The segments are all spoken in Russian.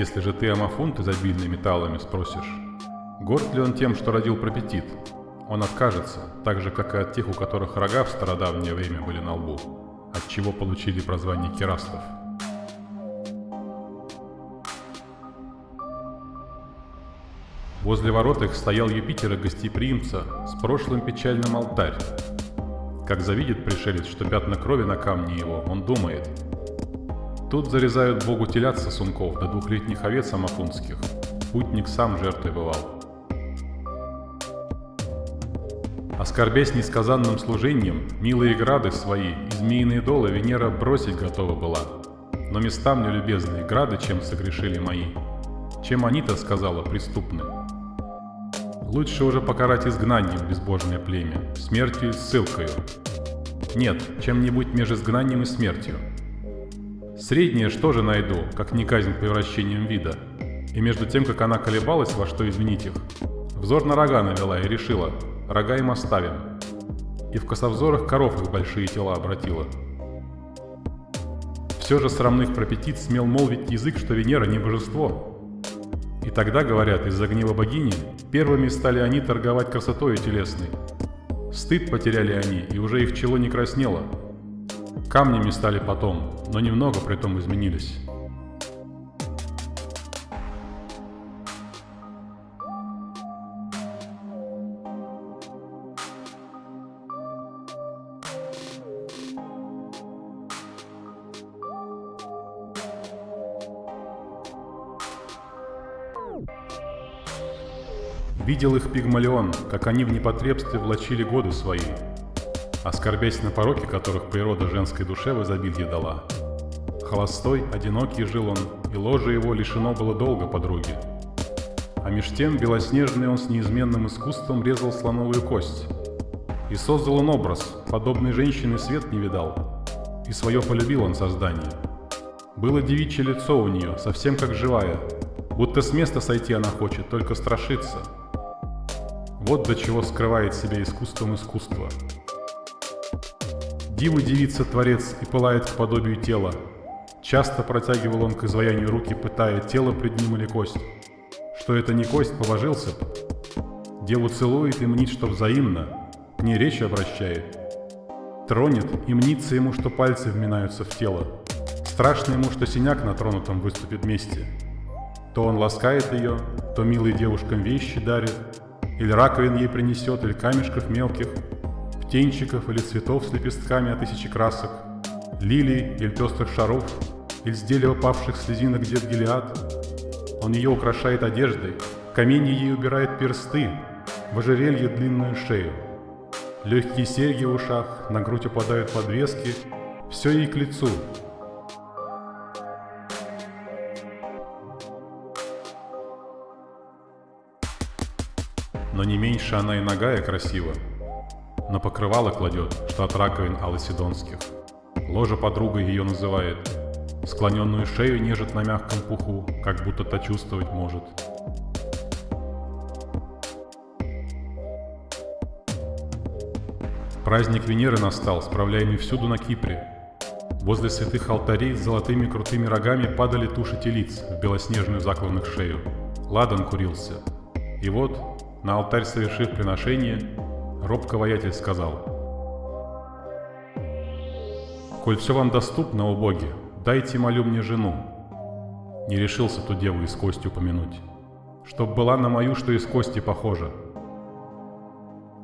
Если же ты амафунт изобильный металлами спросишь, горд ли он тем, что родил пропетит? Он откажется, так же, как и от тех, у которых рога в стародавнее время были на лбу, от чего получили прозвание керастов. Возле ворот их стоял Юпитера гостеприимца с прошлым печальным алтарь. Как завидит пришелец, что пятна крови на камне его, он думает. Тут зарезают богу телят сосунков до двухлетних овец амафунских. Путник сам жертвой бывал. Оскорбясь несказанным служением, милые грады свои и змеиные долы Венера бросить готова была. Но места мне любезные, грады, чем согрешили мои. Чем они-то, сказала, преступны. Лучше уже покарать изгнанием безбожное племя, смертью и ссылкою. Нет, чем-нибудь между изгнанием и смертью. Среднее что же найду, как не казнь превращением вида? И между тем, как она колебалась, во что изменить их, взор на рога навела и решила, рога им оставим. И в косовзорах коров их большие тела обратила. Все же срамных пропетит смел молвить язык, что Венера не божество, и тогда, говорят, из-за гнева богини, первыми стали они торговать красотой телесной. Стыд потеряли они, и уже их чело не краснело. Камнями стали потом, но немного при том изменились. Видел их Пигмалион, как они в непотребстве влачили годы свои, оскорбясь на пороки, которых природа женской душе в изобилии дала. Холостой, одинокий жил он, и ложе его лишено было долго подруги. А меж тем белоснежный он с неизменным искусством резал слоновую кость. И создал он образ, подобной женщины свет не видал, и свое полюбил он создание. Было девичье лицо у нее, совсем как живая, будто с места сойти она хочет, только страшится — вот до чего скрывает себя искусством искусства. Диву девица творец и пылает к подобию тела. Часто протягивал он к изваянию руки, пытая тело пред ним или кость. Что это не кость, побожился б. Деву целует и мнит, что взаимно, к ней речь обращает. Тронет и мнится ему, что пальцы вминаются в тело. Страшно ему, что синяк на тронутом выступит вместе. То он ласкает ее, то милый девушкам вещи дарит, или раковин ей принесет, или камешков мелких, птенчиков или цветов с лепестками от тысячи красок, лилий или пестрых шаров, или с дерева павших слезинок дед Гелиад. Он ее украшает одеждой, каменье ей убирает персты, в ожерелье длинную шею. Легкие серьги в ушах, на грудь упадают подвески, все ей к лицу, но не меньше она и ногая красива. На покрывало кладет, что от раковин алосидонских. Ложа подруга ее называет. Склоненную шею нежит на мягком пуху, как будто то чувствовать может. Праздник Венеры настал, справляемый всюду на Кипре. Возле святых алтарей с золотыми крутыми рогами падали туши телиц в белоснежную закланных шею. Ладан курился. И вот на алтарь совершив приношение, робко воятель сказал, «Коль все вам доступно, о боги, дайте, молю мне, жену». Не решился ту деву из кости упомянуть, чтоб была на мою, что из кости похожа.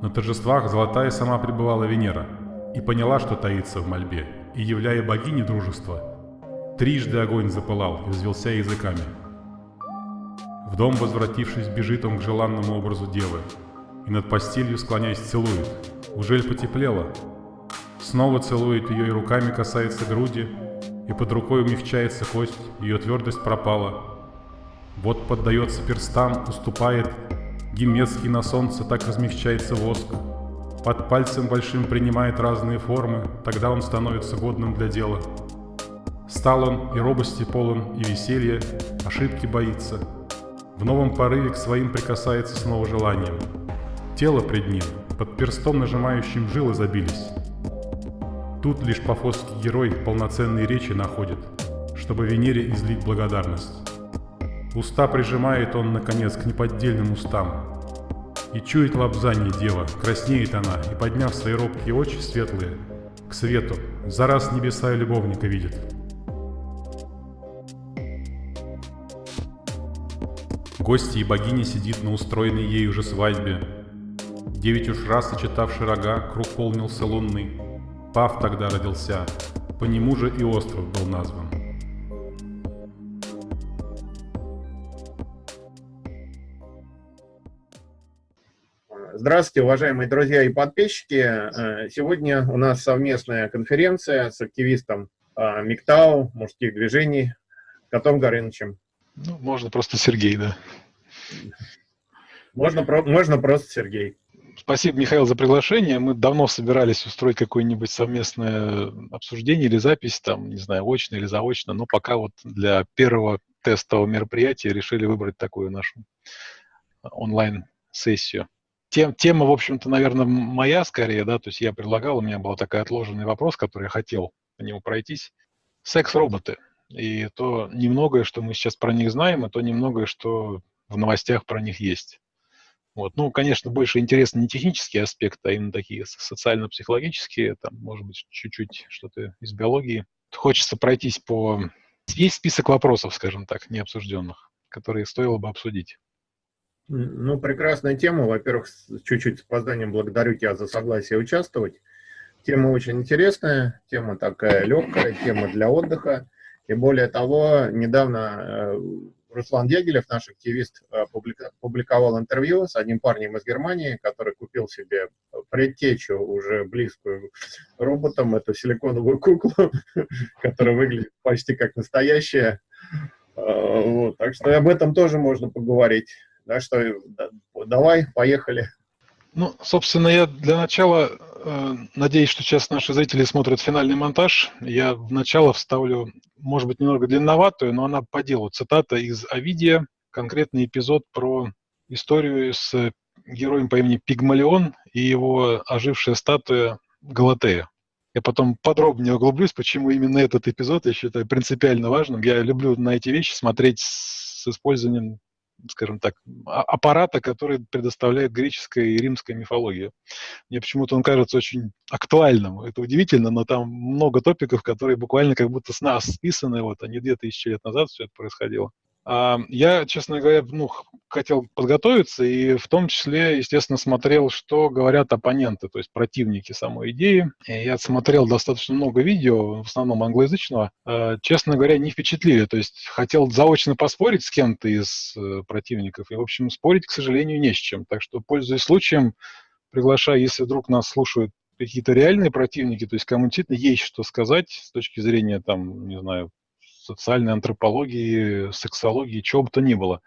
На торжествах золотая сама пребывала Венера и поняла, что таится в мольбе, и, являя богине дружества, трижды огонь запылал и взвелся языками – в дом, возвратившись, бежит он к желанному образу девы и над постелью, склоняясь, целует. Ужель потеплело? Снова целует ее и руками касается груди, и под рукой умягчается кость, ее твердость пропала. Вот поддается перстам, уступает, гимецкий на солнце так размягчается воск. Под пальцем большим принимает разные формы, тогда он становится годным для дела. Стал он и робости полон, и веселья, ошибки боится — в новом порыве к своим прикасается снова желанием. Тело пред ним, под перстом нажимающим жилы забились. Тут лишь пафосский герой полноценные речи находит, чтобы Венере излить благодарность. Уста прижимает он, наконец, к неподдельным устам. И чует лапзание дева, краснеет она, и, подняв свои робкие очи светлые, к свету, за раз небеса и любовника видит. Гости и богиня сидит на устроенной ей уже свадьбе. Девять уж раз сочетавший рога, круг полнился лунный. Пав тогда родился, по нему же и остров был назван. Здравствуйте, уважаемые друзья и подписчики. Э, сегодня у нас совместная конференция с активистом э, МИКТАУ, мужских движений, Котом Горынычем. Ну, можно просто Сергей, да. Можно, можно просто Сергей. Спасибо, Михаил, за приглашение. Мы давно собирались устроить какое-нибудь совместное обсуждение или запись, там, не знаю, очно или заочно, но пока вот для первого тестового мероприятия решили выбрать такую нашу онлайн-сессию тем, тема, в общем-то, наверное, моя скорее, да, то есть я предлагал, у меня был такой отложенный вопрос, который я хотел по нему пройтись. Секс-роботы. И то немногое, что мы сейчас про них знаем, и то немногое, что в новостях про них есть. Вот. Ну, конечно, больше интересны не технические аспекты, а именно такие социально-психологические, там, может быть, чуть-чуть что-то из биологии. Хочется пройтись по... Есть список вопросов, скажем так, необсужденных, которые стоило бы обсудить. Ну, прекрасная тема. Во-первых, чуть-чуть с опозданием благодарю тебя за согласие участвовать. Тема очень интересная, тема такая легкая, тема для отдыха. И более того, недавно э, Руслан Дягилев, наш активист, э, публиковал интервью с одним парнем из Германии, который купил себе предтечу уже близкую роботом, эту силиконовую куклу, которая выглядит почти как настоящая. Э, вот. Так что об этом тоже можно поговорить. Да, что давай, поехали. Ну, собственно, я для начала э, надеюсь, что сейчас наши зрители смотрят финальный монтаж. Я в начало вставлю, может быть, немного длинноватую, но она по делу. Цитата из Овидия, конкретный эпизод про историю с героем по имени Пигмалион и его ожившая статуя Галатея. Я потом подробнее углублюсь, почему именно этот эпизод я считаю принципиально важным. Я люблю на эти вещи смотреть с использованием скажем так, а, аппарата, который предоставляет греческая и римская мифология. Мне почему-то он кажется очень актуальным. Это удивительно, но там много топиков, которые буквально как будто с нас списаны, вот, не две тысячи лет назад все это происходило. Я, честно говоря, ну, хотел подготовиться и в том числе, естественно, смотрел, что говорят оппоненты, то есть противники самой идеи. Я смотрел достаточно много видео, в основном англоязычного. А, честно говоря, не впечатлили. То есть хотел заочно поспорить с кем-то из э, противников. И, в общем, спорить, к сожалению, не с чем. Так что, пользуясь случаем, приглашаю, если вдруг нас слушают какие-то реальные противники, то есть кому действительно есть что сказать с точки зрения, там, не знаю, социальной антропологии, сексологии, чего бы то ни было.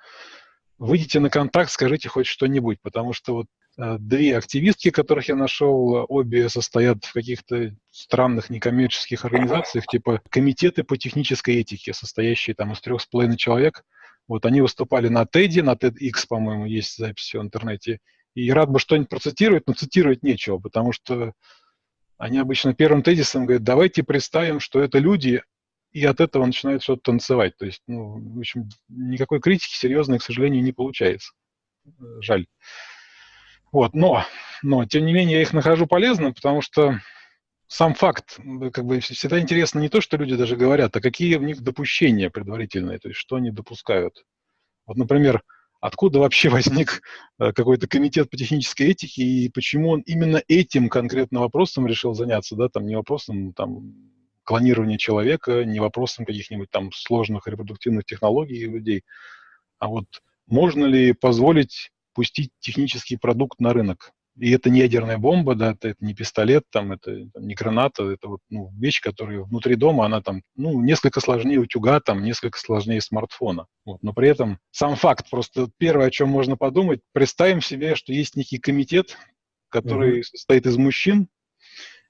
Выйдите на контакт, скажите хоть что-нибудь, потому что вот э, две активистки, которых я нашел, обе состоят в каких-то странных некоммерческих организациях, типа комитеты по технической этике, состоящие там из трех с половиной человек. Вот они выступали на TED, на TEDx, по-моему, есть записи в интернете. И рад бы что-нибудь процитировать, но цитировать нечего, потому что они обычно первым тезисом говорят, давайте представим, что это люди, и от этого начинает что-то танцевать. То есть, ну, в общем, никакой критики серьезной, к сожалению, не получается. Жаль. Вот, но, но, тем не менее, я их нахожу полезным, потому что сам факт, как бы всегда интересно не то, что люди даже говорят, а какие у них допущения предварительные, то есть что они допускают. Вот, например, откуда вообще возник э, какой-то комитет по технической этике и почему он именно этим конкретно вопросом решил заняться, да, там не вопросом там клонирования человека, не вопросом каких-нибудь там сложных репродуктивных технологий людей, а вот можно ли позволить пустить технический продукт на рынок. И это не ядерная бомба, да, это, это не пистолет, там, это, это не граната, это вот, ну, вещь, которая внутри дома, она там, ну, несколько сложнее утюга, там, несколько сложнее смартфона. Вот. Но при этом сам факт, просто первое, о чем можно подумать, представим себе, что есть некий комитет, который mm-hmm. состоит из мужчин,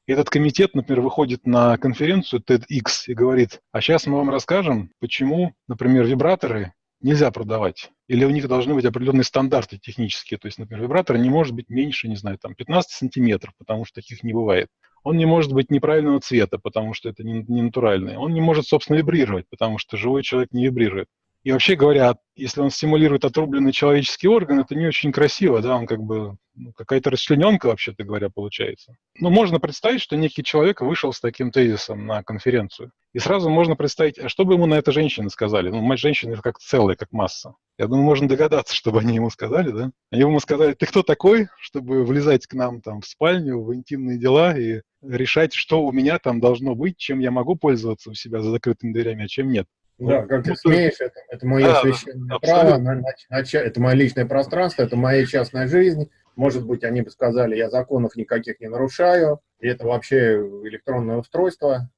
и этот комитет, например, выходит на конференцию TEDx и говорит, а сейчас мы вам расскажем, почему, например, вибраторы нельзя продавать. Или у них должны быть определенные стандарты технические. То есть, например, вибратор не может быть меньше, не знаю, там 15 сантиметров, потому что таких не бывает. Он не может быть неправильного цвета, потому что это не, не натуральный. Он не может, собственно, вибрировать, потому что живой человек не вибрирует. И вообще говоря, если он стимулирует отрубленный человеческий орган, это не очень красиво, да, он как бы ну, какая-то расчлененка, вообще-то говоря, получается. Ну, можно представить, что некий человек вышел с таким тезисом на конференцию. И сразу можно представить, а что бы ему на это женщины сказали? Ну, мать женщины как целая, как масса. Я думаю, можно догадаться, чтобы они ему сказали, да? Они ему сказали, ты кто такой, чтобы влезать к нам там в спальню, в интимные дела и решать, что у меня там должно быть, чем я могу пользоваться у себя за закрытыми дверями, а чем нет. Да, как ты смеешь, это, это мое да, священное да, право, на, на, на, это мое личное пространство, это моя частная жизнь. Может быть, они бы сказали, я законов никаких не нарушаю, и это вообще электронное устройство.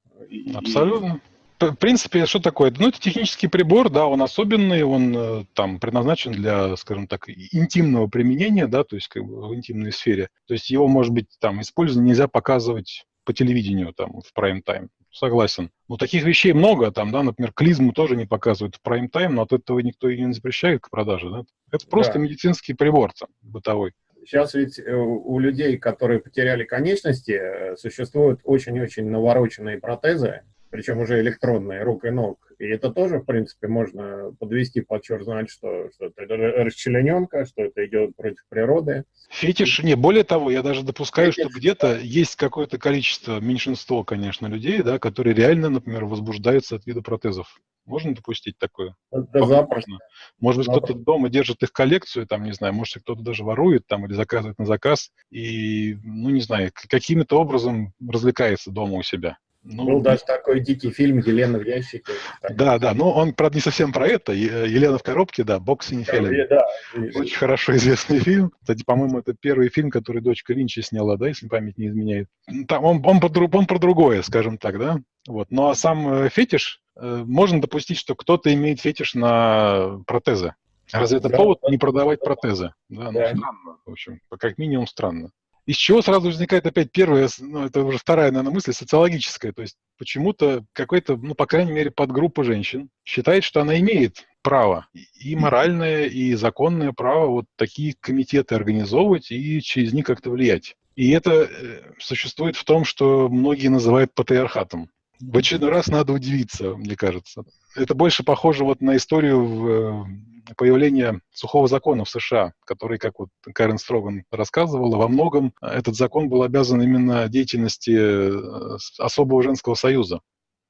Абсолютно. В принципе, что такое? Ну, это технический прибор, да, он особенный, он э, там предназначен для, скажем так, интимного применения, да, то есть как бы в интимной сфере. То есть его, может быть, там использовать нельзя показывать по телевидению там в прайм-тайм. Согласен. Ну, таких вещей много, там, да, например, клизму тоже не показывают в прайм-тайм, но от этого никто и не запрещает к продаже, да. Это просто да. медицинский прибор там, бытовой. Сейчас ведь э, у людей, которые потеряли конечности, э, существуют очень-очень навороченные протезы, причем уже электронные, рук и ног. И это тоже, в принципе, можно подвести под черт знать, что, что это расчлененка, что это идет против природы. Фетиш, не, более того, я даже допускаю, Фетиш, что где-то да. есть какое-то количество, меньшинство, конечно, людей, да, которые реально, например, возбуждаются от вида протезов. Можно допустить такое? Да, запросто. Может быть, кто-то дома держит их коллекцию, там, не знаю, может, кто-то даже ворует там или заказывает на заказ и, ну, не знаю, каким-то образом развлекается дома у себя. Ну, Был даже такой дикий фильм «Елена в ящике». Да, да, но он, правда, не совсем про это. «Елена в коробке», да, «Boxing Helen». Да, Очень хорошо известный фильм. Кстати, по-моему, это первый фильм, который дочка Линча сняла, да, если память не изменяет. Там он, он, он, он про другое, скажем так, да. Вот. Ну, а сам э, фетиш, э, можно допустить, что кто-то имеет фетиш на протезы. Разве это да, повод не продавать да, протезы? Да, ну, да. странно, в общем, как минимум странно. Из чего сразу возникает опять первая, ну, это уже вторая, наверное, мысль, социологическая. То есть почему-то какой-то, ну, по крайней мере, подгруппа женщин считает, что она имеет право, и моральное, и законное право вот такие комитеты организовывать и через них как-то влиять. И это э, существует в том, что многие называют патриархатом. В очередной раз надо удивиться, мне кажется. Это больше похоже вот на историю в э, появления сухого закона в США, который, как вот Карен Строган рассказывала, во многом этот закон был обязан именно деятельности э, особого женского союза.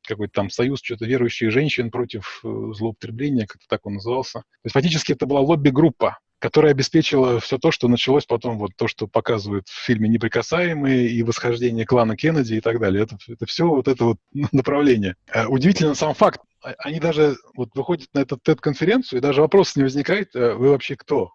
Какой-то там союз что-то верующих женщин против э, злоупотребления, как-то так он назывался. То есть фактически это была лобби-группа, которая обеспечила все то, что началось потом, вот то, что показывают в фильме «Неприкасаемые» и «Восхождение клана Кеннеди» и так далее. Это, это все вот это вот направление. Э, удивительно сам факт. А, они даже вот выходят на эту TED-конференцию, и даже вопрос не возникает, э, вы вообще кто?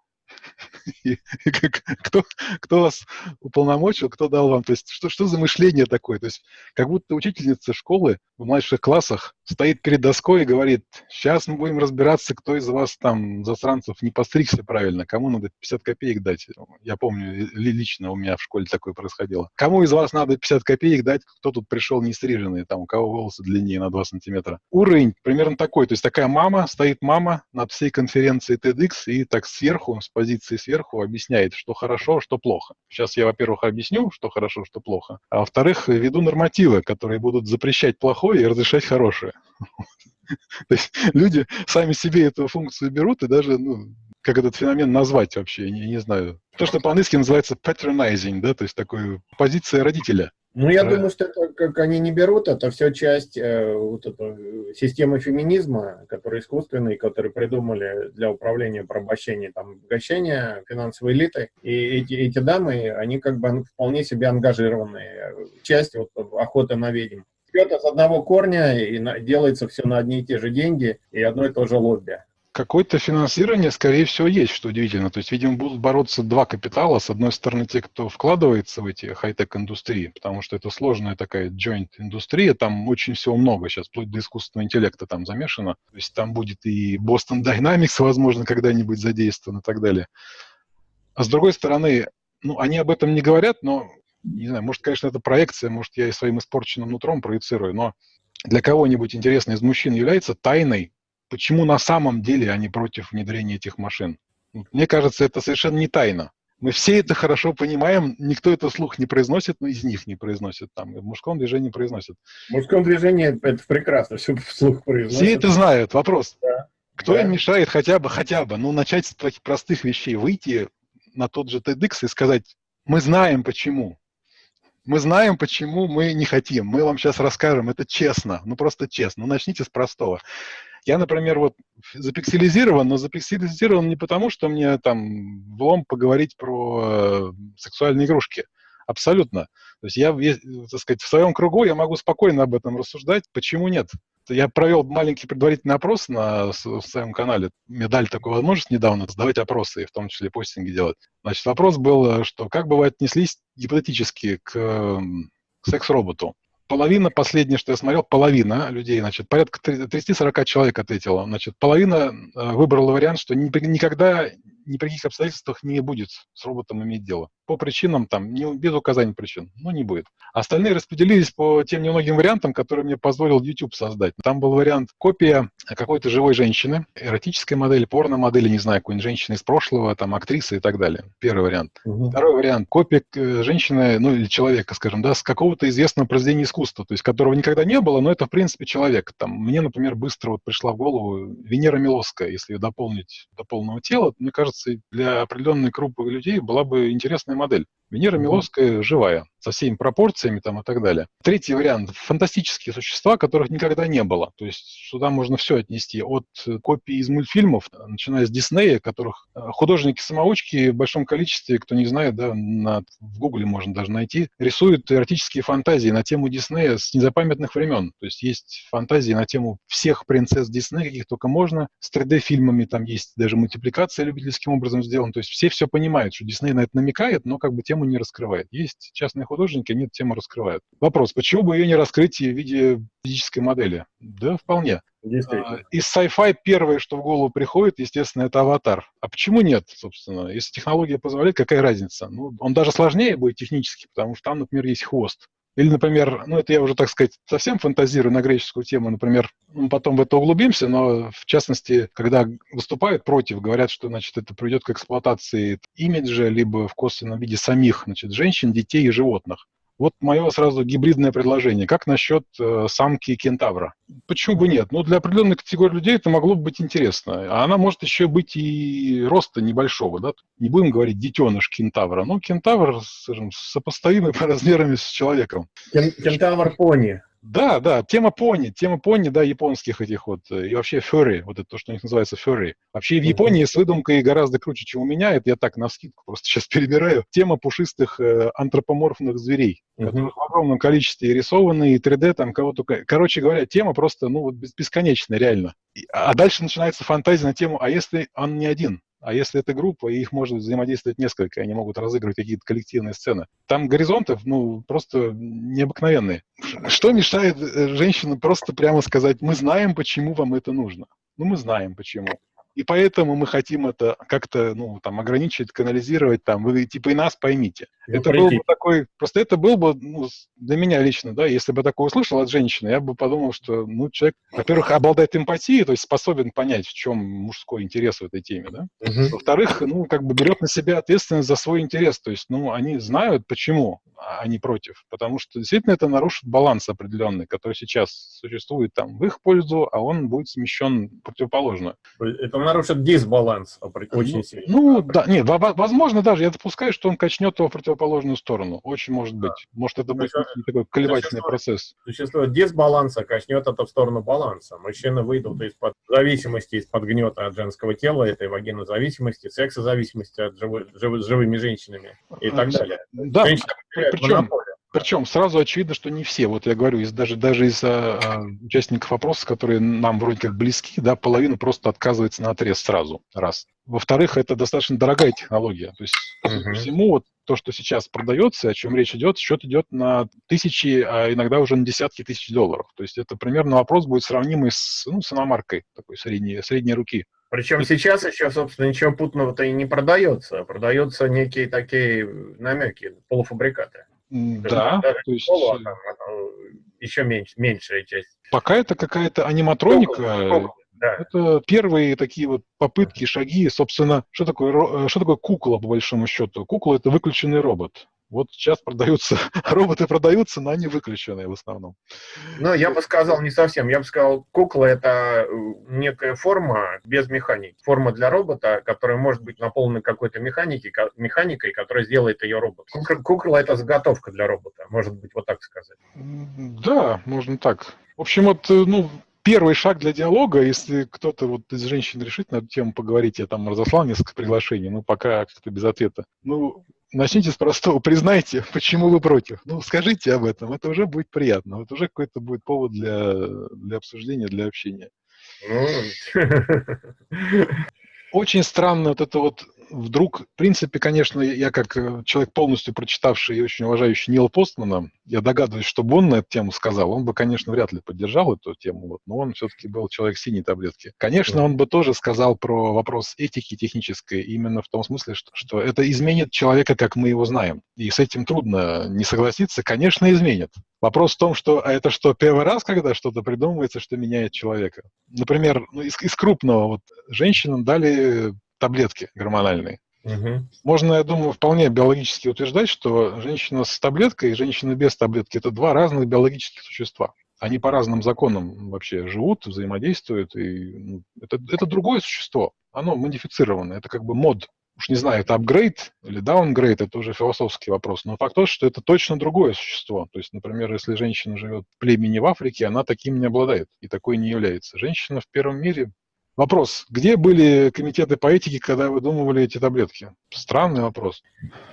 Кто, кто вас уполномочил, кто дал вам, то есть что, что за мышление такое? То есть как будто учительница школы в младших классах стоит перед доской и говорит, сейчас мы будем разбираться, кто из вас там, засранцев, не постригся правильно, кому надо 50 копеек дать. Я помню, лично у меня в школе такое происходило. Кому из вас надо 50 копеек дать, кто тут пришел не стриженный, там, у кого волосы длиннее на 2 сантиметра. Уровень примерно такой, то есть такая мама, стоит мама над всей конференцией TEDx и так сверху, с позиции сверху объясняет, что хорошо, что плохо. Сейчас я, во-первых, объясню, что хорошо, что плохо, а во-вторых, веду нормативы, которые будут запрещать плохое и разрешать хорошее. То есть люди сами себе эту функцию берут и даже, ну, как этот феномен назвать вообще, не, не знаю. То, что по-английски называется patronizing, да, то есть такой позиция родителя. Ну, я думаю, что это, как они не берут, это все часть э, вот этой системы феминизма, который искусственный, который придумали для управления порабощением, там, обогащения финансовой элиты. И эти, эти дамы, они как бы вполне себе ангажированные. Часть вот охоты на ведьм. Все это с одного корня, и на, делается все на одни и те же деньги, и одно и то же лобби какое-то финансирование, скорее всего, есть, что удивительно. То есть, видимо, будут бороться два капитала. С одной стороны, те, кто вкладывается в эти хай-тек индустрии, потому что это сложная такая joint индустрия, там очень всего много сейчас, вплоть до искусственного интеллекта там замешано. То есть там будет и Boston Dynamics, возможно, когда-нибудь задействован и так далее. А с другой стороны, ну, они об этом не говорят, но, не знаю, может, конечно, это проекция, может, я и своим испорченным нутром проецирую, но для кого-нибудь интересно из мужчин является тайной почему на самом деле они против внедрения этих машин. Мне кажется, это совершенно не тайна. Мы все это хорошо понимаем, никто это вслух не произносит, но из них не произносит. Там, в мужском движении произносят. В мужском движении это прекрасно, все вслух произносят. Все это знают, вопрос. Да. Кто да. им мешает хотя бы, хотя бы, ну, начать с таких простых вещей, выйти на тот же TEDx и сказать, мы знаем почему. Мы знаем, почему мы не хотим. Мы вам сейчас расскажем, это честно, ну просто честно. Ну, начните с простого. Я, например, вот запикселизирован, но запикселизирован не потому, что мне там влом поговорить про э, сексуальные игрушки. Абсолютно. То есть я, так сказать, в своем кругу я могу спокойно об этом рассуждать. Почему нет? Я провел маленький предварительный опрос на в своем канале. Мне дали такую возможность недавно задавать опросы, и в том числе постинги делать. Значит, вопрос был, что как бы вы отнеслись гипотетически к, к секс-роботу? Половина, последнее, что я смотрел, половина людей, значит, порядка 30-40 человек ответила. Значит, половина э, выбрала вариант, что никогда ни при каких обстоятельствах не будет с роботом иметь дело. По причинам, там, не, без указания причин, ну, не будет. Остальные распределились по тем немногим вариантам, которые мне позволил YouTube создать. Там был вариант копия какой-то живой женщины, эротической модели, порно-модели, не знаю, какой-нибудь женщины из прошлого, там, актрисы и так далее. Первый вариант. Угу. Второй вариант. Копия э, женщины, ну, или человека, скажем, да, с какого-то известного произведения искусства, то есть которого никогда не было, но это, в принципе, человек. Там, мне, например, быстро вот пришла в голову Венера Милоская, если ее дополнить до полного тела, мне кажется, для определенной группы людей была бы интересная модель. Венера Миловская живая, со всеми пропорциями там и так далее. Третий вариант – фантастические существа, которых никогда не было. То есть сюда можно все отнести, от копий из мультфильмов, начиная с Диснея, которых э, художники-самоучки в большом количестве, кто не знает, да, на, в Гугле можно даже найти, рисуют эротические фантазии на тему Диснея с незапамятных времен. То есть есть фантазии на тему всех принцесс Диснея, каких только можно, с 3D-фильмами, там есть даже мультипликация любительским образом сделана. То есть все все понимают, что Дисней на это намекает, но как бы тему не раскрывает. Есть частные художники, они эту тему раскрывают. Вопрос, почему бы ее не раскрыть в виде физической модели? Да, вполне. А, из sci-fi первое, что в голову приходит, естественно, это аватар. А почему нет, собственно? Если технология позволяет, какая разница? Ну, он даже сложнее будет технически, потому что там, например, есть хвост. Или, например, ну это я уже, так сказать, совсем фантазирую на греческую тему, например, мы потом в это углубимся, но в частности, когда выступают против, говорят, что, значит, это приведет к эксплуатации имиджа, либо в косвенном виде самих, значит, женщин, детей и животных. Вот мое сразу гибридное предложение. Как насчет э, самки кентавра? Почему бы нет? Ну, для определенной категории людей это могло бы быть интересно. А она может еще быть и роста небольшого, да? Не будем говорить детеныш кентавра. Ну, кентавр, скажем, сопоставимый по размерам с человеком. Кентавр-пони. Да, да, тема пони, тема пони, да, японских этих вот, и вообще ферри, вот это то, что у них называется ферри. Вообще в Японии с выдумкой гораздо круче, чем у меня, это я так на скидку просто сейчас перебираю. Тема пушистых э, антропоморфных зверей, uh-huh. которые в огромном количестве рисованы, и 3D там кого только... Короче говоря, тема просто, ну, вот бесконечная, реально. А дальше начинается фантазия на тему, а если он не один? А если это группа, и их может взаимодействовать несколько, они могут разыгрывать какие-то коллективные сцены. Там горизонты, ну, просто необыкновенные. Что мешает э, женщинам просто прямо сказать, мы знаем, почему вам это нужно? Ну, мы знаем, почему. И поэтому мы хотим это как-то, ну, там, ограничить, канализировать, там, вы, типа, и нас поймите. Ну, это был бы такой, просто это был бы, ну, для меня лично, да, если бы такое услышал от женщины, я бы подумал, что, ну, человек, во-первых, обладает эмпатией, то есть способен понять, в чем мужской интерес в этой теме, да. Угу. Во-вторых, ну, как бы берет на себя ответственность за свой интерес, то есть, ну, они знают, почему они против, потому что действительно это нарушит баланс определенный, который сейчас существует там в их пользу, а он будет смещен противоположно. Это нарушит дисбаланс очень ну, сильно. Ну, да, нет, возможно даже, я допускаю, что он качнет его в противоположную сторону. Очень может быть. Да. Может, это будет Существует, такой колебательный процесс. Существует дисбаланс, а качнет это в сторону баланса. Мужчины выйдут из-под зависимости, из-под гнета от женского тела, этой вагинозависимости, сексозависимости от живой, жив, живыми женщинами и так далее. Да, причем, причем сразу очевидно, что не все. Вот я говорю, из, даже, даже из а, участников опроса, которые нам вроде как близки, да, половина просто отказывается на отрез сразу, раз. Во-вторых, это достаточно дорогая технология. То есть, uh-huh. всему, вот то, что сейчас продается, о чем речь идет, счет идет на тысячи, а иногда уже на десятки тысяч долларов. То есть это примерно вопрос будет сравнимый с, ну, с иномаркой такой средней, средней руки. Причем сейчас еще, собственно, ничего путного-то и не продается. Продаются некие такие намеки, полуфабрикаты. Да, то есть... Полу, а там, еще меньше, меньшая часть. Пока это какая-то аниматроника, да. Это первые такие вот попытки, шаги, собственно, что такое, э, что такое кукла, по большому счету? Кукла — это выключенный робот. Вот сейчас продаются, роботы продаются, но они выключенные в основном. Ну, я бы сказал не совсем. Я бы сказал, кукла — это э, некая форма без механики. Форма для робота, которая может быть наполнена какой-то механикой, механикой, которая сделает ее робот. Кукла, кукла — это заготовка для робота, может быть, вот так сказать. Да, можно так. В общем, вот, э, ну, первый шаг для диалога, если кто-то вот из женщин решит на эту тему поговорить, я там разослал несколько приглашений, но пока как-то без ответа. Ну, начните с простого, признайте, почему вы против. Ну, скажите об этом, это уже будет приятно, это уже какой-то будет повод для, для обсуждения, для общения. Ну, Очень странно вот это вот вдруг, в принципе, конечно, я как э, человек полностью прочитавший и очень уважающий Нила Постмана, я догадываюсь, что бы он на эту тему сказал, он бы, конечно, вряд ли поддержал эту тему, вот, но он все-таки был человек синей таблетки. Конечно, он бы тоже сказал про вопрос этики технической, именно в том смысле, что, что это изменит человека, как мы его знаем. И с этим трудно не согласиться. Конечно, изменит. Вопрос в том, что а это что, первый раз, когда что-то придумывается, что меняет человека? Например, ну, из, из крупного, вот женщинам дали таблетки гормональные. Угу. Можно, я думаю, вполне биологически утверждать, что женщина с таблеткой и женщина без таблетки – это два разных биологических существа. Они по разным законам вообще живут, взаимодействуют. И, ну, это, это другое существо. Оно модифицированное. Это как бы мод. Уж не знаю, это апгрейд или даунгрейд, это уже философский вопрос. Но факт тот, что это точно другое существо. То есть, например, если женщина живет в племени в Африке, она таким не обладает и такой не является. Женщина в первом мире Вопрос, где были комитеты по этике, когда выдумывали эти таблетки? Странный вопрос.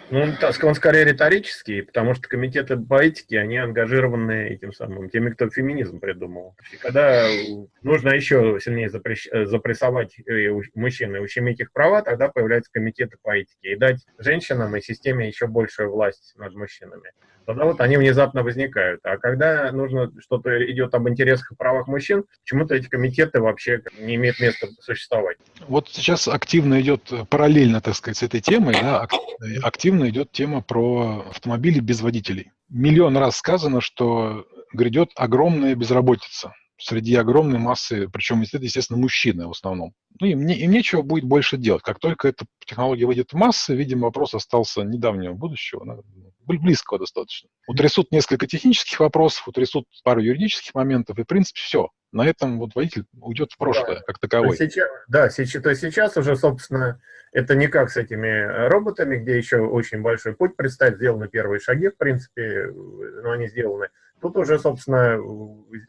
Ну, он скорее риторический, потому что комитеты по этике, они ангажированы этим самым, теми, кто феминизм придумал. И когда нужно еще сильнее запрещ... запрессовать э, мужчин и ущемить их права, тогда появляются комитеты по этике и дать женщинам и системе еще большую власть над мужчинами тогда вот они внезапно возникают. А когда нужно что-то идет об интересах и правах мужчин, почему-то эти комитеты вообще не имеют места существовать. Вот сейчас активно идет, параллельно, так сказать, с этой темой, да, активно идет тема про автомобили без водителей. Миллион раз сказано, что грядет огромная безработица среди огромной массы, причем, естественно, мужчины в основном. Ну, им, не, им нечего будет больше делать. Как только эта технология выйдет в массы, видимо, вопрос остался недавнего будущего близкого достаточно. Утрясут несколько технических вопросов, утрясут пару юридических моментов, и, в принципе, все. На этом вот водитель уйдет в прошлое, да. как таковой. Сейчас, да, сейчас, то есть сейчас уже, собственно, это не как с этими роботами, где еще очень большой путь предстоит, сделаны первые шаги, в принципе, но они сделаны. Тут уже, собственно,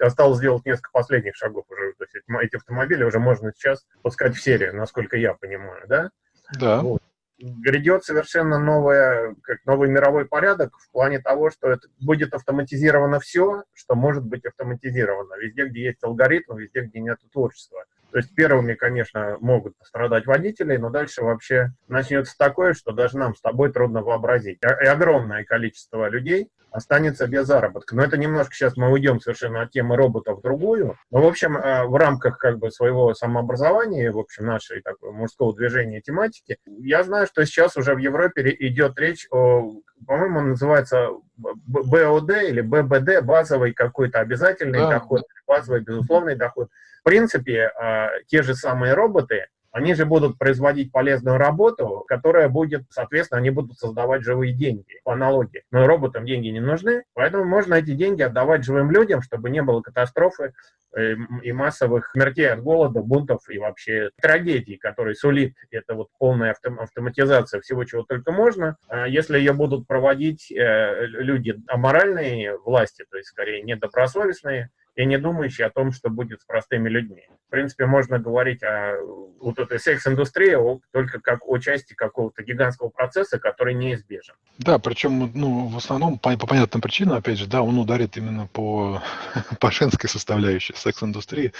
осталось сделать несколько последних шагов уже. То есть эти автомобили уже можно сейчас пускать в серию, насколько я понимаю, да? Да. Вот грядет совершенно новое, как новый мировой порядок в плане того, что это будет автоматизировано все, что может быть автоматизировано. Везде, где есть алгоритм, везде, где нет творчества. То есть первыми, конечно, могут пострадать водители, но дальше вообще начнется такое, что даже нам с тобой трудно вообразить. И огромное количество людей останется без заработка. Но это немножко сейчас мы уйдем совершенно от темы роботов в другую. Но, в общем, э, в рамках как бы своего самообразования, в общем, нашей такой мужского движения тематики, я знаю, что сейчас уже в Европе идет речь о, по-моему, называется БОД или ББД, базовый какой-то обязательный да. доход, базовый безусловный доход. В принципе, а, те же самые роботы, они же будут производить полезную работу, которая будет, соответственно, они будут создавать живые деньги, по аналогии. Но роботам деньги не нужны, поэтому можно эти деньги отдавать живым людям, чтобы не было катастрофы э, и массовых смертей от голода, бунтов и вообще трагедий, которые сулит это вот полная автоматизация всего, чего только можно. А если ее будут проводить э, люди аморальные власти, то есть скорее недобросовестные, и не думающий о том, что будет с простыми людьми. В принципе, можно говорить о вот этой секс-индустрии только как о части какого-то гигантского процесса, который неизбежен. Да, причем, ну, в основном, по, по понятным причинам, опять же, да, он ударит именно по, по женской составляющей секс-индустрии.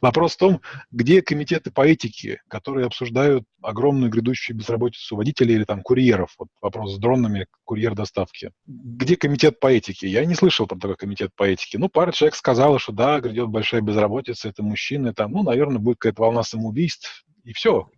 Вопрос в том, где комитеты по этике, которые обсуждают огромную грядущую безработицу водителей или там курьеров, вот вопрос с дронами, курьер доставки. Где комитет по этике? Я не слышал про такой комитет по этике. Ну, пара человек сказала, что да, грядет большая безработица, это мужчины, там, ну, наверное, будет какая-то волна самоубийств, и все.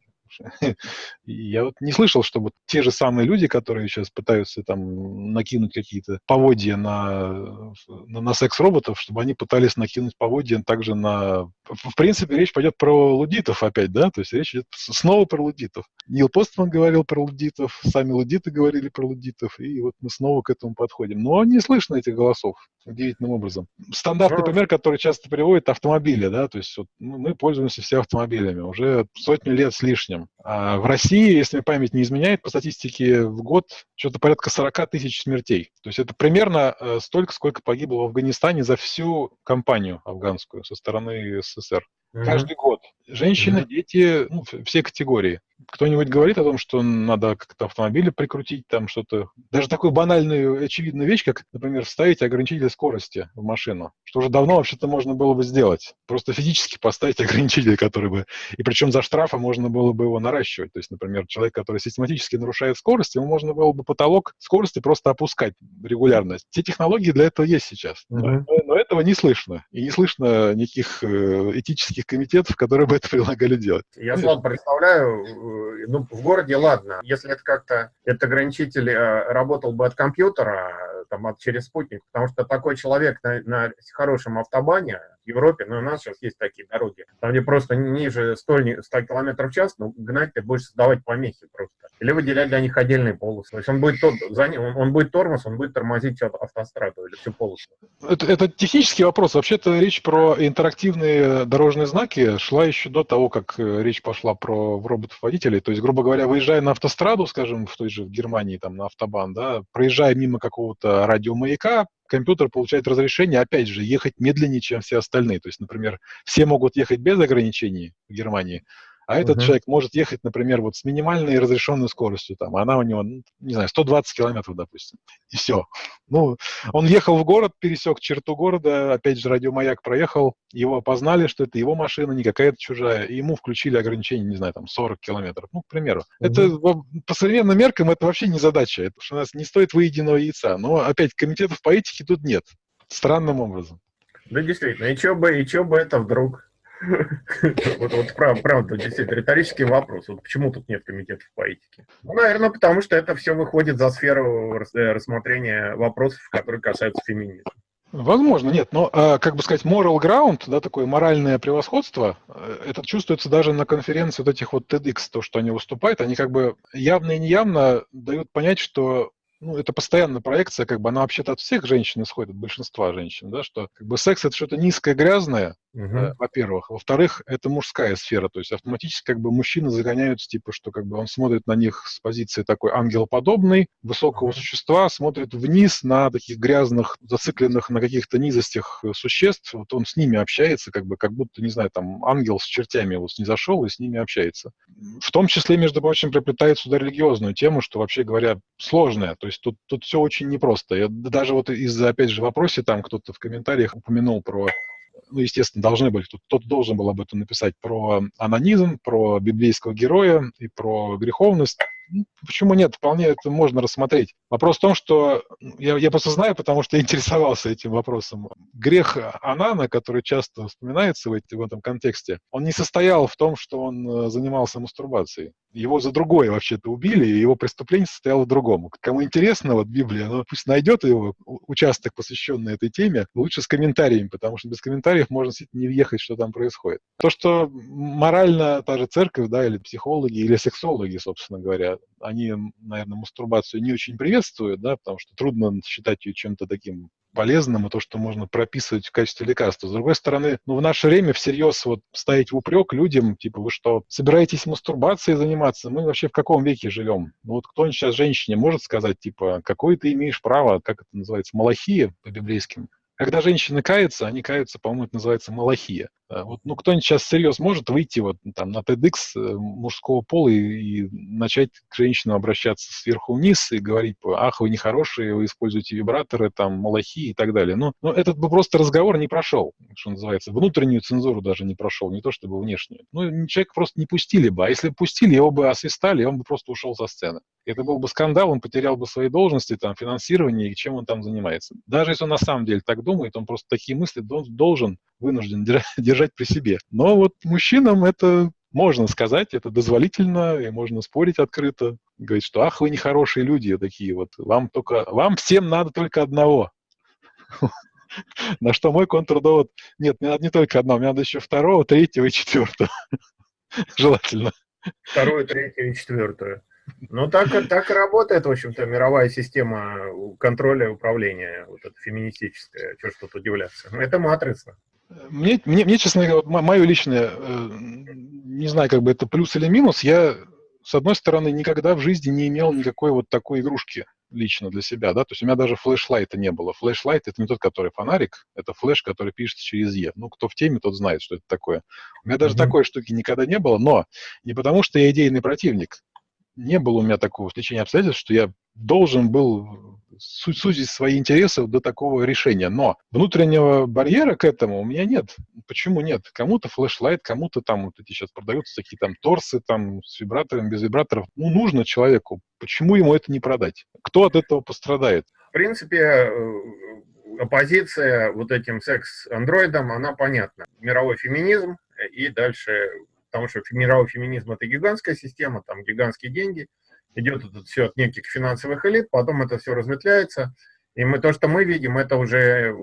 Я вот не слышал, чтобы те же самые люди, которые сейчас пытаются там накинуть какие-то поводья на, на, на секс-роботов, чтобы они пытались накинуть поводья также на... В принципе, речь пойдет про лудитов опять, да? То есть речь идет снова про лудитов. Нил Постман говорил про лудитов, сами лудиты говорили про лудитов, и вот мы снова к этому подходим. Но не слышно этих голосов удивительным образом. Стандартный пример, который часто приводит автомобили, да, то есть вот мы пользуемся все автомобилями уже сотню лет с лишним. А в России, если память не изменяет, по статистике в год что-то порядка 40 тысяч смертей. То есть это примерно э, столько, сколько погибло в Афганистане за всю кампанию афганскую со стороны СССР. Mm-hmm. Каждый год. Женщины, mm-hmm. дети, ну, все категории кто-нибудь говорит о том, что надо как-то автомобили прикрутить, там что-то... Даже такую банальную, очевидную вещь, как, например, вставить ограничитель скорости в машину, что уже давно вообще-то можно было бы сделать. Просто физически поставить ограничитель, который бы... И причем за штрафа можно было бы его наращивать. То есть, например, человек, который систематически нарушает скорость, ему можно было бы потолок скорости просто опускать регулярно. Все технологии для этого есть сейчас. Mm-hmm. Но, но этого не слышно. И не слышно никаких э, этических комитетов, которые бы это предлагали делать. Я сам представляю, Э, ну, в городе, ладно, если это как-то, этот ограничитель э, работал бы от компьютера, там, от, через спутник, потому что такой человек на, на хорошем автобане, в Европе, но у нас сейчас есть такие дороги, там где просто ниже 100, 100 км в час, ну, гнать ты будешь создавать помехи просто. Или выделять для них отдельные полосы. То есть он будет, тот, он, он будет тормоз, он будет тормозить автостраду или всю полосу. Это, это технический вопрос. Вообще-то речь про интерактивные дорожные знаки шла еще до того, как э, речь пошла про роботов-водителей. То есть, грубо говоря, выезжая на автостраду, скажем, в той же в Германии, там, на автобан, да, проезжая мимо какого-то радиомаяка, компьютер получает разрешение, опять же, ехать медленнее, чем все остальные. То есть, например, все могут ехать без ограничений в Германии, а этот uh-huh. человек может ехать, например, вот с минимальной разрешенной скоростью, там, она у него, ну, не знаю, 120 километров, допустим, и все. Ну, он ехал в город, пересек черту города, опять же, радиомаяк проехал, его опознали, что это его машина, не какая-то чужая, и ему включили ограничение, не знаю, там, 40 километров, ну, к примеру. Uh-huh. Это по современным меркам это вообще не задача, потому что у нас не стоит выеденного яйца, но, опять, комитетов по этике тут нет, странным образом. Да, действительно, и что бы, и что бы это вдруг Вот, вот правда, правда, действительно, риторический вопрос. Вот почему тут нет комитетов по этике? Ну, наверное, потому что это все выходит за сферу э, рассмотрения вопросов, которые касаются феминизма. Возможно, нет, но, а, как бы сказать, moral ground, да, такое моральное превосходство, э, это чувствуется даже на конференции вот этих вот TEDx, то, что они выступают, они как бы явно и неявно дают понять, что ну, это постоянная проекция, как бы она вообще-то от всех женщин исходит, от большинства женщин, да, что как бы секс это что-то низкое, грязное, угу. э, во-первых. Во-вторых, это мужская сфера, то есть автоматически как бы мужчины загоняются, типа, что как бы он смотрит на них с позиции такой ангелоподобной, высокого угу. существа, смотрит вниз на таких грязных, зацикленных на каких-то низостях э, существ, вот он с ними общается, как бы, как будто, не знаю, там, ангел с чертями вот не зашел и с ними общается. В том числе, между прочим, приплетает сюда религиозную тему, что, вообще говоря, сложная, то есть тут, тут все очень непросто. Я даже вот из-за, опять же, вопросе там кто-то в комментариях упомянул про ну, естественно, должны были, тут кто-то должен был об этом написать, про анонизм, про библейского героя и про греховность. Ну, почему нет? Вполне это можно рассмотреть. Вопрос в том, что я, я просто знаю, потому что интересовался этим вопросом. Грех Анана, который часто вспоминается в, в этом контексте, он не состоял в том, что он э, занимался мастурбацией. Его за другое вообще-то убили, и его преступление состояло в другом. Кому интересно, вот Библия, ну, пусть найдет его участок, посвященный этой теме, лучше с комментариями, потому что без комментариев можно не въехать, что там происходит. То, что морально та же церковь, да, или психологи, или сексологи, собственно говоря, они, наверное, мастурбацию не очень приветствуют, да, потому что трудно считать ее чем-то таким полезным, и то, что можно прописывать в качестве лекарства. С другой стороны, ну, в наше время всерьез вот ставить в упрек людям, типа, вы что, собираетесь мастурбацией заниматься? Мы вообще в каком веке живем? Ну, вот кто-нибудь сейчас женщине может сказать, типа, какое ты имеешь право, как это называется, малахия по-библейским? Когда женщины каются, они каются, по-моему, это называется малахия. Э, вот, ну, кто-нибудь сейчас всерьез может выйти вот там на TEDx э, мужского пола и, и начать к женщинам обращаться сверху вниз и говорить, ах, вы нехорошие, вы используете вибраторы, там, малахи и так далее. Ну, ну, этот бы просто разговор не прошел, что называется. Внутреннюю цензуру даже не прошел, не то чтобы внешнюю. Ну, человек просто не пустили бы. А если бы пустили, его бы освистали, и он бы просто ушел со сцены. Это был бы скандал, он потерял бы свои должности, там, финансирование и чем он там занимается. Даже если он на самом деле так думает, он просто такие мысли должен, вынужден держать при себе. Но вот мужчинам это можно сказать, это дозволительно, и можно спорить открыто. Говорить, что ах, вы нехорошие люди такие вот, вам только, вам всем надо только одного. На что мой контрдовод, нет, мне надо не только одного, мне надо еще второго, третьего и четвертого. Желательно. Вторую, третью и четвертую. Ну, так, так и работает, в общем-то, мировая система контроля и управления, вот эта феминистическая, что ж тут удивляться. Это матрица. Мне, мне, мне честно говоря, мое личное, э, не знаю, как бы это плюс или минус, я, с одной стороны, никогда в жизни не имел никакой вот такой игрушки лично для себя, да, то есть у меня даже флешлайта не было. Флешлайт — это не тот, который фонарик, это флеш, который пишется через Е. Ну, кто в теме, тот знает, что это такое. У меня даже mm-hmm. такой штуки никогда не было, но не потому, что я идейный противник, не было у меня такого стечения обстоятельств, что я должен был сузить свои интересы до такого решения. Но внутреннего барьера к этому у меня нет. Почему нет? Кому-то флешлайт, кому-то там вот эти сейчас продаются такие там торсы там с вибраторами, без вибраторов. Ну, нужно человеку. Почему ему это не продать? Кто от этого пострадает? В принципе, э, оппозиция вот этим секс-андроидам, она понятна. Мировой феминизм и дальше потому что мировой феминизм – это гигантская система, там гигантские деньги, идет это все от неких финансовых элит, потом это все разветвляется, и мы, то, что мы видим, это уже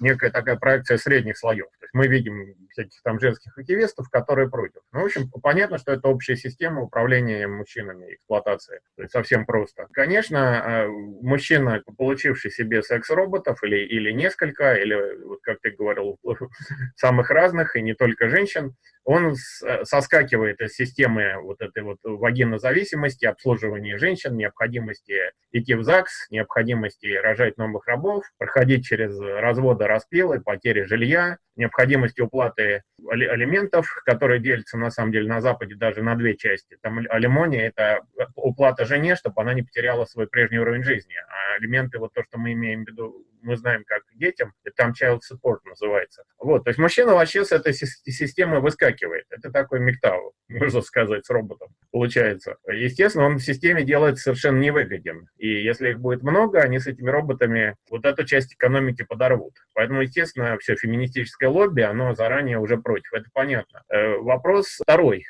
некая такая проекция средних слоев. То есть мы видим всяких там женских активистов, которые против. Ну, в общем, понятно, что это общая система управления мужчинами, эксплуатации. То есть совсем просто. Конечно, а, мужчина, получивший себе секс-роботов или, или несколько, или, вот как ты говорил, самых разных, и не только женщин, он соскакивает из системы вот этой вот вагинозависимости, обслуживания женщин, необходимости идти в ЗАГС, необходимости рожать новых рабов, проходить через разводы, распилы, потери жилья, необходимости уплаты алиментов, которые делятся на самом деле на Западе даже на две части. Там алимония – это уплата жене, чтобы она не потеряла свой прежний уровень жизни. А алименты, вот то, что мы имеем в виду, мы знаем как детям, там child support называется. Вот, то есть мужчина вообще с этой системы выскакивает. Это такой мектау, можно сказать, с роботом получается. Естественно, он в системе делает совершенно невыгоден. И если их будет много, они с этими роботами вот эту часть экономики подорвут. Поэтому, естественно, все феминистическое лобби, оно заранее уже против, это понятно. Э, вопрос второй.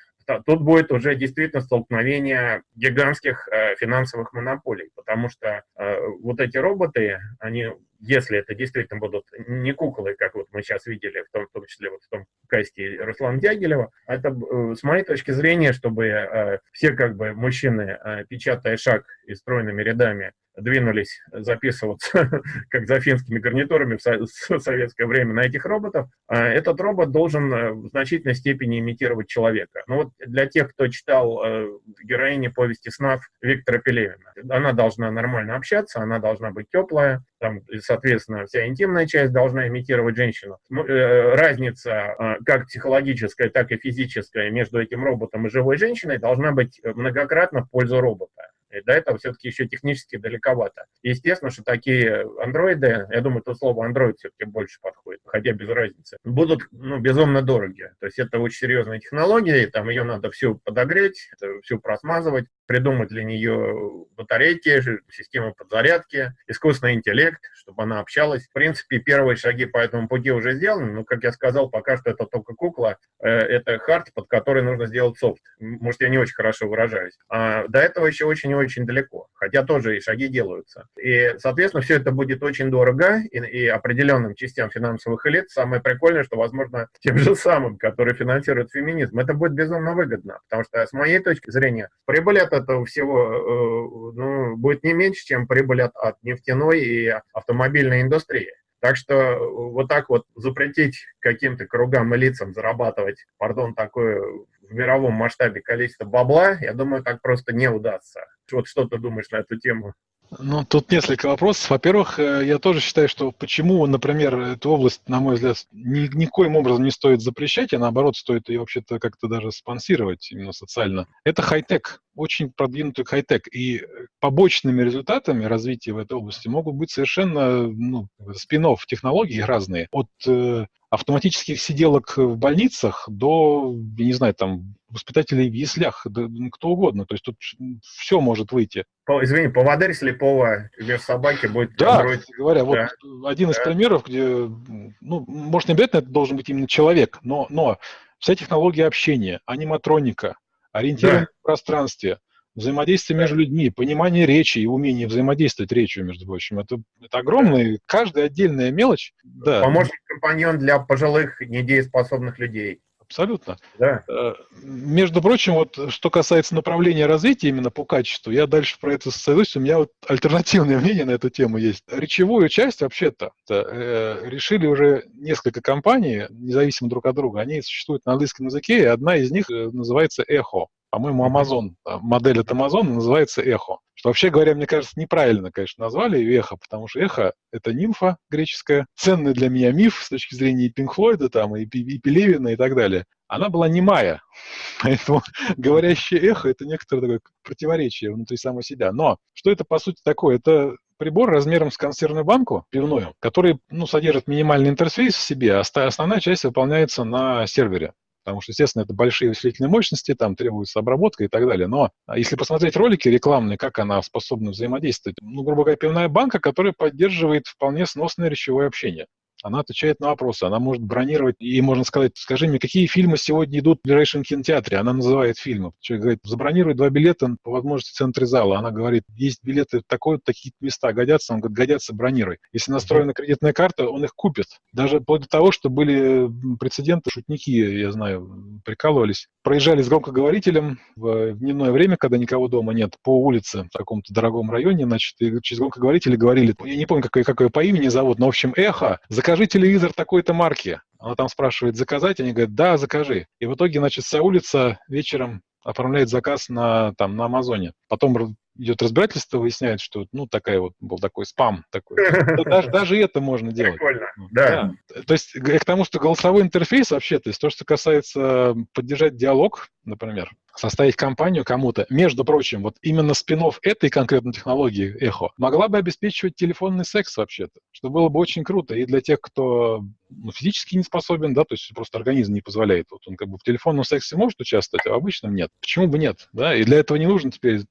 Тут будет уже действительно столкновение гигантских э, финансовых монополий, потому что э, вот эти роботы, они если это действительно будут не куклы, как вот мы сейчас видели, в том, в том числе вот в том касте Руслана Дягилева, это, э, с моей точки зрения, чтобы все как бы мужчины, печатая шаг и стройными рядами, двинулись записываться, как за финскими гарнитурами в советское время, на этих роботов, а этот робот должен э, в значительной степени имитировать человека. Ну вот для тех, кто читал э, героини повести снов Виктора Пелевина, она должна нормально общаться, она должна быть теплая, там, соответственно, вся интимная часть должна имитировать женщину. Э, разница как психологическая, так и физическая между этим роботом и живой женщиной должна быть многократно в пользу робота. И до этого все-таки еще технически далековато. Естественно, что такие андроиды, я думаю, то слово андроид все-таки больше подходит, хотя без разницы, будут ну, безумно дороги. То есть это очень серьезная технология, и там ее надо всю подогреть, всю просмазывать, придумать для нее батарейки, систему подзарядки, искусственный интеллект, чтобы она общалась. В принципе, первые шаги по этому пути уже сделаны, но, как я сказал, пока что это только кукла, э, это хард, под который нужно сделать софт. Может, я не очень хорошо выражаюсь. А до этого еще очень и очень далеко, хотя тоже и шаги делаются. И, соответственно, все это будет очень дорого, и, и определенным частям финансовых элит самое прикольное, что, возможно, тем же самым, которые финансируют феминизм, это будет безумно выгодно, потому что, с моей точки зрения, прибыль от этого всего э, ну, будет не меньше, чем прибыль от, от нефтяной и автомобильной индустрии. Так что э, вот так вот запретить каким-то кругам и лицам зарабатывать, пардон, такое в мировом масштабе количество бабла, я думаю, так просто не удастся. Вот что ты думаешь на эту тему? Ну, тут несколько вопросов. Во-первых, э, я тоже считаю, что почему, например, эту область, на мой взгляд, ни, никоим образом не стоит запрещать, а наоборот, стоит ее вообще-то как-то даже спонсировать именно социально. Это хай-тек, очень продвинутый хай-тек. И побочными результатами развития в этой области могут быть совершенно ну, спин технологий разные. От э, автоматических сиделок в больницах до, я не знаю, там, воспитателей в яслях, да, ну, кто угодно. То есть тут все может выйти. По, извини, поводырь слепого вес собаки будет... Да, Android. говоря, да. вот один из да. примеров, где, ну, может, не обязательно это должен быть именно человек, но, но вся технология общения, аниматроника, ориентирование да. в пространстве, взаимодействие между людьми, понимание речи и умение взаимодействовать речью, между прочим. Это, это огромная, каждая отдельная мелочь. Да. Помощник-компаньон для пожилых недееспособных людей. Абсолютно. Да. Э, между прочим, вот что касается направления развития именно по качеству, я дальше про это сойдусь, у меня вот альтернативное мнение на эту тему есть. Речевую часть вообще-то э, решили уже несколько компаний, независимо друг от друга, они существуют на английском языке, и одна из них э, называется Echo. По-моему, Amazon, модель от Amazon называется Echo. Что вообще говоря, мне кажется, неправильно, конечно, назвали ее эхо, потому что эхо — это нимфа греческая, ценный для меня миф с точки зрения и Пинк Флойда, там, и, и Пелевина и так далее. Она была немая, поэтому говорящее эхо — это некоторое такое противоречие внутри самого себя. Но что это, по сути, такое? Это прибор размером с консервную банку пивную, который ну, содержит минимальный интерфейс в себе, а основная часть выполняется на сервере потому что, естественно, это большие вычислительные мощности, там требуется обработка и так далее. Но если посмотреть ролики рекламные, как она способна взаимодействовать, ну, грубо говоря, пивная банка, которая поддерживает вполне сносное речевое общение. Она отвечает на вопросы, она может бронировать, и можно сказать, скажи мне, какие фильмы сегодня идут в ближайшем кинотеатре? Она называет фильмы. Человек говорит, забронируй два билета по возможности в центре зала. Она говорит, есть билеты в такой такие места годятся? Он говорит, годятся, бронируй. Если настроена кредитная карта, он их купит. Даже вплоть до того, что были прецеденты, шутники, я знаю, прикалывались, проезжали с громкоговорителем в дневное время, когда никого дома нет, по улице в каком-то дорогом районе, значит, и через громкоговорители говорили, я не помню, какое, какое по имени зовут, но, в общем, эхо, закажи телевизор такой-то марки. Она там спрашивает, заказать? Они говорят, да, закажи. И в итоге, значит, вся улица вечером оформляет заказ на, там, на Амазоне. Потом идет разбирательство, выясняет, что ну такая вот был такой спам такой. Даже, даже это можно делать. Прикольно, да. да. То есть к тому, что голосовой интерфейс вообще, то есть то, что касается поддержать диалог, например, составить компанию кому-то, между прочим, вот именно спин этой конкретной технологии эхо могла бы обеспечивать телефонный секс вообще-то, что было бы очень круто и для тех, кто ну, физически не способен, да, то есть просто организм не позволяет. Вот он как бы в телефонном сексе может участвовать, а в обычном нет. Почему бы нет, да? И для этого не нужно теперь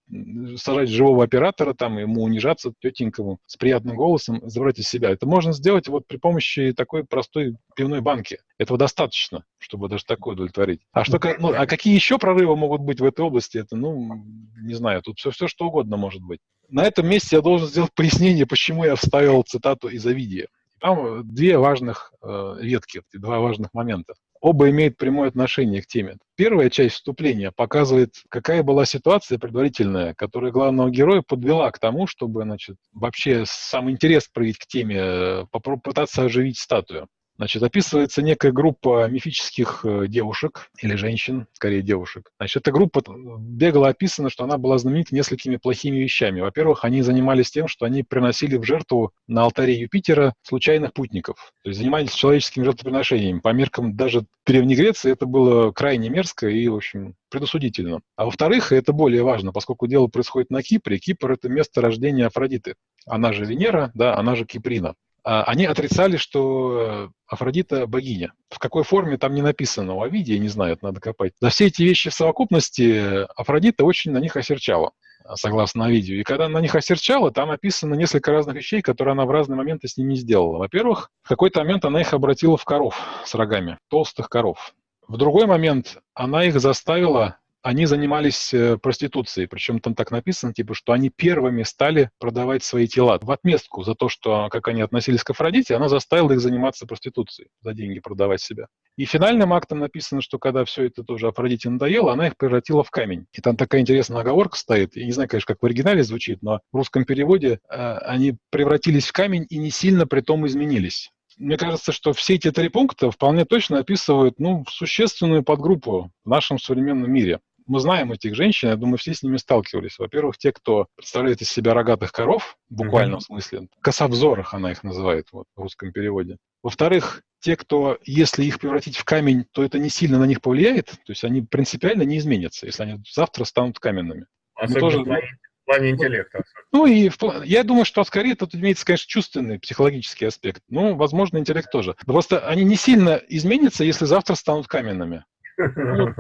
сажать живого оператора, там, ему унижаться тетенькому с приятным голосом, забрать из себя. Это можно сделать вот при помощи такой простой пивной банки. Этого достаточно, чтобы даже такое удовлетворить. А что, ну, а какие еще прорывы могут быть в этой области? Это, ну, не знаю, тут все, все что угодно может быть. На этом месте я должен сделать пояснение, почему я вставил цитату из Овидия. Там две важных э, ветки, два важных момента. Оба имеют прямое отношение к теме. Первая часть вступления показывает, какая была ситуация предварительная, которая главного героя подвела к тому, чтобы значит, вообще сам интерес проявить к теме, э, попытаться оживить статую. Значит, описывается некая группа мифических э, девушек, или женщин, скорее девушек. Значит, эта группа э, бегло описана, что она была знаменита несколькими плохими вещами. Во-первых, они занимались тем, что они приносили в жертву на алтаре Юпитера случайных путников. То есть занимались человеческими жертвоприношениями. По меркам даже Древней Греции это было крайне мерзко и, в общем, предосудительно. А во-вторых, это более важно, поскольку дело происходит на Кипре, Кипр — это место рождения Афродиты. Она же Венера, да, она же Киприна. А, они отрицали, что Афродита богиня. В какой форме там не написано у Овидия, не знаю, надо копать. За все эти вещи в совокупности Афродита очень на них осерчала согласно Овидию. И когда на них осерчала, там написано несколько разных вещей, которые она в разные моменты с ними сделала. Во-первых, в какой-то момент она их обратила в коров с рогами, толстых коров. В другой момент она их заставила они занимались э, проституцией, причем там так написано, типа, что они первыми стали продавать свои тела. В отместку за то, что, как они относились к Афродите, она заставила их заниматься проституцией, за деньги продавать себя. И финальным актом написано, что когда все это тоже Афродите надоело, она их превратила в камень. И там такая интересная оговорка стоит. Я не знаю, конечно, как в оригинале звучит, но в русском переводе э, они превратились в камень и не сильно при том изменились мне кажется, что все эти три пункта вполне точно описывают ну, существенную подгруппу в нашем современном мире мы знаем этих женщин, я думаю, все с ними сталкивались. Во-первых, те, кто представляет из себя рогатых коров, в буквальном mm-hmm. смысле, косовзорах она их называет вот, в русском переводе. Во-вторых, те, кто, если их превратить в камень, то это не сильно на них повлияет, то есть они принципиально не изменятся, если они завтра станут каменными. Особенно тоже, в плане интеллекта. Ну и в, я думаю, что скорее тут имеется, конечно, чувственный, психологический аспект. Ну, возможно, интеллект тоже. Просто они не сильно изменятся, если завтра станут каменными. Ну,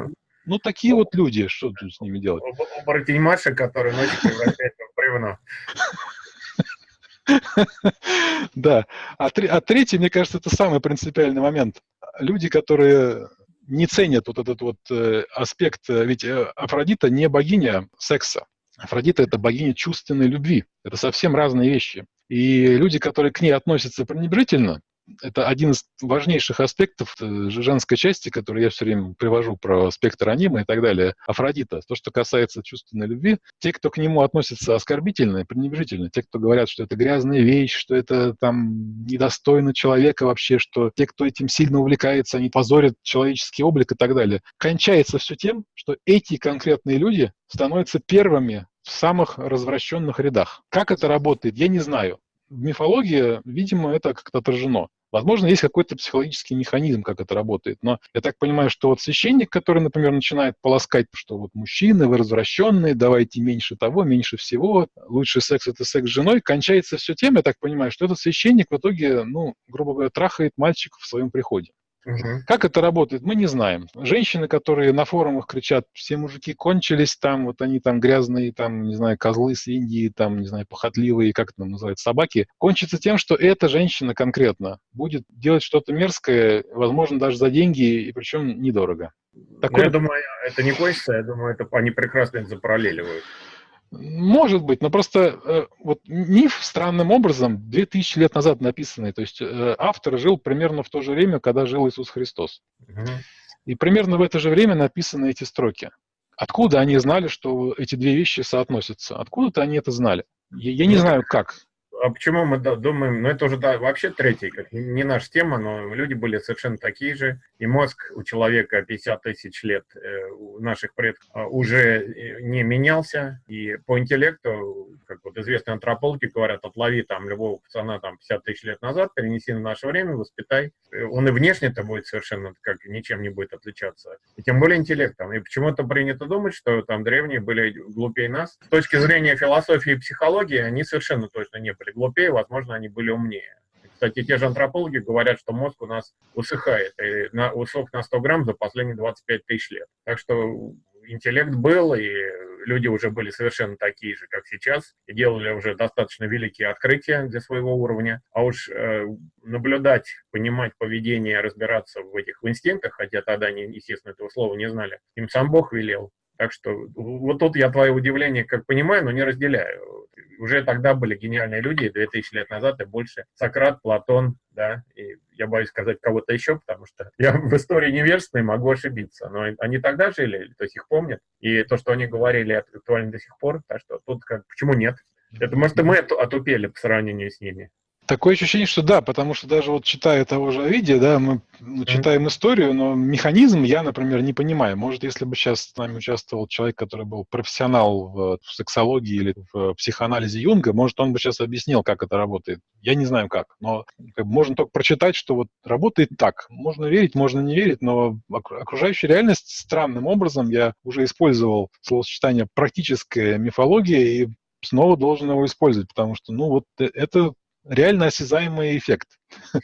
ну, такие вот люди, что тут с ними делать? Оборотень Маша, который ночью превращается в бревно. Да. А, а третий, мне кажется, это самый принципиальный момент. Люди, которые не ценят вот этот вот э, аспект, э, ведь э, Афродита не богиня секса. Афродита – это богиня чувственной любви. Это совсем разные вещи. И люди, которые к ней относятся пренебрежительно, это один из важнейших аспектов э, женской части, который я все время привожу про спектр анима и так далее. Афродита. То, что касается чувственной любви, те, кто к нему относится оскорбительно и пренебрежительно, те, кто говорят, что это грязная вещь, что это там недостойно человека вообще, что те, кто этим сильно увлекается, они позорят человеческий облик и так далее. Кончается все тем, что эти конкретные люди становятся первыми в самых развращенных рядах. Как это работает, я не знаю. В мифологии, видимо, это как-то отражено. Возможно, есть какой-то психологический механизм, как это работает. Но я так понимаю, что вот священник, который, например, начинает полоскать, что вот мужчины, вы развращенные, давайте меньше того, меньше всего, лучший секс – это секс с женой, кончается все тем, я так понимаю, что этот священник в итоге, ну, грубо говоря, трахает мальчиков в своем приходе. Угу. Как это работает, мы не знаем. Женщины, которые на форумах кричат, все мужики кончились там, вот они там грязные, там, не знаю, козлы с Индии, там, не знаю, похотливые, как это называется, собаки, кончится тем, что эта женщина конкретно будет делать что-то мерзкое, возможно, даже за деньги, и причем недорого. Такое... Я думаю, это не кончится, я думаю, это они прекрасно это запараллеливают. Может быть, но просто э, вот миф странным образом 2000 лет назад написанный, то есть э, автор жил примерно в то же время, когда жил Иисус Христос. Угу. И примерно в это же время написаны эти строки. Откуда они знали, что эти две вещи соотносятся? Откуда-то они это знали. Я, я не знаю, как а почему мы думаем, ну это уже да, вообще третий, как не наша тема, но люди были совершенно такие же, и мозг у человека 50 тысяч лет э, у наших предков а, уже э, не менялся, и по интеллекту, как вот известные антропологи говорят, отлови там любого пацана там 50 тысяч лет назад, перенеси на наше время, воспитай, э, он и внешне-то будет совершенно как ничем не будет отличаться, и тем более интеллектом, и почему-то принято думать, что там древние были глупее нас. С точки зрения философии и психологии они совершенно точно не были глупее, возможно, они были умнее. Кстати, те же антропологи говорят, что мозг у нас усыхает, и на, усох на 100 грамм за последние 25 тысяч лет. Так что интеллект был, и люди уже были совершенно такие же, как сейчас, и делали уже достаточно великие открытия для своего уровня. А уж э, наблюдать, понимать поведение, разбираться в этих инстинктах, хотя тогда, они, естественно, этого слова не знали, им сам Бог велел. Так что вот тут я твое удивление как понимаю, но не разделяю. Уже тогда были гениальные люди, 2000 лет назад и больше. Сократ, Платон, да, и я боюсь сказать кого-то еще, потому что я в истории неверственный, могу ошибиться. Но они тогда жили, то есть их помнят. И то, что они говорили, актуально до сих пор. Так что тут как, почему нет? Это, может, и мы отупели по сравнению с ними. Такое ощущение, что да, потому что даже вот читая того же Овидия, да, мы ну, читаем историю, но механизм я, например, не понимаю. Может, если бы сейчас с нами участвовал человек, который был профессионал в, в сексологии или в психоанализе Юнга, может, он бы сейчас объяснил, как это работает. Я не знаю как, но как бы, можно только прочитать, что вот работает так. Можно верить, можно не верить, но окружающая реальность странным образом, я уже использовал словосочетание «практическая мифология», и снова должен его использовать, потому что, ну, вот э, это реально осязаемый эффект.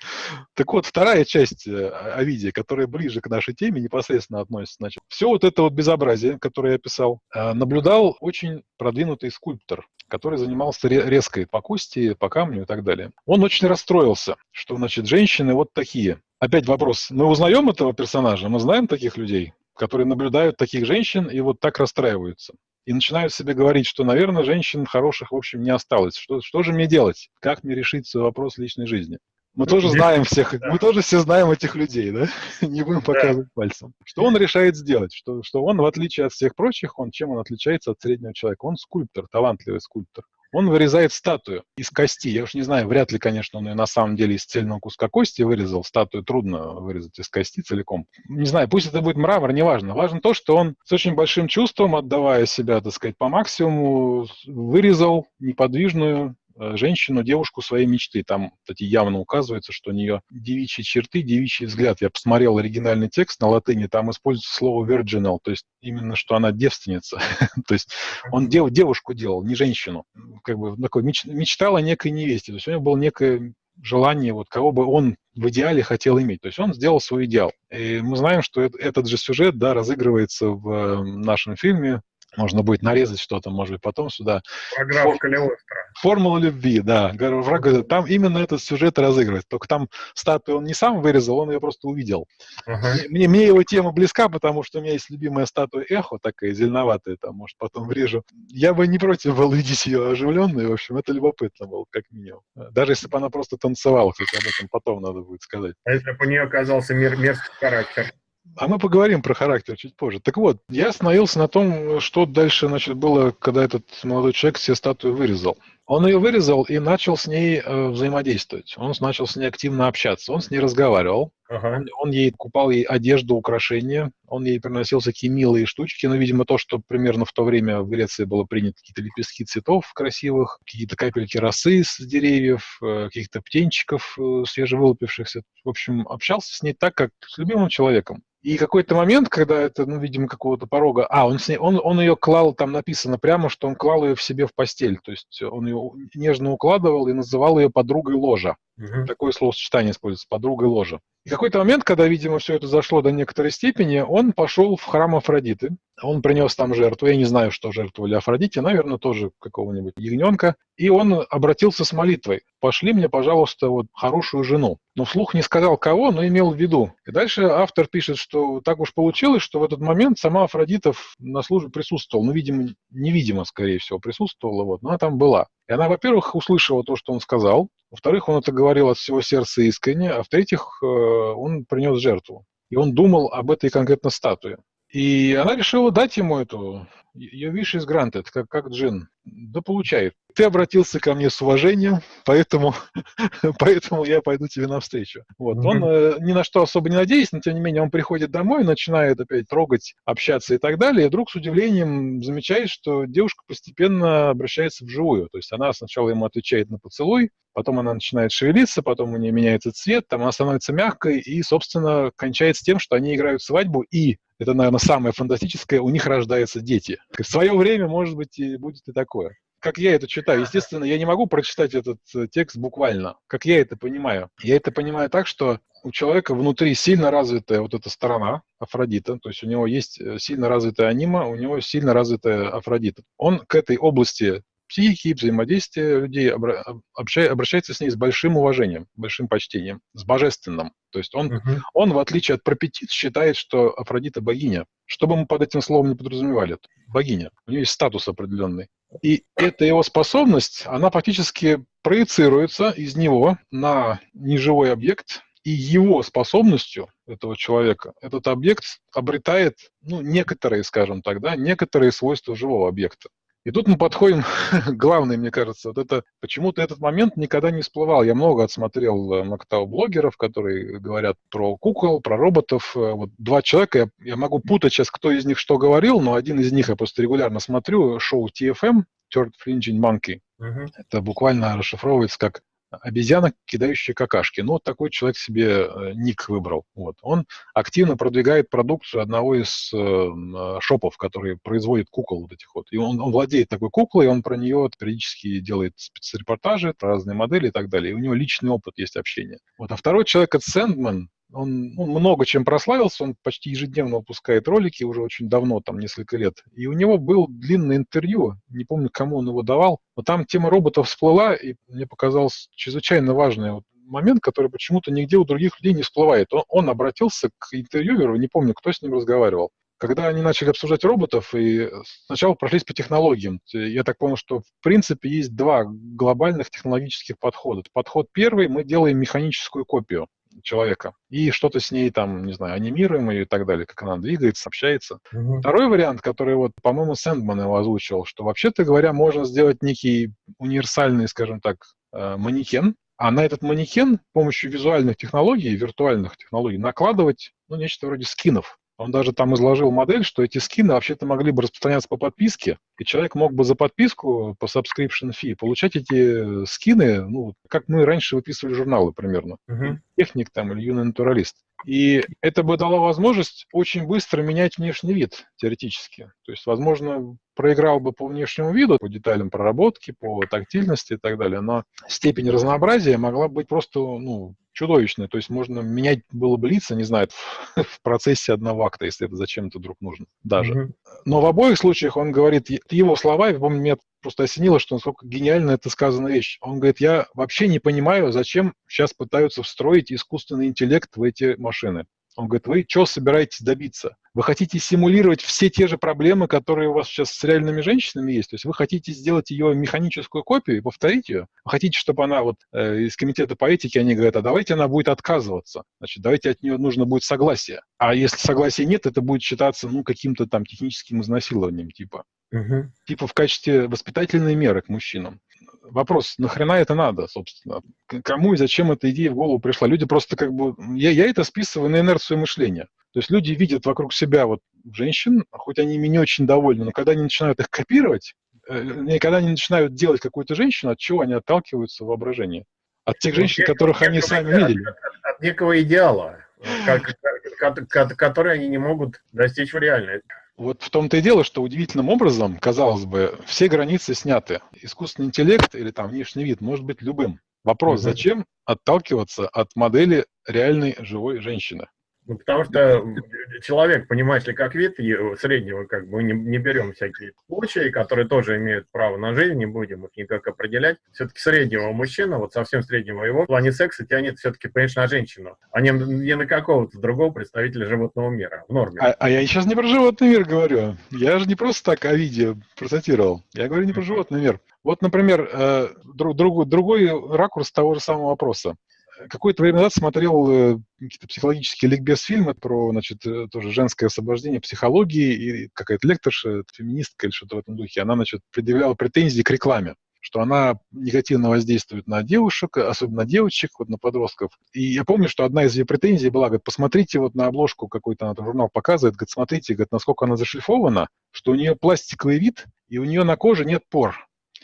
так вот, вторая часть э, Овидия, которая ближе к нашей теме, непосредственно относится. Значит, все вот это вот безобразие, которое я писал, э, наблюдал очень продвинутый скульптор, который занимался резкой по кости, по камню и так далее. Он очень расстроился, что, значит, женщины вот такие. Опять вопрос, мы узнаем этого персонажа, мы знаем таких людей, которые наблюдают таких женщин и вот так расстраиваются и начинают себе говорить, что, наверное, женщин хороших, в общем, не осталось. Что, что же мне делать? Как мне решить свой вопрос личной жизни? Мы ну, тоже знаем всех, да. мы тоже все знаем этих людей, да? Не будем показывать да. пальцем. Что он решает сделать? Что, что он, в отличие от всех прочих, он чем он отличается от среднего человека? Он скульптор, талантливый скульптор он вырезает статую из кости. Я уж не знаю, вряд ли, конечно, он ее на самом деле из цельного куска кости вырезал. Статую трудно вырезать из кости целиком. Не знаю, пусть это будет мрамор, неважно. Важно то, что он с очень большим чувством, отдавая себя, так сказать, по максимуму, вырезал неподвижную женщину, девушку своей мечты. Там, кстати, явно указывается, что у нее девичьи черты, девичий взгляд. Я посмотрел оригинальный текст на латыни, там используется слово virginal, то есть именно, что она девственница. то есть он дев, девушку делал, не женщину. Как бы такой меч, мечтал о некой невесте. То есть у него было некое желание, вот кого бы он в идеале хотел иметь. То есть он сделал свой идеал. И мы знаем, что этот же сюжет да, разыгрывается в э, нашем фильме Можно будет нарезать что-то, может быть, потом сюда. Программа Калиостро. Формула любви, да. Враг, там именно этот сюжет разыгрывает. Только там статую он не сам вырезал, он ее просто увидел. Ага. Мне, мне его тема близка, потому что у меня есть любимая статуя Эхо, такая зеленоватая, там, может, потом врежу. Я бы не против был видеть ее оживленной, в общем, это любопытно было, как минимум. Даже если бы она просто танцевала, хотя об этом потом надо будет сказать. А если бы у нее оказался мер мерзкий характер? А мы поговорим про характер чуть позже. Так вот, я остановился на том, что дальше значит, было, когда этот молодой человек себе статую вырезал. Он ее вырезал и начал с ней э, взаимодействовать. Он начал с ней активно общаться. Он с ней разговаривал. Ага. Он, он ей купал ей одежду, украшения. Он ей приносил всякие милые штучки. Ну, видимо, то, что примерно в то время в Греции было принято. Какие-то лепестки цветов красивых, какие-то капельки росы с деревьев, э, каких-то птенчиков э, свежевылупившихся. В общем, общался с ней так, как с любимым человеком. И какой-то момент, когда это, ну, видимо, какого-то порога... А, он, с ней, он, он ее клал, там написано прямо, что он клал ее в себе в постель. То есть он ее нежно укладывал и называл ее подругой ложа. Угу. Такое словосочетание используется, подругой ложа. И какой-то момент, когда, видимо, все это зашло до некоторой степени, он пошел в храм Афродиты. Он принес там жертву. Я не знаю, что жертвовали Афродите, наверное, тоже какого-нибудь ягненка. И он обратился с молитвой. «Пошли мне, пожалуйста, вот хорошую жену». Но вслух не сказал кого, но имел в виду. И дальше автор пишет, что так уж получилось, что в этот момент сама Афродита на службе присутствовала. Ну, видимо, невидимо, скорее всего, присутствовала, вот, но она там была. Она, во-первых, услышала то, что он сказал, во-вторых, он это говорил от всего сердца искренне, а в-третьих, э, он принес жертву. И он думал об этой конкретно статуе. И она решила дать ему эту, ее wish is granted, как, как джин. Да получает. Ты обратился ко мне с уважением, поэтому, поэтому я пойду тебе навстречу. Вот. Mm-hmm. Он э, ни на что особо не надеется, но тем не менее он приходит домой, начинает опять трогать, общаться и так далее, и вдруг с удивлением замечает, что девушка постепенно обращается вживую. То есть она сначала ему отвечает на поцелуй, потом она начинает шевелиться, потом у нее меняется цвет, там она становится мягкой и, собственно, кончается тем, что они играют свадьбу, и это, наверное, самое фантастическое, у них рождаются дети. В свое время, может быть, и будет и такое. Как я это читаю? Естественно, я не могу прочитать этот э, текст буквально. Как я это понимаю? Я это понимаю так, что у человека внутри сильно развитая вот эта сторона Афродита, то есть у него есть э, сильно развитая анима, у него сильно развитая Афродита. Он к этой области психики, взаимодействия людей, обращается с ней с большим уважением, большим почтением, с божественным. То есть он, uh-huh. он, в отличие от пропетит, считает, что Афродита богиня. Что бы мы под этим словом не подразумевали, богиня. У нее есть статус определенный. И эта его способность, она фактически проецируется из него на неживой объект, и его способностью этого человека этот объект обретает, ну, некоторые, скажем так, да, некоторые свойства живого объекта. И тут мы подходим к главной, мне кажется, вот это, почему-то этот момент никогда не всплывал. Я много отсмотрел э, Мактау блогеров, которые говорят про кукол, про роботов. Э, вот два человека, я, я могу путать сейчас, кто из них что говорил, но один из них я просто регулярно смотрю, шоу TFM, Third Fringing Monkey. Uh-huh. Это буквально расшифровывается как обезьяна, кидающая какашки. Ну, вот такой человек себе э, ник выбрал. Вот. Он активно продвигает продукцию одного из э, э, шопов, который производит кукол вот этих вот. И он, он владеет такой куклой, и он про нее периодически делает спецрепортажи, разные модели и так далее. И у него личный опыт есть общения. Вот. А второй человек, это Сэндман, он, он много чем прославился, он почти ежедневно выпускает ролики уже очень давно, там несколько лет. И у него был длинное интервью, не помню, кому он его давал, но там тема роботов всплыла, и мне показалось чрезвычайно важный вот момент, который почему-то нигде у других людей не всплывает. Он, он обратился к интервьюеру, не помню, кто с ним разговаривал. Когда они начали обсуждать роботов, и сначала прошлись по технологиям, я так понял, что в принципе есть два глобальных технологических подхода. Подход первый, мы делаем механическую копию человека и что-то с ней там, не знаю, анимируем ее и так далее, как она двигается, общается. Угу. Второй вариант, который вот, по-моему, Сэндман его озвучил, что вообще-то говоря, можно сделать некий универсальный, скажем так, э, манекен, а на этот манекен с помощью визуальных технологий, виртуальных технологий накладывать ну, нечто вроде скинов. Он даже там изложил модель, что эти скины вообще-то могли бы распространяться по подписке, и человек мог бы за подписку по subscription fee получать эти скины, ну, как мы раньше выписывали журналы примерно. Uh-huh. Техник там или юный натуралист. И это бы дало возможность очень быстро менять внешний вид, теоретически. То есть, возможно, проиграл бы по внешнему виду, по деталям проработки, по тактильности и так далее, но степень разнообразия могла быть просто ну, чудовищная. То есть можно менять было бы лица, не знаю, в, в процессе одного акта, если это зачем-то вдруг нужно даже. Mm-hmm. Но в обоих случаях он говорит, его слова, я помню, меня просто осенило, что насколько гениально это сказана вещь. Он говорит, я вообще не понимаю, зачем сейчас пытаются встроить искусственный интеллект в эти машины. Он говорит, вы что собираетесь добиться? Вы хотите симулировать все те же проблемы, которые у вас сейчас с реальными женщинами есть? То есть вы хотите сделать ее механическую копию и повторить ее? Вы хотите, чтобы она вот э, из комитета по этике, они говорят, а давайте она будет отказываться. Значит, давайте от нее нужно будет согласие. А если согласия нет, это будет считаться, ну, каким-то там техническим изнасилованием типа. Угу. Типа в качестве воспитательной меры к мужчинам вопрос, нахрена это надо, собственно? Кому и зачем эта идея в голову пришла? Люди просто как бы... Я, я это списываю на инерцию мышления. То есть люди видят вокруг себя вот женщин, хоть они ими не очень довольны, но когда они начинают их копировать, э, когда они начинают делать какую-то женщину, от чего они отталкиваются в воображении? От тех женщин, которых они сами видели. От, от некого идеала, как, который они не могут достичь в реальной. Вот в том-то и дело, что удивительным образом, казалось бы, все границы сняты. Искусственный интеллект или там внешний вид может быть любым. Вопрос, угу. зачем отталкиваться от модели реальной живой женщины? Ну, потому что человек, понимаешь ли, как вид среднего, как бы не, не берем всякие случаи, которые тоже имеют право на жизнь, не будем их никак определять. Все-таки среднего мужчина, вот совсем среднего его, в плане секса тянет все-таки, конечно, на женщину, а не, не на какого-то другого представителя животного мира, в норме. А, а я сейчас не про животный мир говорю. Я же не просто так о виде процитировал. Я говорю не про животный мир. Вот, например, э, друг, друг, другой ракурс того же самого вопроса какое-то время назад смотрел э, какие-то психологические ликбез-фильмы про, значит, э, тоже женское освобождение психологии, и какая-то лекторша, феминистка или что-то в этом духе, она, значит, предъявляла претензии к рекламе что она негативно воздействует на девушек, особенно на девочек, вот на подростков. И я помню, что одна из ее претензий была, говорит, посмотрите вот на обложку какой-то, она журнал показывает, говорит, смотрите, говорит, насколько она зашлифована, что у нее пластиковый вид, и у нее на коже нет пор.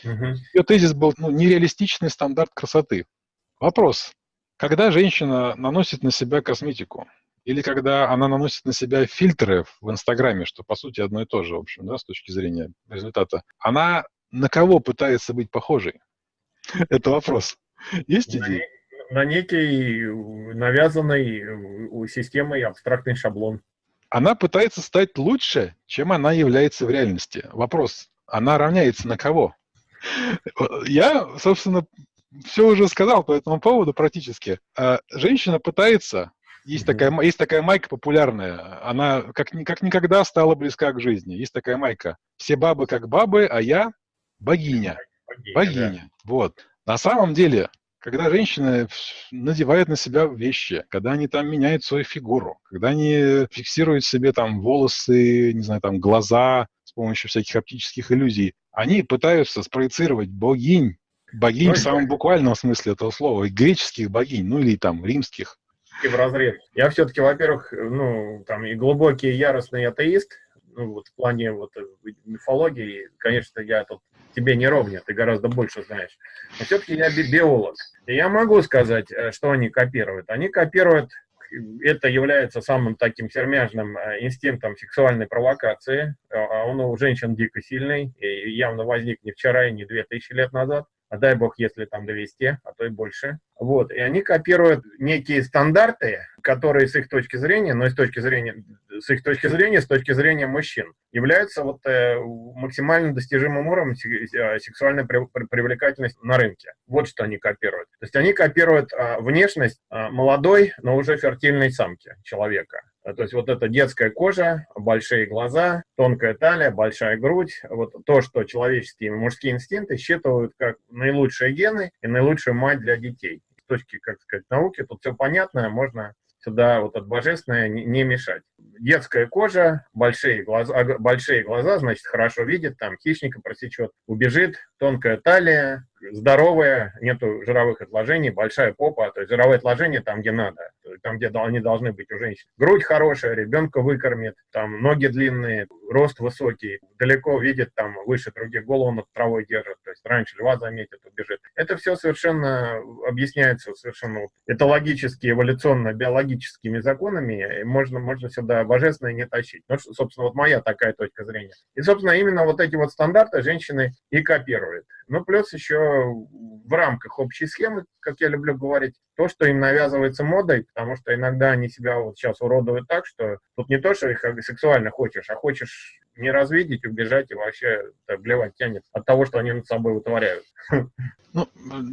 Угу. Ее тезис был ну, нереалистичный стандарт красоты. Вопрос, когда женщина наносит на себя косметику, или когда она наносит на себя фильтры в Инстаграме, что по сути одно и то же, в общем, да, с точки зрения результата, она на кого пытается быть похожей? Это вопрос. Есть идеи? На некий навязанный системой абстрактный шаблон. Она пытается стать лучше, чем она является в реальности. Вопрос, она равняется на кого? Я, собственно, все уже сказал по этому поводу практически. А, женщина пытается, есть, такая, есть такая майка популярная, она как, как никогда стала близка к жизни. Есть такая майка. Все бабы как бабы, а я богиня. Богиня. богиня. Да. Вот. На самом деле, когда женщины надевают на себя вещи, когда они там меняют свою фигуру, когда они фиксируют себе там волосы, не знаю, там глаза с помощью всяких оптических иллюзий, они пытаются спроецировать богинь Богинь в самом буквальном смысле этого слова, греческих богинь, ну или там римских. И в разрез. Я все-таки, во-первых, ну, там и глубокий яростный атеист, ну, вот в плане вот э, мифологии, конечно, я тут тебе не ровня, ты гораздо больше знаешь. Но все-таки я биолог. И я могу сказать, э, что они копируют. Они копируют, это является самым таким сермяжным э, инстинктом сексуальной провокации. А он у женщин дико сильный, и явно возник не вчера и не две тысячи лет назад а дай бог, если там 200, а то и больше. Вот, и они копируют некие стандарты, которые с их точки зрения, но и с точки зрения, с их точки зрения, с точки зрения мужчин, являются вот э, максимально достижимым уровнем э, сексуальной при, при, привлекательности на рынке. Вот что они копируют. То есть они копируют э, внешность э, молодой, но уже фертильной самки человека. Э, то есть вот эта детская кожа, большие глаза, тонкая талия, большая грудь, вот то, что человеческие мужские инстинкты считывают как наилучшие гены и наилучшую мать для детей. С точки, как сказать, науки тут все понятно, можно сюда вот от божественное не, не мешать. Детская кожа, большие глаза, большие глаза, значит, хорошо видит, там хищника просечет, убежит, тонкая талия, здоровая, нету жировых отложений, большая попа, то есть жировые отложения там, где надо, там, где они должны быть у женщин. Грудь хорошая, ребенка выкормит, там ноги длинные, рост высокий, далеко видит, там выше других голову над травой держит, то есть раньше льва заметит, убежит. Это все совершенно объясняется совершенно это логически, эволюционно, биологическими законами, и можно, можно сюда божественное не тащить. Ну, собственно, вот моя такая точка зрения. И, собственно, именно вот эти вот стандарты женщины и копируют. Ну, плюс еще в рамках общей схемы, как я люблю говорить, то, что им навязывается модой, потому что иногда они себя вот сейчас уродуют так, что тут не то, что их сексуально хочешь, а хочешь не развидеть, убежать и вообще так, блевать тянет от того, что они над собой вытворяют. Ну,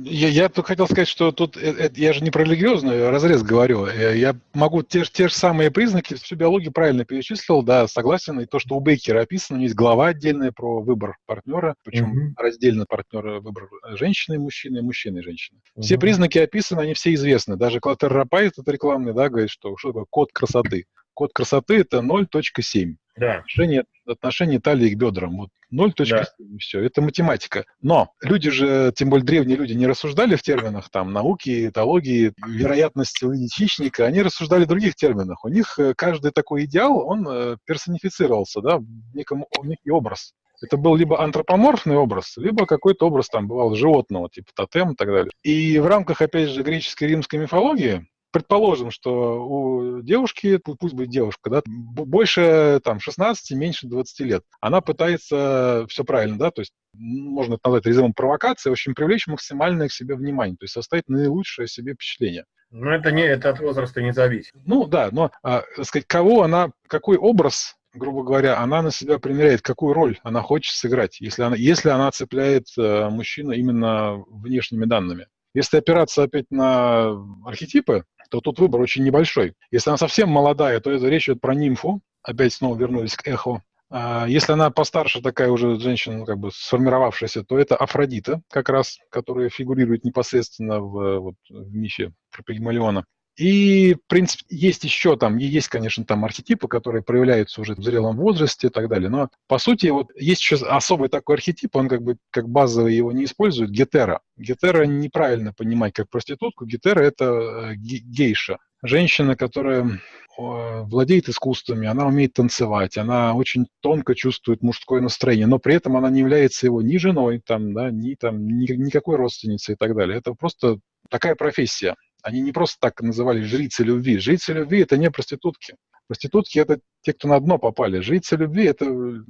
я, я хотел сказать, что тут это, э, я же не про религиозный разрез говорю. Э, я могу те, те же самые признаки, всю биологию правильно перечислил, да, согласен. И то, что у Бейкера описано, у него есть глава отдельная про выбор партнера, причем mm-hmm. раздельно партнера выбор женщины и мужчины, мужчины и женщины. Mm-hmm. Все признаки описаны, они все известны. Даже Клотер Рапай, этот рекламный, да, говорит, что, что такое код красоты. Код красоты – это 0.7. Да. Отношение, отношение талии к бедрам. Вот 0.7, да. все. Это математика. Но люди же, тем более древние люди, не рассуждали в терминах там науки, этологии, вероятности увидеть хищника. Они рассуждали в других терминах. У них э, каждый такой идеал, он э, персонифицировался, да, в неком в некий образ. Это был либо антропоморфный образ, либо какой-то образ там бывал животного, типа тотем и так далее. И в рамках, опять же, греческой и римской мифологии предположим, что у девушки, пусть будет девушка, да, больше там 16, меньше 20 лет, она пытается все правильно, да, то есть можно это назвать резервом провокации, в общем, привлечь максимальное к себе внимание, то есть составить наилучшее о себе впечатление. Но это не это от возраста не зависит. Ну да, но а, сказать, кого она, какой образ грубо говоря, она на себя примеряет, какую роль она хочет сыграть, если она, если она цепляет э, мужчину именно внешними данными. Если опираться опять на архетипы, то тут выбор очень небольшой. Если она совсем молодая, то это речь идет про нимфу. Опять снова вернулись к эхо. А если она постарше, такая уже женщина, как бы сформировавшаяся, то это Афродита, как раз, которая фигурирует непосредственно в, вот, в мифе про Пигмалиона. И, в принципе, есть еще там, есть, конечно, там архетипы, которые проявляются уже в зрелом возрасте и так далее. Но, по сути, вот есть еще особый такой архетип, он как бы как базовый его не использует, гетера. Гетера неправильно понимать как проститутку. Гетера – это э, гейша. Женщина, которая владеет искусствами, она умеет танцевать, она очень тонко чувствует мужское настроение, но при этом она не является его ни женой, там, да, ни, там, ни, никакой родственницей и так далее. Это просто такая профессия. Они не просто так называли жрицы любви. Жрицы любви – это не проститутки. Проститутки – это те, кто на дно попали. Жрицы любви – это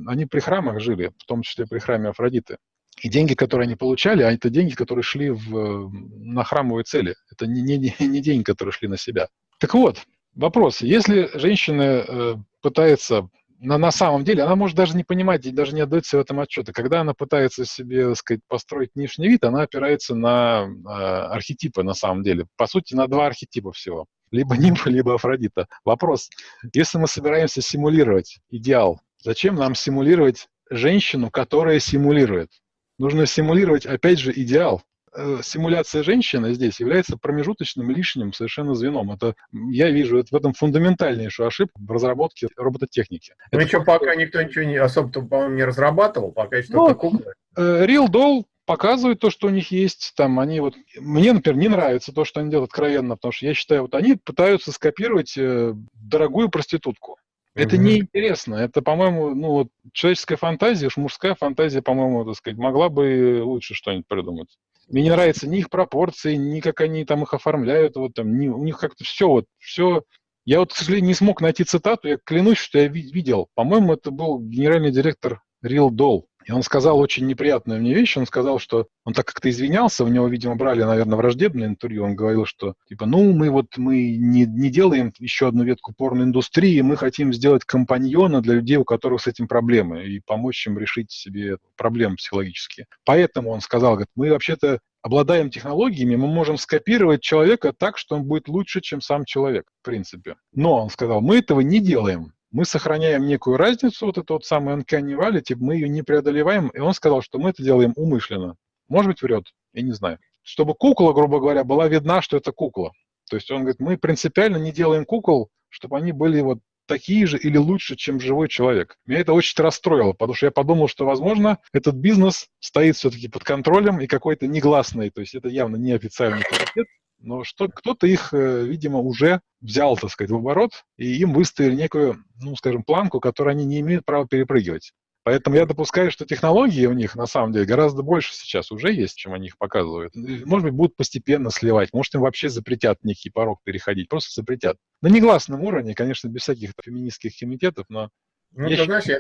они при храмах жили, в том числе при храме Афродиты. И деньги, которые они получали, а это деньги, которые шли в, на храмовые цели. Это не, не, не деньги, которые шли на себя. Так вот, вопрос. Если женщина э, пытается на, на самом деле она может даже не понимать и даже не отдать себе в этом отчета. Когда она пытается себе, так сказать, построить внешний вид, она опирается на э, архетипы на самом деле. По сути, на два архетипа всего. Либо нимфа, либо Афродита. Вопрос. Если мы собираемся симулировать идеал, зачем нам симулировать женщину, которая симулирует? Нужно симулировать, опять же, идеал. Э, симуляция женщины здесь является промежуточным лишним совершенно звеном. Это, я вижу это в этом фундаментальнейшую ошибку в разработке робототехники. Ну еще пока никто ничего не, особо, по-моему, не разрабатывал, пока что-то ну, куклы. Э, Real Doll показывают то, что у них есть. Там они вот, мне, например, не нравится то, что они делают откровенно, потому что я считаю, вот они пытаются скопировать э, дорогую проститутку. Это mm-hmm. неинтересно. Это, по-моему, ну вот человеческая фантазия, уж мужская фантазия, по-моему, так сказать, могла бы лучше что-нибудь придумать. Мне не нравятся ни их пропорции, ни как они там их оформляют, вот там, ни, у них как-то все, вот, все. Я вот, к сожалению, не смог найти цитату, я клянусь, что я видел. По-моему, это был генеральный директор Real Doll. И он сказал очень неприятную мне вещь. Он сказал, что он так как-то извинялся, у него, видимо, брали, наверное, враждебное интервью. Он говорил, что, типа, ну, мы вот мы не, не делаем еще одну ветку порноиндустрии, мы хотим сделать компаньона для людей, у которых с этим проблемы, и помочь им решить себе проблемы психологические. Поэтому он сказал, говорит, мы вообще-то обладаем технологиями, мы можем скопировать человека так, что он будет лучше, чем сам человек, в принципе. Но, он сказал, мы этого не делаем мы сохраняем некую разницу, вот эту вот самую uncanny valley, мы ее не преодолеваем, и он сказал, что мы это делаем умышленно. Может быть, врет, я не знаю. Чтобы кукла, грубо говоря, была видна, что это кукла. То есть он говорит, мы принципиально не делаем кукол, чтобы они были вот такие же или лучше, чем живой человек. Меня это очень расстроило, потому что я подумал, что, возможно, этот бизнес стоит все-таки под контролем и какой-то негласный, то есть это явно не официальный комитет, но что кто-то их, э, видимо, уже взял, так сказать, в оборот, и им выставили некую, ну, скажем, планку, которую они не имеют права перепрыгивать. Поэтому я допускаю, что технологии у них на самом деле гораздо больше сейчас уже есть, чем они их показывают. Может быть, будут постепенно сливать, может, им вообще запретят некий порог переходить, просто запретят. На негласном уровне, конечно, без всяких феминистских комитетов, но... Ну, ты знаешь, я,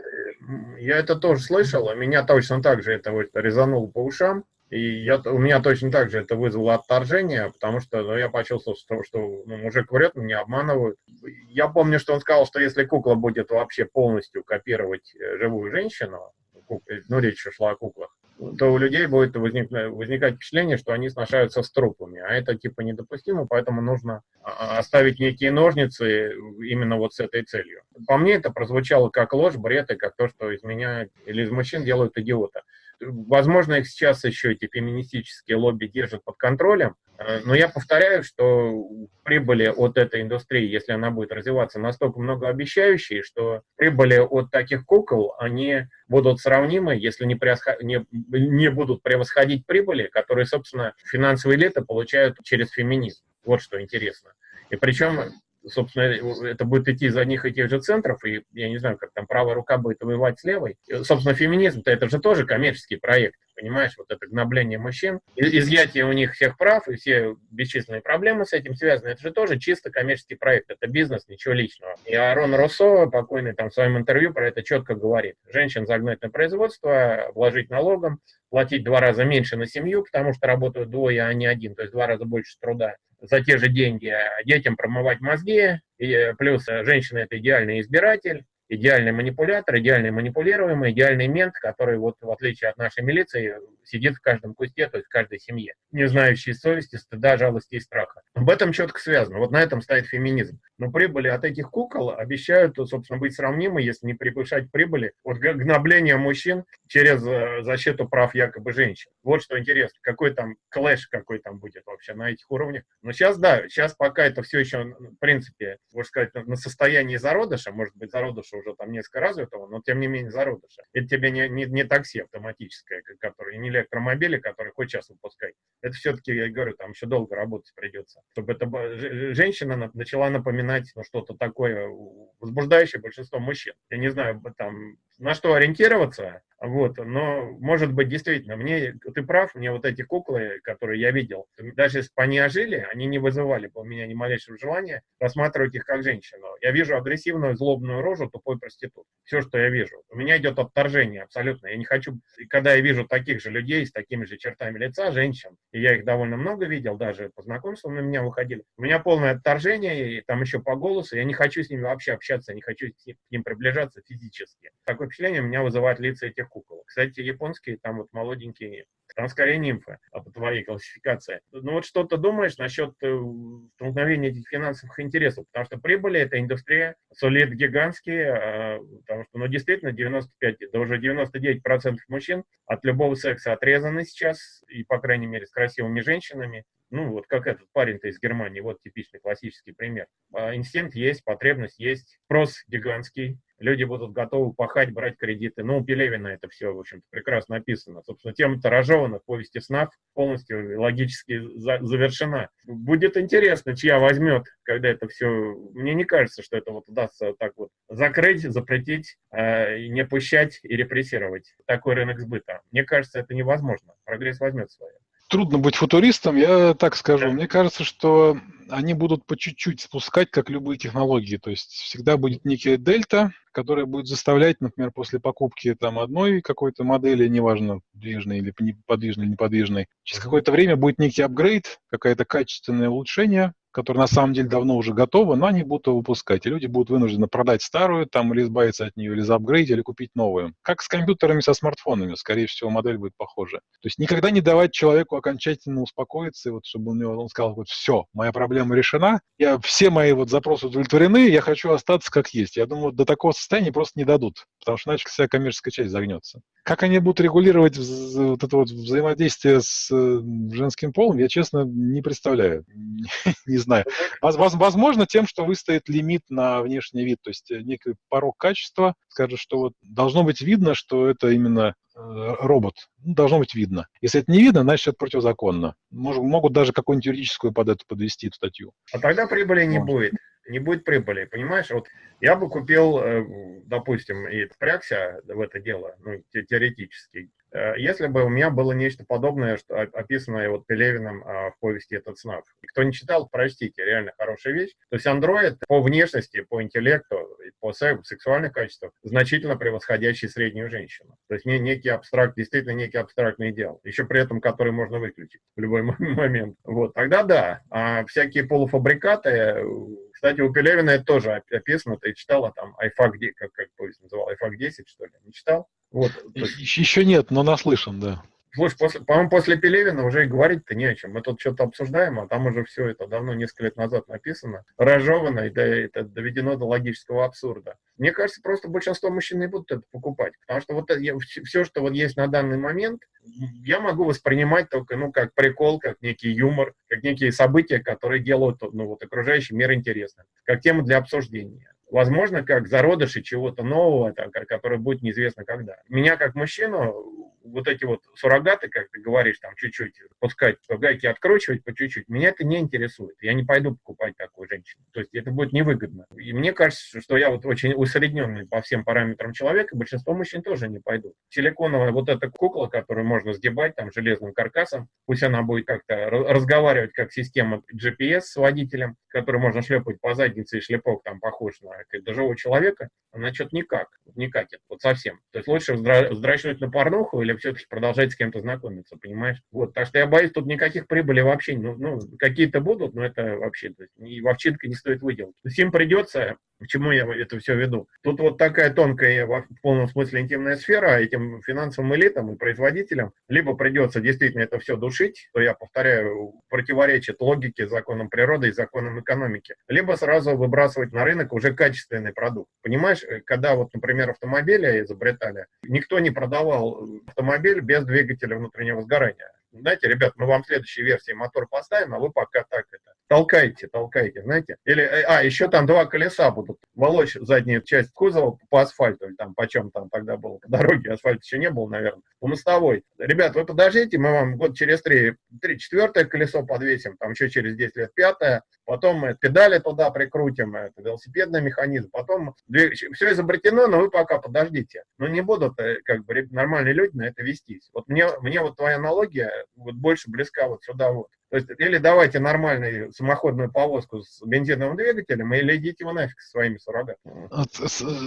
я это тоже слышал, а меня точно так же это вот резануло по ушам. И я, у меня точно так же это вызвало отторжение, потому что ну, я почувствовал, что, что ну, мужик врет, меня обманывают. Я помню, что он сказал, что если кукла будет вообще полностью копировать э, живую женщину, ну, речь шла о куклах, то у людей будет возник, возникать впечатление, что они сношаются с трупами, а это типа недопустимо, поэтому нужно а, а, оставить некие ножницы именно вот с этой целью. По мне это прозвучало как ложь, бред и как то, что из меня или из мужчин делают идиота. Возможно, их сейчас еще эти феминистические лобби держат под контролем, э, но я повторяю, что прибыли от этой индустрии, если она будет развиваться, настолько многообещающие, что прибыли от таких кукол, они будут сравнимы, если не, превосход... не, не будут превосходить прибыли, которые, собственно, финансовые элиты получают через феминизм. Вот что интересно. И причем собственно, это будет идти из одних и тех же центров, и я не знаю, как там правая рука будет воевать с левой. И, собственно, феминизм-то это же тоже коммерческий проект, понимаешь, вот это гнобление мужчин, изъятие у них всех прав и все бесчисленные проблемы с этим связаны, это же тоже чисто коммерческий проект, это бизнес, ничего личного. И Арон Руссо, покойный там в своем интервью про это четко говорит. Женщин загнать на производство, вложить налогом, платить два раза меньше на семью, потому что работают двое, а не один, то есть два раза больше труда за те же деньги детям промывать мозги, и плюс э, женщина – это идеальный избиратель, идеальный манипулятор, идеальный манипулируемый, идеальный мент, который, вот в отличие от нашей милиции, сидит в каждом кусте, то есть в каждой семье, не знающий совести, стыда, жалости и страха. Об этом четко связано. Вот на этом стоит феминизм. Но прибыли от этих кукол обещают, собственно, быть сравнимы, если не превышать прибыли от гнобления мужчин через э, защиту прав якобы женщин. Вот что интересно, какой там клэш какой там будет вообще на этих уровнях. Но сейчас, да, сейчас пока это все еще, в принципе, можно сказать, на состоянии зародыша, может быть, зародыша уже там несколько развитого, но тем не менее зародыша. Это тебе не, не, не такси автоматическое, которое, не электромобили, которые хоть сейчас выпускать. Это все-таки, я говорю, там еще долго работать придется. Чтобы эта женщина начала напоминать ну, что-то такое возбуждающее большинство мужчин. Я не знаю, там, на что ориентироваться, вот, но, может быть, действительно, мне, ты прав, мне вот эти куклы, которые я видел, даже если бы они ожили, они не вызывали бы у меня ни малейшего желания рассматривать их как женщину. Я вижу агрессивную, злобную рожу тупой проститут. Все, что я вижу. У меня идет отторжение абсолютно. Я не хочу, когда я вижу таких же людей с такими же чертами лица, женщин, и я их довольно много видел, даже по знакомству на меня выходили, у меня полное отторжение, и там еще по голосу, я не хочу с ними вообще общаться, не хочу к ним приближаться физически. Такое впечатление меня вызывает лица этих кукол. Кстати, японские там вот молоденькие, там скорее нимфы, а по твоей классификации. Ну вот что ты думаешь насчет э, столкновения этих финансовых интересов? Потому что прибыли эта индустрия сулит гигантские, а, потому что, ну действительно, 95, да уже 99% мужчин от любого секса отрезаны сейчас, и, по крайней мере, с красивыми женщинами. Ну, вот как этот парень-то из Германии, вот типичный классический пример. А, инстинкт есть, потребность есть, спрос гигантский, люди будут готовы пахать, брать кредиты. Ну, у Пелевина это все, в общем-то, прекрасно написано. Собственно, тема Таражевана в повести снав полностью логически за завершена. Будет интересно, чья возьмет, когда это все... Мне не кажется, что это вот удастся так вот закрыть, запретить, э, не пущать и репрессировать такой рынок сбыта. Мне кажется, это невозможно. Прогресс возьмет свое трудно быть футуристом, я так скажу. Мне кажется, что они будут по чуть-чуть спускать, как любые технологии. То есть всегда будет некий дельта, которая будет заставлять, например, после покупки там одной какой-то модели, неважно, подвижной или подвижной или неподвижной, через какое-то время будет некий апгрейд, какое-то качественное улучшение, которая на самом деле давно уже готова, но они будут выпускать. И люди будут вынуждены продать старую, там, или избавиться от нее, или заапгрейдить, или купить новую. Как с компьютерами, со смартфонами. Скорее всего, модель будет похожа. То есть никогда не давать человеку окончательно успокоиться, вот, чтобы он, он сказал, вот все, моя проблема решена, я, все мои вот запросы удовлетворены, я хочу остаться как есть. Я думаю, до такого состояния просто не дадут, потому что иначе вся коммерческая часть загнется. Как они будут регулировать вот это вот взаимодействие с э, женским полом, я, честно, не представляю. Не знаю. Возможно, тем, что выстоит лимит на внешний вид, то есть некий порог качества, скажет, что вот должно быть видно, что это именно робот. Ну, должно быть видно. Если это не видно, значит, это противозаконно. Мож, могут даже какую-нибудь юридическую под это подвести статью. А тогда прибыли не Может. будет. Не будет прибыли, понимаешь? Вот я бы купил, допустим, и впрягся в это дело, ну, теоретически, Э, если бы у меня было нечто подобное, что описанное вот Пелевиным а, в повести «Этот снав». Кто не читал, простите, реально хорошая вещь. То есть андроид по внешности, по интеллекту, по сексуальным качествам значительно превосходящий среднюю женщину. То есть не, некий абстракт, действительно некий абстрактный идеал. Еще при этом, который можно выключить в любой момент. Вот, тогда да. А всякие полуфабрикаты, кстати, у Пелевина это тоже описано, ты читала там iFAC, как, как повесть называл, iFAC 10, что ли, не читал? Вот. Еще нет, но наслышан, да. Слушай, после, по-моему, после Пелевина уже и говорить-то не о чем. Мы тут что-то обсуждаем, а там уже все это давно, несколько лет назад написано, разжевано и до, это доведено до логического абсурда. Мне кажется, просто большинство мужчин не будут это покупать, потому что вот я, все, что вот есть на данный момент, я могу воспринимать только, ну, как прикол, как некий юмор, как некие события, которые делают, ну, вот окружающий мир интересным, как тему для обсуждения возможно, как зародыши чего-то нового, так, который будет неизвестно когда. Меня как мужчину вот эти вот суррогаты, как ты говоришь, там чуть-чуть пускать, гайки откручивать по чуть-чуть, меня это не интересует. Я не пойду покупать такую женщину. То есть это будет невыгодно. И мне кажется, что я вот очень усредненный по всем параметрам человека, большинство мужчин тоже не пойдут. Силиконовая вот эта кукла, которую можно сдебать там железным каркасом, пусть она будет как-то разговаривать как система GPS с водителем, который можно шлепать по заднице, и шлепок там похож на живого человека, она что-то никак, не катит, вот совсем. То есть лучше вздрачнуть на порнуху или все-таки продолжать с кем-то знакомиться, понимаешь? Вот, так что я боюсь, тут никаких прибыли вообще, ну, ну какие-то будут, но это вообще, то есть, и вовчинка не стоит выделать. То есть им придется к чему я это все веду? Тут вот такая тонкая, в полном смысле интимная сфера этим финансовым элитам и производителям либо придется действительно это все душить, то я повторяю, противоречит логике, законам природы и законам экономики, либо сразу выбрасывать на рынок уже качественный продукт. Понимаешь, когда вот, например, автомобили изобретали, никто не продавал автомобиль без двигателя внутреннего сгорания знаете, ребят, мы вам следующей версии мотор поставим, а вы пока так это толкайте, толкайте, знаете. Или, э, а, еще там два колеса будут волочь заднюю часть кузова по асфальту, или там, по чем там тогда было, по дороге, асфальт еще не было, наверное, по мостовой. Ребят, вы подождите, мы вам год через три, три четвертое колесо подвесим, там еще через 10 лет пятое, потом мы педали туда прикрутим, это велосипедный механизм, потом все изобретено, но вы пока подождите. Но не будут э, как бы нормальные люди на это вестись. Вот мне, мне вот твоя аналогия вот больше близка вот сюда вот. То есть, или давайте нормальную самоходную повозку с бензиновым двигателем, или идите вы нафиг со своими суррогатами.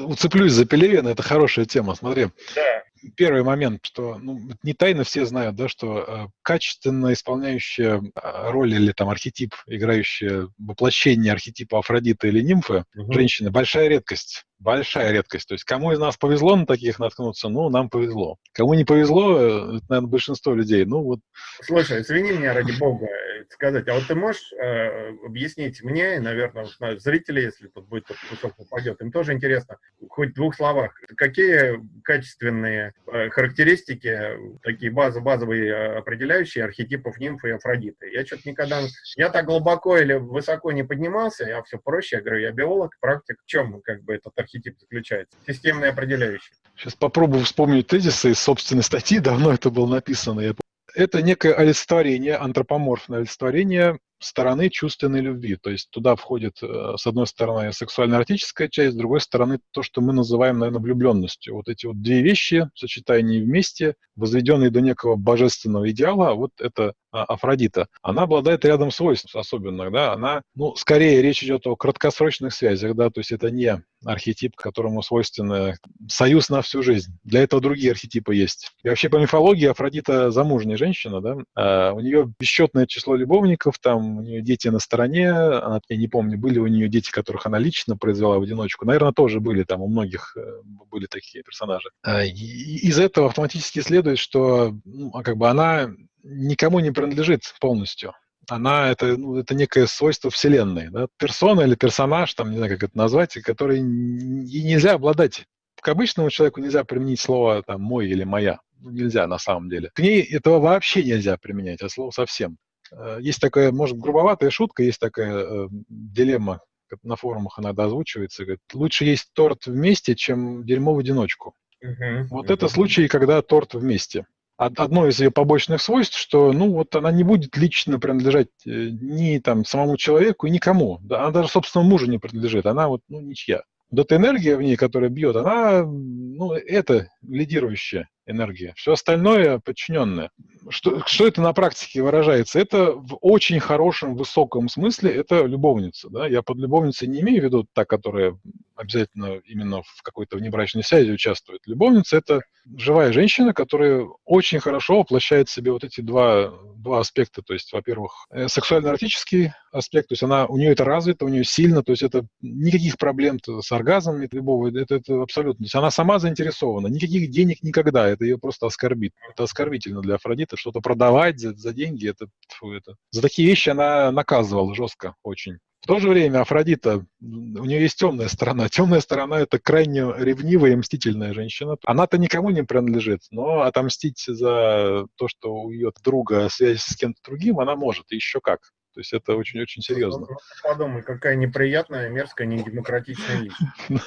Уцеплюсь за Пелевина, это хорошая тема, смотри. Да. Первый момент, что ну, не тайно все знают, да, что э, качественно исполняющая э, роль или там архетип, играющая воплощение архетипа Афродиты или нимфы, угу. женщины, большая редкость большая редкость. То есть кому из нас повезло на таких наткнуться, ну, нам повезло. Кому не повезло, э, это, наверное, большинство людей. Ну, вот. Слушай, извини меня, ради бога, сказать, а вот ты можешь э, объяснить мне, наверное, вот, зрители, если тут будет тут кусок попадет, им тоже интересно, хоть в двух словах, какие качественные э, характеристики, такие базы, базовые э, определяющие архетипов нимфы и Афродиты? Я что-то никогда, я так глубоко или высоко не поднимался, я все проще, я говорю, я биолог, практик, в чем как бы этот архетип заключается? Системные определяющие. Сейчас попробую вспомнить тезисы из собственной статьи, давно это было написано, я это некое олицетворение, антропоморфное олицетворение стороны чувственной любви. То есть туда входит, э, с одной стороны, сексуально-эротическая часть, с другой стороны, то, что мы называем, наверное, влюбленностью. Вот эти вот две вещи, сочетание вместе, возведенные до некого божественного идеала, вот это а, Афродита, она обладает рядом свойств особенных, да, она, ну, скорее речь идет о краткосрочных связях, да, то есть это не архетип, которому свойственно союз на всю жизнь. Для этого другие архетипы есть. И вообще по мифологии Афродита замужняя женщина, да, а у нее бесчетное число любовников, там у нее дети на стороне, она, я не помню, были у нее дети, которых она лично произвела в одиночку, наверное, тоже были там, у многих э, были такие персонажи. А, из этого автоматически следует, что ну, а как бы она никому не принадлежит полностью. Она это, ну, это некое свойство Вселенной. Да? Персона или персонаж, там, не знаю, как это назвать, который и нельзя обладать. К обычному человеку нельзя применить слово там, мой или моя. Ну, нельзя на самом деле. К ней этого вообще нельзя применять, а слово совсем. Э, есть такая, может, грубоватая шутка, есть такая э, дилемма, на форумах иногда озвучивается, говорит, лучше есть торт вместе, чем дерьмо в одиночку. Uh-huh, вот uh-huh. это случай, когда торт вместе. Одно из ее побочных свойств, что, ну, вот она не будет лично принадлежать э, ни там самому человеку, никому. Да, она даже собственному мужу не принадлежит. Она вот, ну, ничья. Вот эта энергия в ней, которая бьет, она, ну, это лидирующая энергия. Все остальное подчиненное. Что, что это на практике выражается? Это в очень хорошем, высоком смысле это любовница. Да? Я под любовницей не имею в виду та, которая обязательно именно в какой-то внебрачной связи участвует. Любовница – это живая женщина, которая очень хорошо воплощает в себе вот эти два, два аспекта. То есть, во-первых, э, сексуально-эротический аспект, то есть она, у нее это развито, у нее сильно, то есть это никаких проблем с оргазмом любого, это, это абсолютно. То есть она сама заинтересована, никаких денег никогда, это ее просто оскорбит. Это оскорбительно для Афродиты, что-то продавать за, за деньги, это, фу, это... За такие вещи она наказывала жестко очень. В то же время Афродита, у нее есть темная сторона. Темная сторона – это крайне ревнивая и мстительная женщина. Она-то никому не принадлежит, но отомстить за то, что у ее друга связь с кем-то другим, она может, еще как. То есть это очень-очень серьезно. Подумай, какая неприятная, мерзкая, недемократичная личность.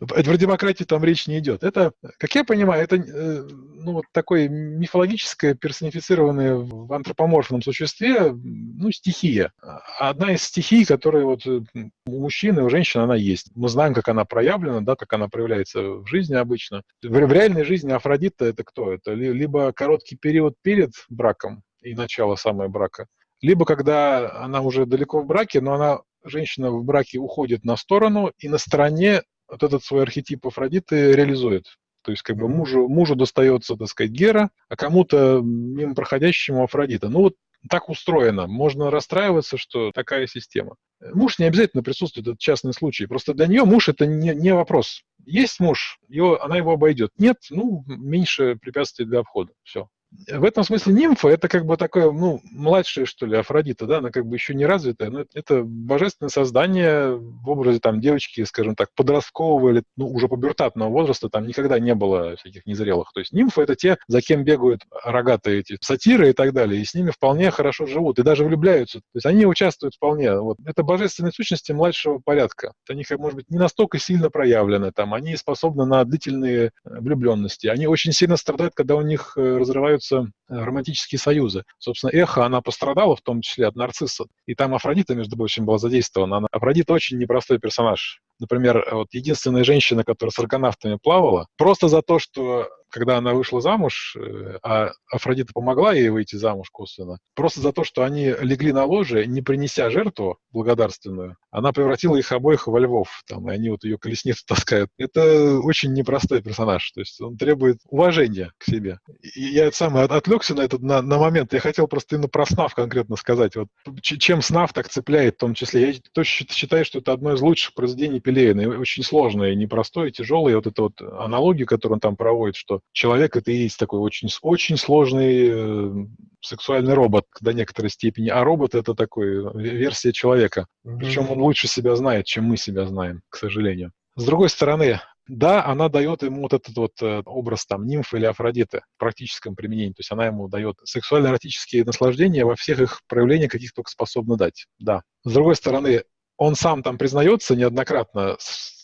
Про демократию там речь не идет. Это, как я понимаю, это э, ну, вот такое мифологическое, персонифицированное в антропоморфном существе, ну, стихия. Одна из стихий, которая вот э, у мужчины, у женщины она есть. Мы знаем, как она проявлена, да, как она проявляется в жизни обычно. В, в реальной жизни Афродита это кто? Это либо короткий период перед браком и начало самое брака, либо когда она уже далеко в браке, но она, женщина в браке уходит на сторону и на стороне вот этот свой архетип Афродиты реализует. То есть как бы мужу, мужу достается, так сказать, Гера, а кому-то мимо проходящему Афродита. Ну вот так устроено. Можно расстраиваться, что такая система. Муж не обязательно присутствует, это частный случай. Просто для нее муж это не, не вопрос. Есть муж, ее, она его обойдет. Нет, ну, меньше препятствий для обхода. Все в этом смысле нимфа это как бы такое, ну, младшее, что ли, Афродита, да, она как бы еще не развитая, но это божественное создание в образе там девочки, скажем так, подросткового или, ну, уже пубертатного возраста, там никогда не было всяких незрелых. То есть нимфы это те, за кем бегают рогатые эти сатиры и так далее, и с ними вполне хорошо живут, и даже влюбляются. То есть они участвуют вполне. Вот. Это божественные сущности младшего порядка. Они, может быть, не настолько сильно проявлены, там, они способны на длительные влюбленности. Они очень сильно страдают, когда у них э, разрывают разрушаются э, романтические союзы. Собственно, эхо, она пострадала в том числе от нарцисса. И там Афродита, между прочим, была задействована. Она... Афродита очень непростой персонаж. Например, вот единственная женщина, которая с аргонавтами плавала, просто за то, что когда она вышла замуж, э, а Афродита помогла ей выйти замуж косвенно, просто за то, что они легли на ложе, не принеся жертву благодарственную, она превратила их обоих во львов, там, и они вот ее колесницу таскают. Это очень непростой персонаж, то есть он требует уважения к себе. И я сам отвлекся на этот на, на момент, я хотел просто именно про СНАФ конкретно сказать. Вот, чем СНАФ так цепляет в том числе. Я точно считаю, что это одно из лучших произведений Пелевина, очень сложное, непростое, тяжелое. Вот эта вот аналогия, которую он там проводит, что человек это и есть такой очень, очень сложный э, сексуальный робот до некоторой степени, а робот это такой э, версия человека. Mm-hmm. Причем он лучше себя знает, чем мы себя знаем, к сожалению. С другой стороны, да, она дает ему вот этот вот э, образ там нимфы или Афродиты в практическом применении. То есть она ему дает сексуально-эротические наслаждения во всех их проявлениях, каких только способна дать. Да. С другой стороны, он сам там признается неоднократно,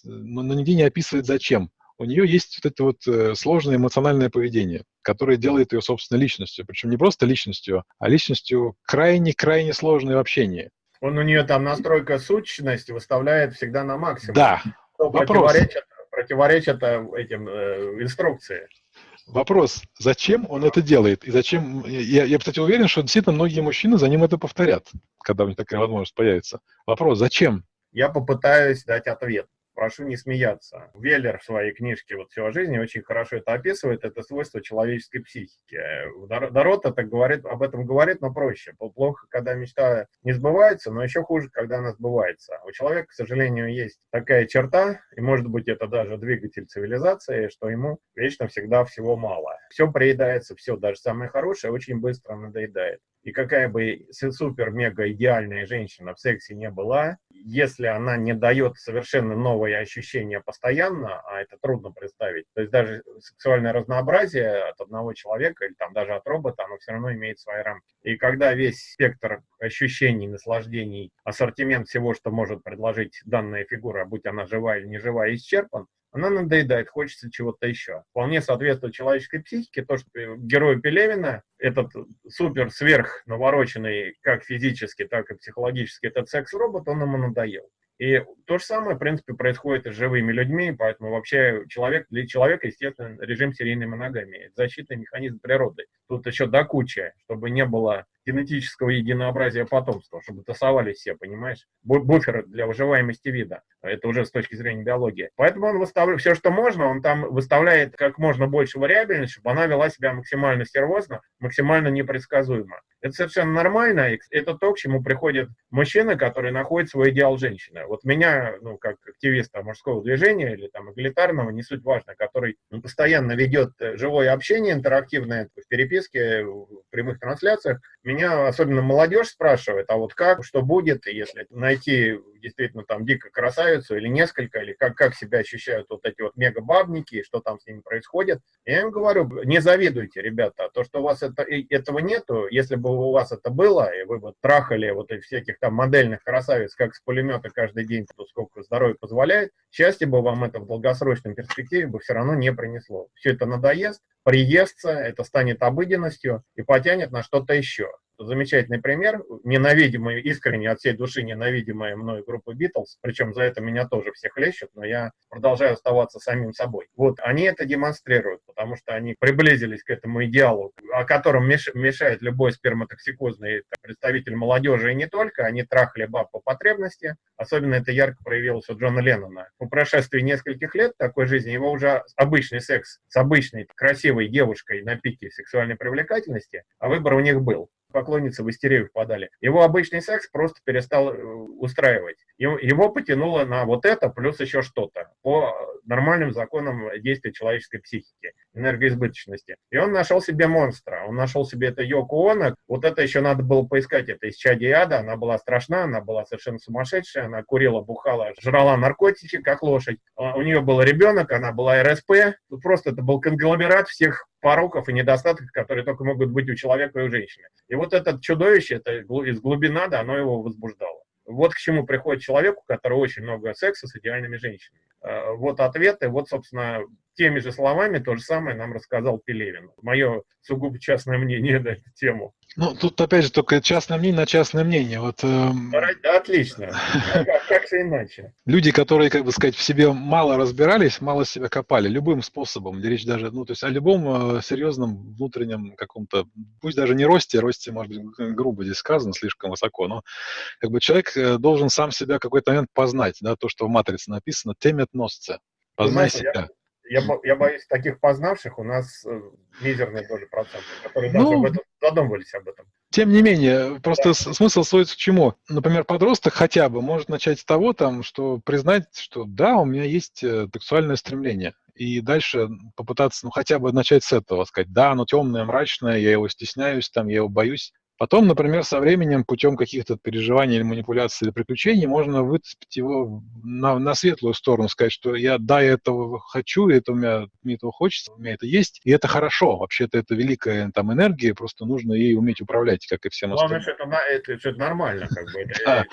но нигде не описывает зачем у нее есть вот это вот э, сложное эмоциональное поведение, которое делает ее собственной личностью. Причем не просто личностью, а личностью крайне-крайне сложной в общении. Он у нее там настройка сущности выставляет всегда на максимум. Да. Что Вопрос. Противоречит, противоречит э, этим э, инструкции. Вопрос, зачем он это делает? И зачем... Я, я, кстати, уверен, что действительно многие мужчины за ним это повторят, когда у них такая возможность появится. Вопрос, зачем? Я попытаюсь дать ответ прошу не смеяться. Веллер в своей книжке «Вот все о жизни» очень хорошо это описывает, это свойство человеческой психики. Дорот это говорит, об этом говорит, но проще. Плохо, когда мечта не сбывается, но еще хуже, когда она сбывается. У человека, к сожалению, есть такая черта, и может быть это даже двигатель цивилизации, что ему вечно всегда всего мало. Все приедается, все, даже самое хорошее, очень быстро надоедает. И какая бы супер-мега идеальная женщина в сексе не была, если она не дает совершенно новые ощущения постоянно, а это трудно представить, то есть даже сексуальное разнообразие от одного человека или там даже от робота, оно все равно имеет свои рамки. И когда весь спектр ощущений, наслаждений, ассортимент всего, что может предложить данная фигура, будь она живая или не живая, исчерпан, она надоедает, хочется чего-то еще. Вполне соответствует человеческой психике то, что герой Пелевина, этот супер сверх навороченный как физически, так и психологически, этот секс-робот, он ему надоел. И то же самое, в принципе, происходит и с живыми людьми, поэтому вообще человек, для человека, естественно, режим серийной моногамии. Защитный механизм природы. Тут еще до кучи, чтобы не было генетического единообразия потомства, чтобы тасовались все, понимаешь? Буфер для выживаемости вида. Это уже с точки зрения биологии. Поэтому он выставляет все, что можно, он там выставляет как можно больше вариабельности, чтобы она вела себя максимально стервозно, максимально непредсказуемо. Это совершенно нормально, это то, к чему приходит мужчина, который находит свой идеал женщины. Вот меня, ну, как активиста мужского движения или там эгалитарного, не суть важно, который постоянно ведет живое общение интерактивное в переписке, в прямых трансляциях, меня особенно молодежь спрашивает, а вот как, что будет, если найти действительно там дико красавицу или несколько, или как, как себя ощущают вот эти вот мега-бабники, что там с ними происходит. Я им говорю, не завидуйте, ребята, то, что у вас это, этого нету, если бы у вас это было, и вы бы трахали вот и всяких там модельных красавиц, как с пулемета каждый день, то сколько здоровье позволяет, счастье бы вам это в долгосрочном перспективе бы все равно не принесло. Все это надоест, приестся, это станет обыденностью и потянет на что-то еще замечательный пример, ненавидимый, искренне от всей души ненавидимая мной группа Битлз, причем за это меня тоже все хлещут, но я продолжаю оставаться самим собой. Вот, они это демонстрируют, потому что они приблизились к этому идеалу, о котором мешает любой сперматоксикозный представитель молодежи и не только, они трахали баб по потребности, особенно это ярко проявилось у Джона Леннона. По прошествии нескольких лет такой жизни его уже обычный секс с обычной красивой девушкой на пике сексуальной привлекательности, а выбор у них был поклонницы в истерию впадали. Его обычный секс просто перестал э, устраивать. Его потянуло на вот это, плюс еще что-то, по нормальным законам действия человеческой психики, энергоизбыточности. И он нашел себе монстра, он нашел себе это Йоко Оно. Вот это еще надо было поискать, это из чади ада, она была страшна, она была совершенно сумасшедшая, она курила, бухала, жрала наркотики, как лошадь. А у нее был ребенок, она была РСП, просто это был конгломерат всех пороков и недостатков, которые только могут быть у человека и у женщины. И вот это чудовище, это из глубины ада, оно его возбуждало. Вот к чему приходит человеку, у которого очень много секса с идеальными женщинами. Э, вот ответы, вот, собственно, теми же словами то же самое нам рассказал Пелевин. Мое сугубо частное мнение на эту тему. Ну, тут опять же только частное мнение на частное мнение. Вот, э, Отлично. Как, как же иначе? Люди, которые, как бы сказать, в себе мало разбирались, мало себя копали, любым способом, речь даже, ну, то есть о любом э, серьезном внутреннем каком-то, пусть даже не росте, росте, может быть, грубо здесь сказано, слишком высоко, но как бы человек э, должен сам себя в какой-то момент познать, да, то, что в «Матрице» написано, темет носца, познай себя. Я я, боюсь, таких познавших у нас э, мизерные тоже проценты, которые ну, даже об этом задумывались об этом. Тем не менее, просто да. смысл сводится к чему? Например, подросток хотя бы может начать с того, там, что признать, что да, у меня есть э, сексуальное стремление. И дальше попытаться, ну, хотя бы начать с этого, сказать, да, оно темное, мрачное, я его стесняюсь, там, я его боюсь, Потом, например, со временем, путем каких-то переживаний или манипуляций или приключений, можно выцепить его на, на светлую сторону, сказать, что я, да, я этого хочу, это у меня, мне этого хочется, у меня это есть, и это хорошо. Вообще-то это великая там энергия, просто нужно ей уметь управлять, как и всем остальным. Главное, это, это, это нормально, как бы.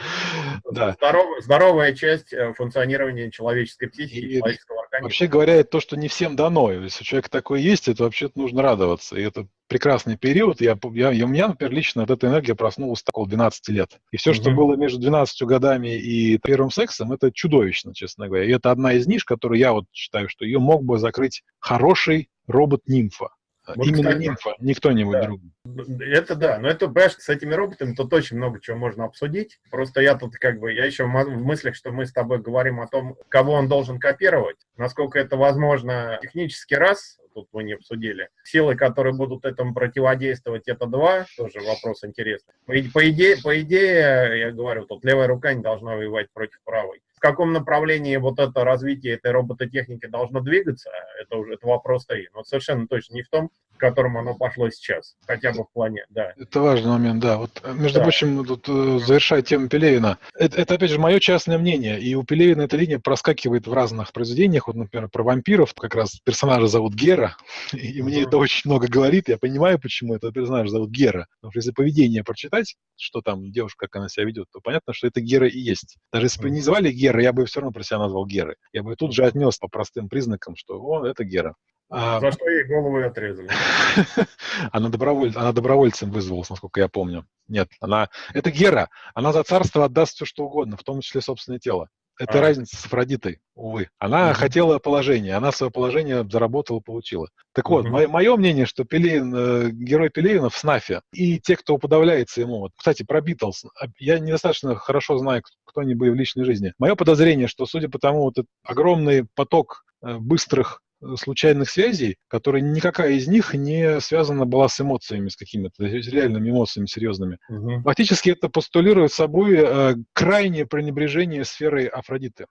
Да. Здоровая часть э, функционирования человеческой психики, человеческого организма. Вообще говоря, это то, что не всем дано. Если у человека такое есть, это вообще-то нужно радоваться. И это прекрасный период. Я, я, у меня, например, лично от этой энергии проснулась около 12 лет. И все, mm-hmm. что было между 12 годами и первым сексом, это чудовищно, честно говоря. И это одна из ниш, которую я вот считаю, что ее мог бы закрыть хороший робот-нимфа. Вот, Именно кстати, нимфа, не кто-нибудь да. другой. Это да, но это, понимаешь, с этими роботами тут очень много чего можно обсудить. Просто я тут как бы, я еще в мыслях, что мы с тобой говорим о том, кого он должен копировать, насколько это возможно технически раз, тут мы не обсудили. Силы, которые будут этому противодействовать, это два, тоже вопрос интересный. По, по, идее, по идее, я говорю, тут левая рука не должна воевать против правой. Каком направлении вот это развитие этой робототехники должно двигаться, это уже это вопрос стоит. Но совершенно точно не в том, к которому оно пошло сейчас, хотя бы в плане, да. Это важный момент, да. Вот, э, между да. прочим, тут э, завершая тему Пелевина, это, это, опять же, мое частное мнение, и у Пелевина эта линия проскакивает в разных произведениях, вот, например, про вампиров, как раз персонажа зовут Гера, и мне это очень много говорит, я понимаю, почему этого персонажа зовут Гера, потому что если поведение прочитать, что там девушка, как она себя ведет, то понятно, что это Гера и есть. Даже если бы не звали Гера, я бы все равно про себя назвал Герой. Я бы тут же отнес по простым признакам, что о, это Гера. А... За что ей голову отрезали? она, доброволь... она добровольцем вызвалась, насколько я помню. Нет, она... Это Гера. Она за царство отдаст все, что угодно, в том числе собственное тело. Это а. разница с Афродитой, увы. Она mm-hmm. хотела положение, она свое положение заработала, получила. Так вот, mm-hmm. мое, мнение, что Пелевин, э, герой Пелевина в СНАФе и те, кто уподавляется ему, вот, кстати, про Битлз, а, я недостаточно хорошо знаю, кто они были в личной жизни. Мое подозрение, что, судя по тому, вот этот огромный поток э, быстрых случайных связей, которые никакая из них не связана была с эмоциями, с какими-то реальными эмоциями серьезными. Угу. Фактически это постулирует собой э, крайнее пренебрежение сферой Афродиты.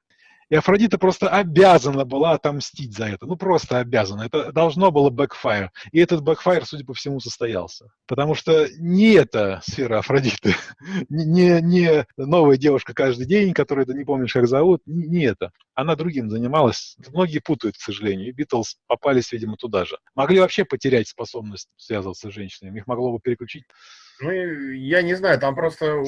И Афродита просто обязана была отомстить за это. Ну, просто обязана. Это должно было backfire. И этот backfire, судя по всему, состоялся. Потому что не эта сфера Афродиты, не, не новая девушка каждый день, которую ты не помнишь, как зовут, не, это. Она другим занималась. Многие путают, к сожалению. И Битлз попались, видимо, туда же. Могли вообще потерять способность связываться с женщинами. Их могло бы переключить ну, я не знаю, там просто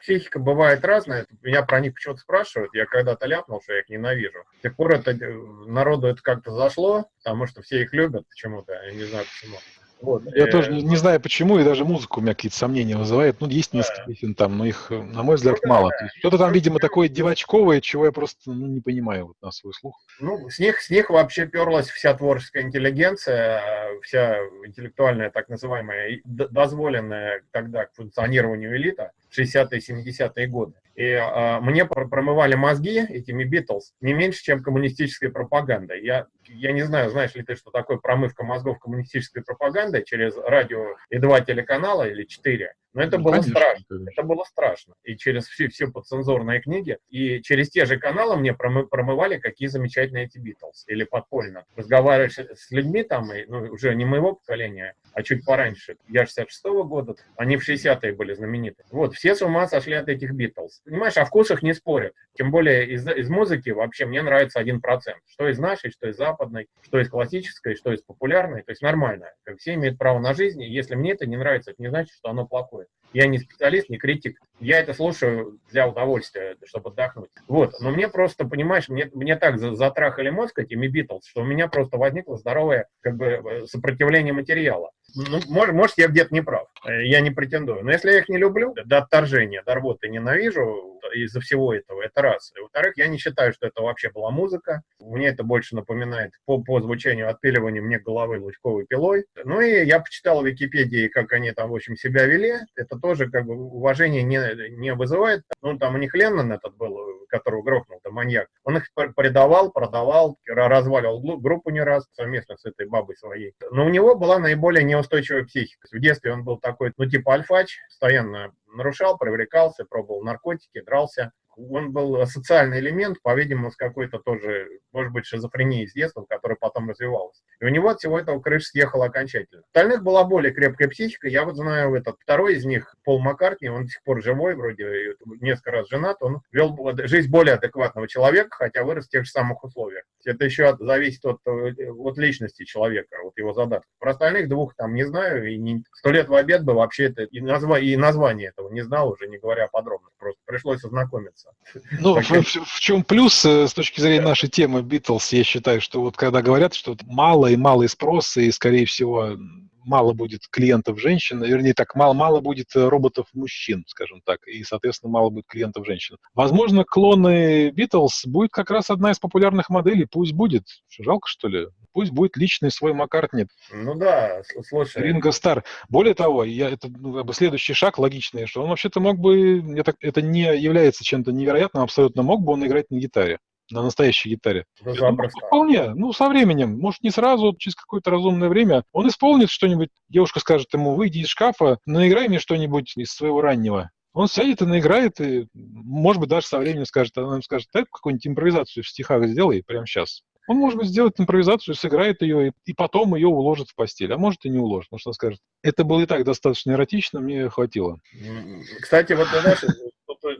психика бывает разная. Меня про них почему-то спрашивают. Я когда-то ляпнул, что я их ненавижу. С тех пор это, э, народу это как-то зашло, потому что все их любят почему-то. Я не знаю почему. Вот. Я э, тоже не, не знаю почему, и даже музыку у меня какие-то сомнения вызывает. Ну, есть несколько песен там, но их, на мой взгляд, ну, мало. Что-то там, видимо, такое девочковое, чего я просто ну, не понимаю вот, на свой слух. Ну, с них, с них вообще перлась вся творческая интеллигенция, вся интеллектуальная, так называемая, дозволенная тогда к функционированию элита. 60-е, 70-е годы. И э, мне промывали мозги этими Битлз не меньше, чем коммунистическая пропаганда. Я, я не знаю, знаешь ли ты, что такое промывка мозгов коммунистической пропагандой через радио и два телеканала или четыре. Но это ну, было конечно, страшно. Конечно. Это было страшно. И через все, все подцензурные книги, и через те же каналы мне промы, промывали, какие замечательные эти Битлз. Или подпольно. Разговариваешь с людьми там, и, ну, уже не моего поколения, а чуть пораньше. Я 66-го года, они в 60-е были знамениты. Вот, все с ума сошли от этих Битлз. Понимаешь, о вкусах не спорят. Тем более из, из музыки вообще мне нравится один процент. Что из нашей, что из западной, что из классической, что из популярной. То есть нормально. Все имеют право на жизнь. И если мне это не нравится, это не значит, что оно плохое. Я не специалист, не критик. Я это слушаю для удовольствия, чтобы отдохнуть. Вот. Но мне просто, понимаешь, мне, мне так затрахали мозг этими Битлз, что у меня просто возникло здоровое как бы, э, сопротивление материала. Ну, может, может, я где-то не прав. Э, я не претендую. Но если я их не люблю, до отторжения, до рвоты ненавижу из-за всего этого, это раз. И, во-вторых, я не считаю, что это вообще была музыка. Мне это больше напоминает по, по звучанию отпиливания мне головы лучковой пилой. Ну и я почитал в Википедии, как они там, в общем, себя вели. Это тоже как бы уважение не, не вызывает. Ну, там у них Леннон этот был, которого грохнул, там маньяк. Он их предавал, продавал, разваливал группу не раз совместно с этой бабой своей. Но у него была наиболее неустойчивая психика. В детстве он был такой, ну, типа альфач, постоянно нарушал, привлекался, пробовал наркотики, дрался он был социальный элемент, по-видимому, с какой-то тоже, может быть, шизофренией с детства, которая потом развивалась. И у него от всего этого крыша съехала окончательно. Остальных была более крепкая психика. Я вот знаю этот второй из них, Пол Маккартни, он до сих пор живой, вроде несколько раз женат, он вел жизнь более адекватного человека, хотя вырос в тех же самых условиях. Это еще зависит от, от личности человека, от его задатков. Про остальных двух там не знаю, и сто лет в обед бы вообще это, и, назва, и название этого не знал уже, не говоря подробно. Просто пришлось ознакомиться ознакомиться. Ну, в, в, в чем плюс э, с точки зрения нашей темы Битлз, я считаю, что вот когда говорят, что мало и малый спрос, и, скорее всего, мало будет клиентов женщин, вернее так, мало-мало будет э, роботов мужчин, скажем так, и, соответственно, мало будет клиентов женщин. Возможно, клоны Битлз будет как раз одна из популярных моделей, пусть будет. Жалко, что ли? Пусть будет личный свой Маккартни. Ну да, слушай. Ринго Стар. Более того, я, это ну, как бы следующий шаг логичный, что он вообще-то мог бы, это, это не является чем-то невероятным, абсолютно мог бы он играть на гитаре на настоящей гитаре. Ну, вполне. Ну, со временем. Может, не сразу, через какое-то разумное время. Он исполнит что-нибудь. Девушка скажет ему, выйди из шкафа, наиграй мне что-нибудь из своего раннего. Он сядет и наиграет, и, может быть, даже со временем скажет, она ему скажет, так какую-нибудь импровизацию в стихах сделай прямо сейчас. Он, может быть, сделает импровизацию, сыграет ее, и, и потом ее уложит в постель. А может, и не уложит, потому что он скажет, это было и так достаточно эротично, мне хватило. Кстати, вот, знаешь,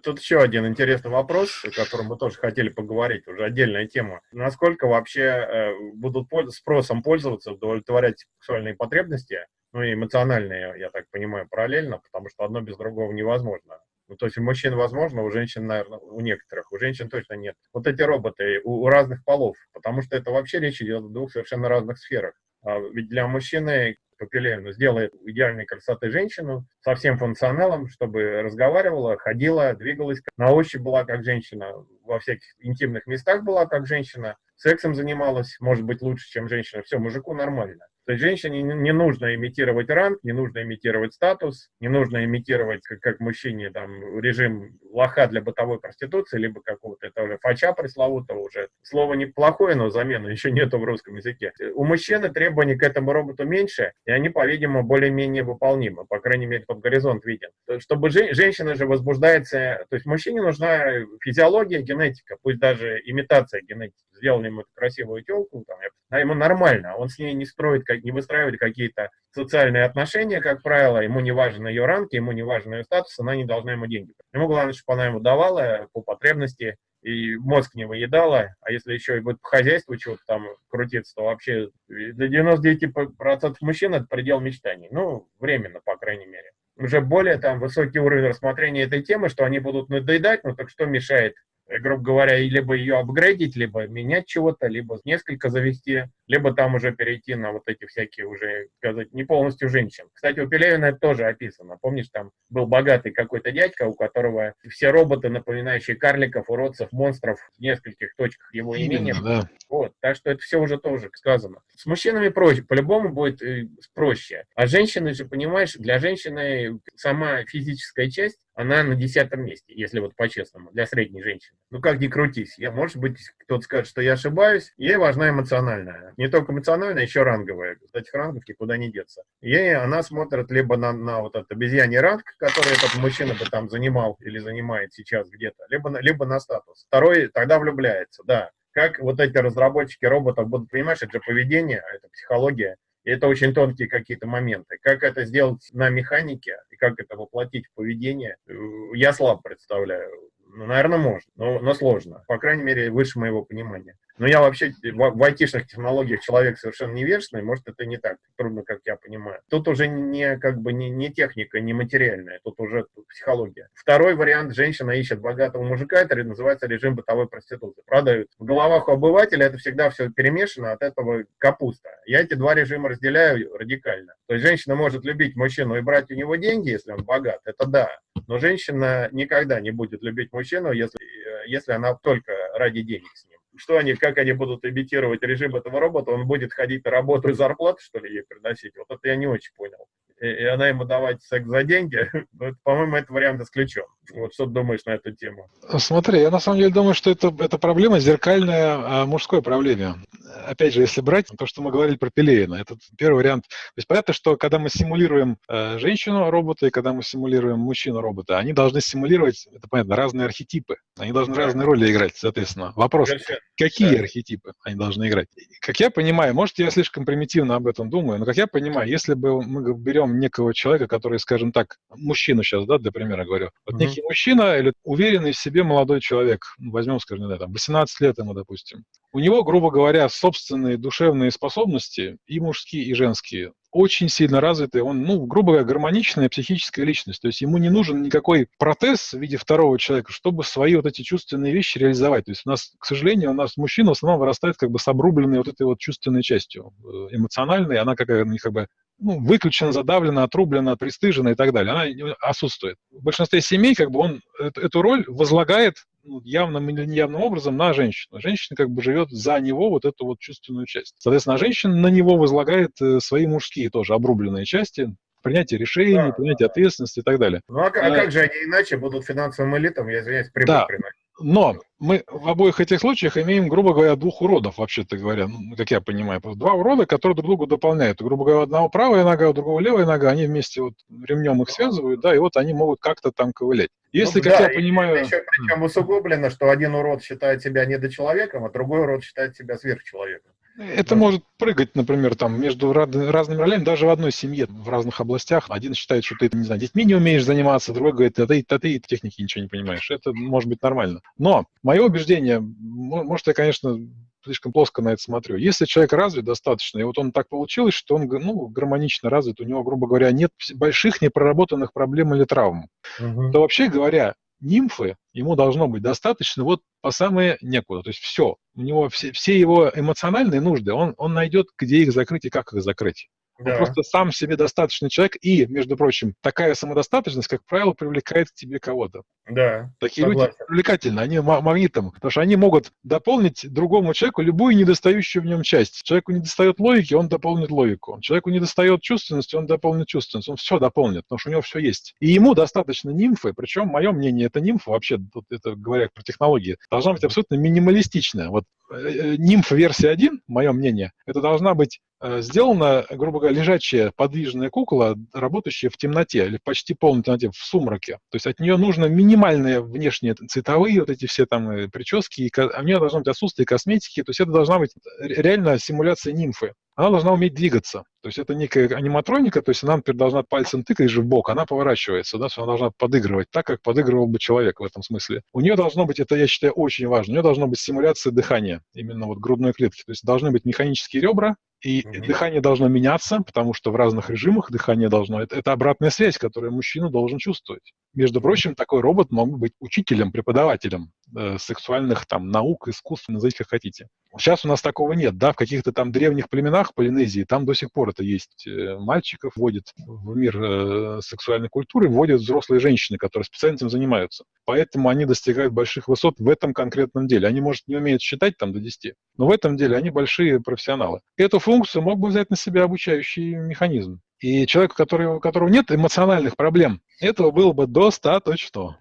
тут, еще один интересный вопрос, о котором мы тоже хотели поговорить, уже отдельная тема. Насколько вообще э, будут спросом пользоваться, удовлетворять сексуальные потребности, ну и эмоциональные, я так понимаю, параллельно, потому что одно без другого невозможно. Ну, то есть у мужчин возможно, у женщин, наверное, у некоторых, у женщин точно нет. Вот эти роботы у, у разных полов, потому что это вообще речь идет о двух совершенно разных сферах. А ведь для мужчины Папилевна сделает идеальной красоты женщину со всем функционалом, чтобы разговаривала, ходила, двигалась, на ощупь была как женщина, во всяких интимных местах была как женщина, сексом занималась, может быть, лучше, чем женщина. Все, мужику нормально. То есть женщине не нужно имитировать ранг, не нужно имитировать статус, не нужно имитировать, как, как мужчине, там, режим лоха для бытовой проституции, либо какого-то, это уже фача пресловутого уже. Слово неплохое, но замены еще нету в русском языке. У мужчины требований к этому роботу меньше, и они, по-видимому, более-менее выполнимы, по крайней мере, под горизонт виден. Чтобы же, женщина же возбуждается, то есть мужчине нужна физиология, генетика, пусть даже имитация генетики. Сделали ему красивую телку, там, а ему нормально, он с ней не строит как, не выстраивать какие-то социальные отношения, как правило, ему не важен ее ранг, ему не важен ее статус, она не должна ему деньги. Ему главное, чтобы она ему давала по потребности, и мозг не выедала, а если еще и будет по хозяйству чего-то там крутиться, то вообще для 99% мужчин это предел мечтаний. Ну, временно, по крайней мере. Уже более там высокий уровень рассмотрения этой темы, что они будут надоедать, ну так что мешает грубо говоря, либо ее апгрейдить, либо менять чего-то, либо несколько завести, либо там уже перейти на вот эти всякие уже, сказать, не полностью женщин. Кстати, у Пелевина это тоже описано. Помнишь, там был богатый какой-то дядька, у которого все роботы, напоминающие карликов, уродцев, монстров в нескольких точках его имения. Да. Вот, так что это все уже тоже сказано. С мужчинами проще, по-любому будет э, проще. А женщины же, понимаешь, для женщины сама физическая часть она на десятом месте, если вот по-честному, для средней женщины. Ну, как ни крутись. Я, может быть, кто-то скажет, что я ошибаюсь. Ей важна эмоциональная. Не только эмоциональная, еще ранговая. Из этих ранговки никуда не деться. Ей она смотрит либо на, на вот этот обезьяний ранг, который этот мужчина бы там занимал или занимает сейчас где-то, либо на, либо на статус. Второй тогда влюбляется, да. Как вот эти разработчики роботов будут, понимаешь, это же поведение, это психология, это очень тонкие какие-то моменты. Как это сделать на механике и как это воплотить в поведение, э, я слабо представляю. Ну, наверное, можно, но, но сложно. По крайней мере, выше моего понимания. Но я вообще в, в айтишных технологиях человек совершенно невежественный, может, это не так трудно, как я понимаю. Тут уже не как бы не, не техника, не материальная, тут уже психология. Второй вариант, женщина ищет богатого мужика, это называется режим бытовой проституции. Правда, в головах у обывателя это всегда все перемешано, от этого капуста. Я эти два режима разделяю радикально. То есть женщина может любить мужчину и брать у него деньги, если он богат, это да. Но женщина никогда не будет любить мужчину, если, э, если она только ради денег с ним что они, как они будут имитировать режим этого робота, он будет ходить на работу и зарплату, что ли, ей приносить? Вот это я не очень понял и она ему давать секс за деньги, ну, по-моему, этот вариант исключен. Вот что ты думаешь на эту тему? Смотри, я на самом деле думаю, что это, это проблема зеркальная а, мужской проблеме. Опять же, если брать то, что мы говорили про Пелевина, это первый вариант. То есть понятно, что когда мы симулируем э, женщину-робота и когда мы симулируем мужчину-робота, они должны симулировать, это понятно, разные архетипы. Они должны да. разные роли играть, соответственно. Вопрос, Совершенно. какие да. архетипы они должны играть? Как я понимаю, может, я слишком примитивно об этом думаю, но как я понимаю, если бы мы берем некого человека, который, скажем так, мужчину сейчас, да, для примера говорю, вот uh-huh. некий мужчина или уверенный в себе молодой человек, ну, возьмем, скажем, да, там, 18 лет ему, допустим, у него, грубо говоря, собственные душевные способности, и мужские, и женские, очень сильно развитый, он, ну, грубо говоря, гармоничная психическая личность. То есть ему не нужен никакой протез в виде второго человека, чтобы свои вот эти чувственные вещи реализовать. То есть у нас, к сожалению, у нас мужчина в основном вырастает как бы с обрубленной вот этой вот чувственной частью, э, эмоциональной, она как, как бы ну, выключена, задавлена, отрублена, пристыжена и так далее. Она отсутствует. В большинстве семей как бы он эту роль возлагает явным или неявным образом на женщину. Женщина как бы живет за него вот эту вот чувственную часть. Соответственно, женщина на него возлагает э, свои мужские тоже обрубленные части, принятие решений, да, принятие да. ответственности и так далее. Ну а, а как же они иначе будут финансовым элитам, я извиняюсь, прибыль да. приносить? Но мы в обоих этих случаях имеем, грубо говоря, двух уродов, вообще-то говоря, ну, как я понимаю. Два урода, которые друг друга дополняют. Грубо говоря, одного правая нога, у другого левая нога, они вместе вот ремнем их связывают, да, и вот они могут как-то там ковылять. Если, ну, как да, я понимаю... Еще, причем усугублено, что один урод считает себя недочеловеком, а другой урод считает себя сверхчеловеком. Это да. может прыгать, например, там между разными ролями, даже в одной семье, в разных областях. Один считает, что ты, не знаю, детьми не умеешь заниматься, другой говорит, а ты, а ты техники ничего не понимаешь. Это может быть нормально. Но мое убеждение, может, я, конечно, слишком плоско на это смотрю. Если человек развит достаточно, и вот он так получилось, что он ну, гармонично развит, у него, грубо говоря, нет больших непроработанных проблем или травм, угу. то вообще говоря, нимфы ему должно быть достаточно вот по самое некуда. То есть все. У него все, все его эмоциональные нужды, он, он найдет, где их закрыть и как их закрыть. Да. Он просто сам себе достаточный человек, и, между прочим, такая самодостаточность, как правило, привлекает к тебе кого-то. Да. Такие согласен. люди привлекательны, они магнитом, потому что они могут дополнить другому человеку любую недостающую в нем часть. Человеку не достает логики, он дополнит логику. Человеку не достает чувственности, он дополнит чувственность. Он все дополнит, потому что у него все есть. И ему достаточно нимфы, причем, мое мнение, это нимфа, вообще, тут это говоря про технологии, должна быть абсолютно минималистичная. Вот э, э, нимфа версия 1, мое мнение, это должна быть сделана, грубо говоря, лежачая подвижная кукла, работающая в темноте, или почти полной темноте, в сумраке. То есть от нее нужно минимальные внешние цветовые вот эти все там э, прически, и у нее должно быть отсутствие косметики, то есть это должна быть реально симуляция нимфы она должна уметь двигаться. То есть это некая аниматроника, то есть она, например, должна пальцем тыкать же в бок, она поворачивается, да, она должна подыгрывать так, как подыгрывал бы человек в этом смысле. У нее должно быть, это я считаю очень важно, у нее должна быть симуляция дыхания, именно вот грудной клетки. То есть должны быть механические ребра, и mm-hmm. дыхание должно меняться, потому что в разных режимах дыхание должно... Это, это обратная связь, которую мужчина должен чувствовать. Между прочим, такой робот мог быть учителем, преподавателем э, сексуальных там наук, искусств, назовите как хотите. Сейчас у нас такого нет, да, в каких-то там древних племенах Полинезии, там до сих пор это есть. Э, мальчиков вводят в мир э, сексуальной культуры, вводят взрослые женщины, которые специально этим занимаются. Поэтому они достигают больших высот в этом конкретном деле. Они, может, не умеют считать там до 10, но в этом деле они большие профессионалы. Эту функцию мог бы взять на себя обучающий механизм. И человеку, который, у которого нет эмоциональных проблем, этого было бы достаточно.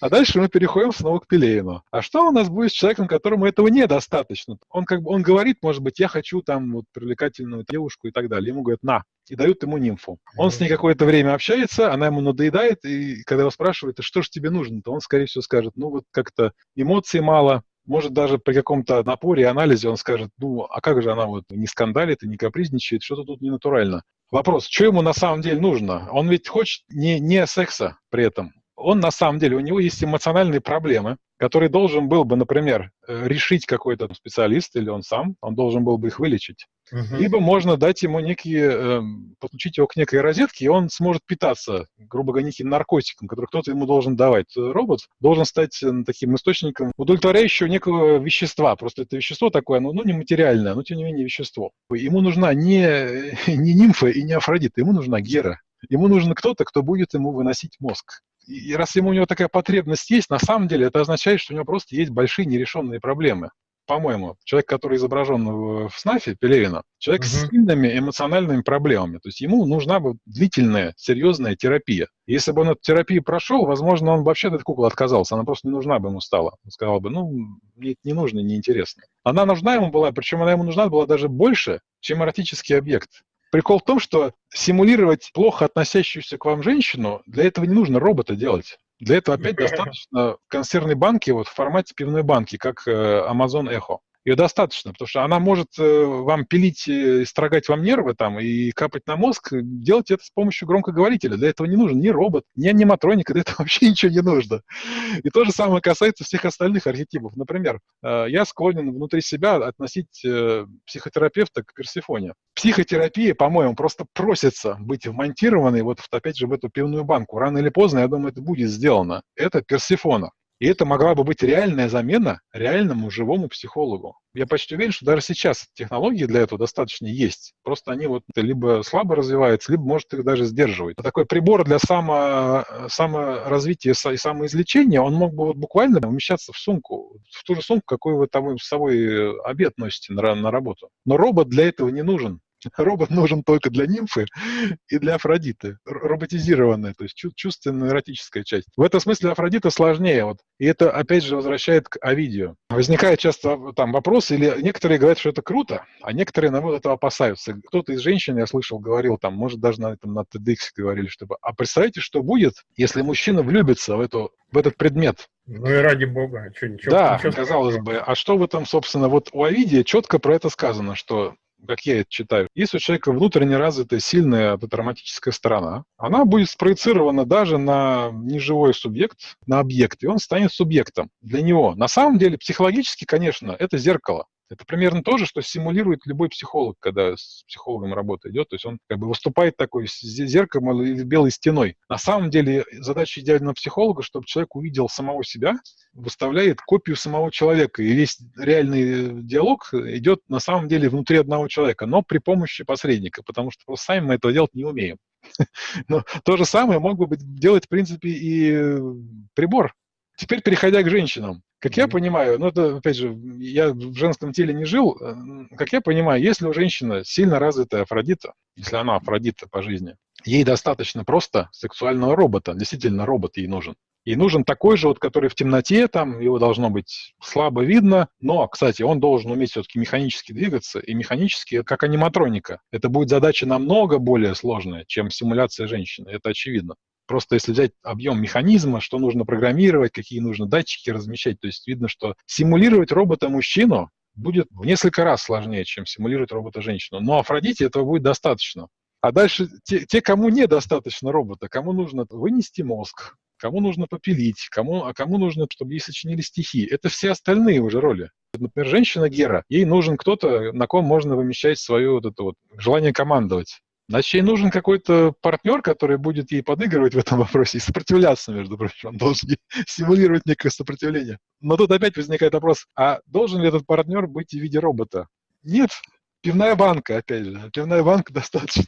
А дальше мы переходим снова к Пелевину. А что у нас будет с человеком, которому этого недостаточно? Он как бы он говорит, может быть, я хочу там вот привлекательную девушку и так далее. Ему говорят, на, и дают ему нимфу. Он с ней какое-то время общается, она ему надоедает, и когда его спрашивают, а что же тебе нужно, то он, скорее всего, скажет, ну вот как-то эмоций мало, может, даже при каком-то напоре и анализе он скажет, ну, а как же она вот не скандалит и не капризничает, что-то тут не натурально. Вопрос, что ему на самом деле нужно? Он ведь хочет не, не секса при этом он на самом деле, у него есть эмоциональные проблемы, которые должен был бы, например, э, решить какой-то специалист или он сам, он должен был бы их вылечить. Uh-huh. Либо можно дать ему некие, э, подключить его к некой розетке, и он сможет питаться, грубо говоря, неким наркотиком, который кто-то ему должен давать. Робот должен стать э, таким источником удовлетворяющего некого вещества. Просто это вещество такое, оно ну, не материальное, но тем не менее вещество. Ему нужна не, не нимфа и не Афродита, ему нужна Гера. Ему нужен кто-то, кто будет ему выносить мозг и раз ему у него такая потребность есть, на самом деле это означает, что у него просто есть большие нерешенные проблемы. По-моему, человек, который изображен в СНАФе, Пелевина, человек угу. с сильными эмоциональными проблемами. То есть ему нужна бы длительная, серьезная терапия. Если бы он эту терапию прошел, возможно, он вообще от этой куклы отказался. Она просто не нужна бы ему стала. Он сказал бы, ну, мне это не нужно, неинтересно. Она нужна ему была, причем она ему нужна была даже больше, чем эротический объект. Прикол в том, что симулировать плохо относящуюся к вам женщину, для этого не нужно робота делать. Для этого опять достаточно консервной банки вот в формате пивной банки, как э, Amazon Echo ее достаточно, потому что она может э, вам пилить, и строгать вам нервы там и капать на мозг, делать это с помощью громкоговорителя. Для этого не нужен ни робот, ни аниматроника, для этого вообще ничего не нужно. И то же самое касается всех остальных архетипов. Например, э, я склонен внутри себя относить э, психотерапевта к Персифоне. Психотерапия, по-моему, просто просится быть вмонтированной вот опять же в эту пивную банку. Рано или поздно, я думаю, это будет сделано. Это Персифона. И это могла бы быть реальная замена реальному живому психологу. Я почти уверен, что даже сейчас технологии для этого достаточно есть. Просто они вот либо слабо развиваются, либо, может, их даже сдерживают. Такой прибор для само, саморазвития и самоизлечения, он мог бы вот буквально умещаться в сумку, в ту же сумку, какую вы там с собой обед носите на, на работу. Но робот для этого не нужен. Робот нужен только для нимфы и для Афродиты. Роботизированная, то есть чувственная эротическая часть. В этом смысле Афродита сложнее. Вот. И это, опять же, возвращает к Овидию. Возникает часто там вопрос, или некоторые говорят, что это круто, а некоторые, наоборот, этого опасаются. Кто-то из женщин, я слышал, говорил, там, может, даже на, этом, на TEDx говорили, чтобы, а представьте, что будет, если мужчина влюбится в, эту, в этот предмет, ну и ради бога, а что, ничего. Да, ничего казалось бы. А что в этом, собственно, вот у Овидия четко про это сказано, что как я это читаю, если у человека внутренне развитая сильная автотравматическая сторона, она будет спроецирована даже на неживой субъект, на объект, и он станет субъектом для него. На самом деле, психологически, конечно, это зеркало. Это примерно то же, что симулирует любой психолог, когда с психологом работа идет. То есть он как бы выступает такой зеркалом или белой стеной. На самом деле задача идеального психолога, чтобы человек увидел самого себя, выставляет копию самого человека. И весь реальный диалог идет на самом деле внутри одного человека, но при помощи посредника, потому что просто сами мы этого делать не умеем. Но то же самое мог бы делать, в принципе, и прибор. Теперь переходя к женщинам. Как я понимаю, ну это, опять же, я в женском теле не жил, э, как я понимаю, если у женщины сильно развитая Афродита, если она Афродита по жизни, ей достаточно просто сексуального робота, действительно робот ей нужен. Ей нужен такой же, вот, который в темноте, там его должно быть слабо видно, но, кстати, он должен уметь все-таки механически двигаться, и механически, как аниматроника. Это будет задача намного более сложная, чем симуляция женщины, это очевидно. Просто если взять объем механизма, что нужно программировать, какие нужно датчики размещать, то есть видно, что симулировать робота-мужчину будет в несколько раз сложнее, чем симулировать робота-женщину. Но Афродите этого будет достаточно. А дальше те, те, кому недостаточно робота, кому нужно вынести мозг, кому нужно попилить, кому, а кому нужно, чтобы ей сочинили стихи. Это все остальные уже роли. Например, женщина Гера, ей нужен кто-то, на ком можно вымещать свое вот это вот желание командовать. Значит, ей нужен какой-то партнер, который будет ей подыгрывать в этом вопросе и сопротивляться, между прочим. Он должен симулировать некое сопротивление. Но тут опять возникает вопрос, а должен ли этот партнер быть в виде робота? Нет. Пивная банка, опять же. Пивная банка достаточно.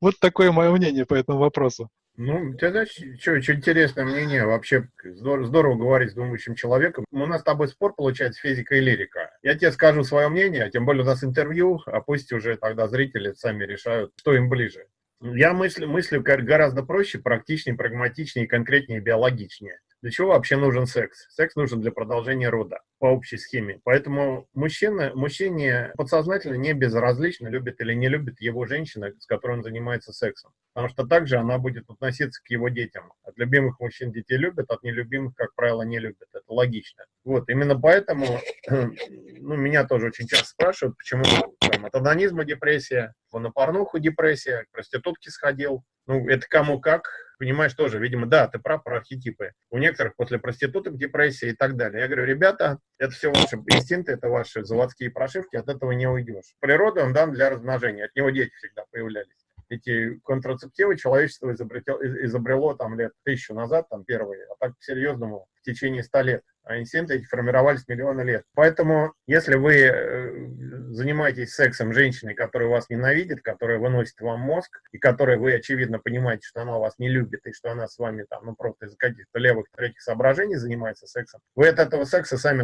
Вот такое мое мнение по этому вопросу. Ну, знаешь, что, что интересное мнение, вообще здорово, здорово говорить с думающим человеком. У нас с тобой спор получается физика и лирика. Я тебе скажу свое мнение, тем более у нас интервью, а пусть уже тогда зрители сами решают, что им ближе. Я мыслю, мыслю гораздо проще, практичнее, прагматичнее, конкретнее, биологичнее. Для чего вообще нужен секс? Секс нужен для продолжения рода по общей схеме. Поэтому мужчина, мужчине подсознательно не безразлично, любит или не любит его женщина, с которой он занимается сексом. Потому что также она будет относиться к его детям. От любимых мужчин детей любят, от нелюбимых, как правило, не любят. Это логично. Вот, именно поэтому, ну, меня тоже очень часто спрашивают, почему там, от анонизма депрессия, на порнуху депрессия, к проститутке сходил. Ну, это кому как, понимаешь, тоже, видимо, да, ты прав про архетипы. У некоторых после проституток депрессия и так далее. Я говорю, ребята, это все ваши инстинкты, это ваши заводские прошивки, от этого не уйдешь. Природа он дан для размножения, от него дети всегда появлялись. Эти контрацептивы человечество изобретело, изобрело там лет тысячу назад, там первые, а так по-серьезному в течение ста лет а инстинкты эти формировались миллионы лет. Поэтому, если вы э, занимаетесь сексом женщиной, которая вас ненавидит, которая выносит вам мозг, и которая вы, очевидно, понимаете, что она вас не любит, и что она с вами там, ну, просто из каких-то левых, третьих соображений занимается сексом, вы от этого секса сами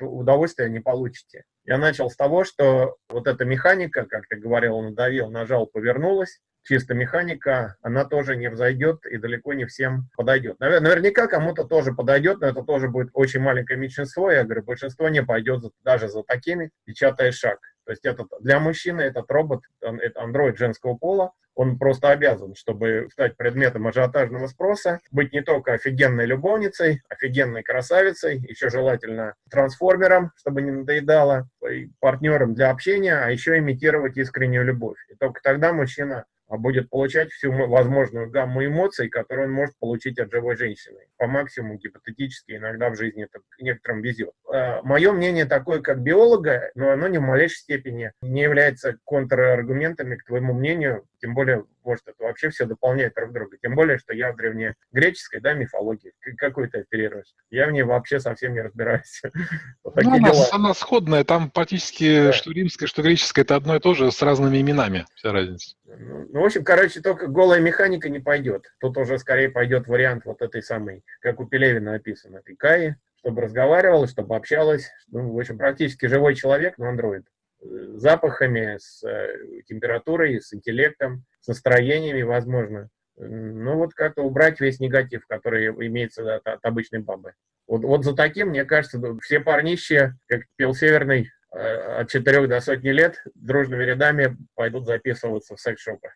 удовольствия не получите. Я начал с того, что вот эта механика, как ты говорил, надавил, нажал, повернулась, чисто механика, она тоже не взойдет и далеко не всем подойдет. Наверняка кому-то тоже подойдет, но это тоже будет очень маленькое меньшинство. Я говорю, большинство не пойдет даже за такими, печатая шаг. То есть этот, для мужчины этот робот, он, это андроид женского пола, он просто обязан, чтобы стать предметом ажиотажного спроса, быть не только офигенной любовницей, офигенной красавицей, еще желательно трансформером, чтобы не надоедало, партнером для общения, а еще имитировать искреннюю любовь. И только тогда мужчина будет получать всю возможную гамму эмоций, которые он может получить от живой женщины. По максимуму, гипотетически, иногда в жизни это некоторым везет. А, Мое мнение такое, как биолога, но оно ни в малейшей степени не является контраргументами к твоему мнению, тем более, может, это вообще все дополняет друг друга. Тем более, что я в древнегреческой да, мифологии. Какой ты оперируешь? Я в ней вообще совсем не разбираюсь. вот ну, она, она сходная. Там практически да. что римская, что греческая, это одно и то же с разными именами. Вся разница. Ну, ну, в общем, короче, только голая механика не пойдет. Тут уже скорее пойдет вариант вот этой самой, как у Пелевина написано, этой Каи, чтобы разговаривала, чтобы общалась. Ну, в общем, практически живой человек, но андроид. Запахами, с температурой, с интеллектом, с настроениями, возможно. Ну вот как-то убрать весь негатив, который имеется от, от обычной бабы. Вот, вот за таким, мне кажется, все парнищи, как пел Северный, от 4 до сотни лет дружными рядами пойдут записываться в секс-шопы.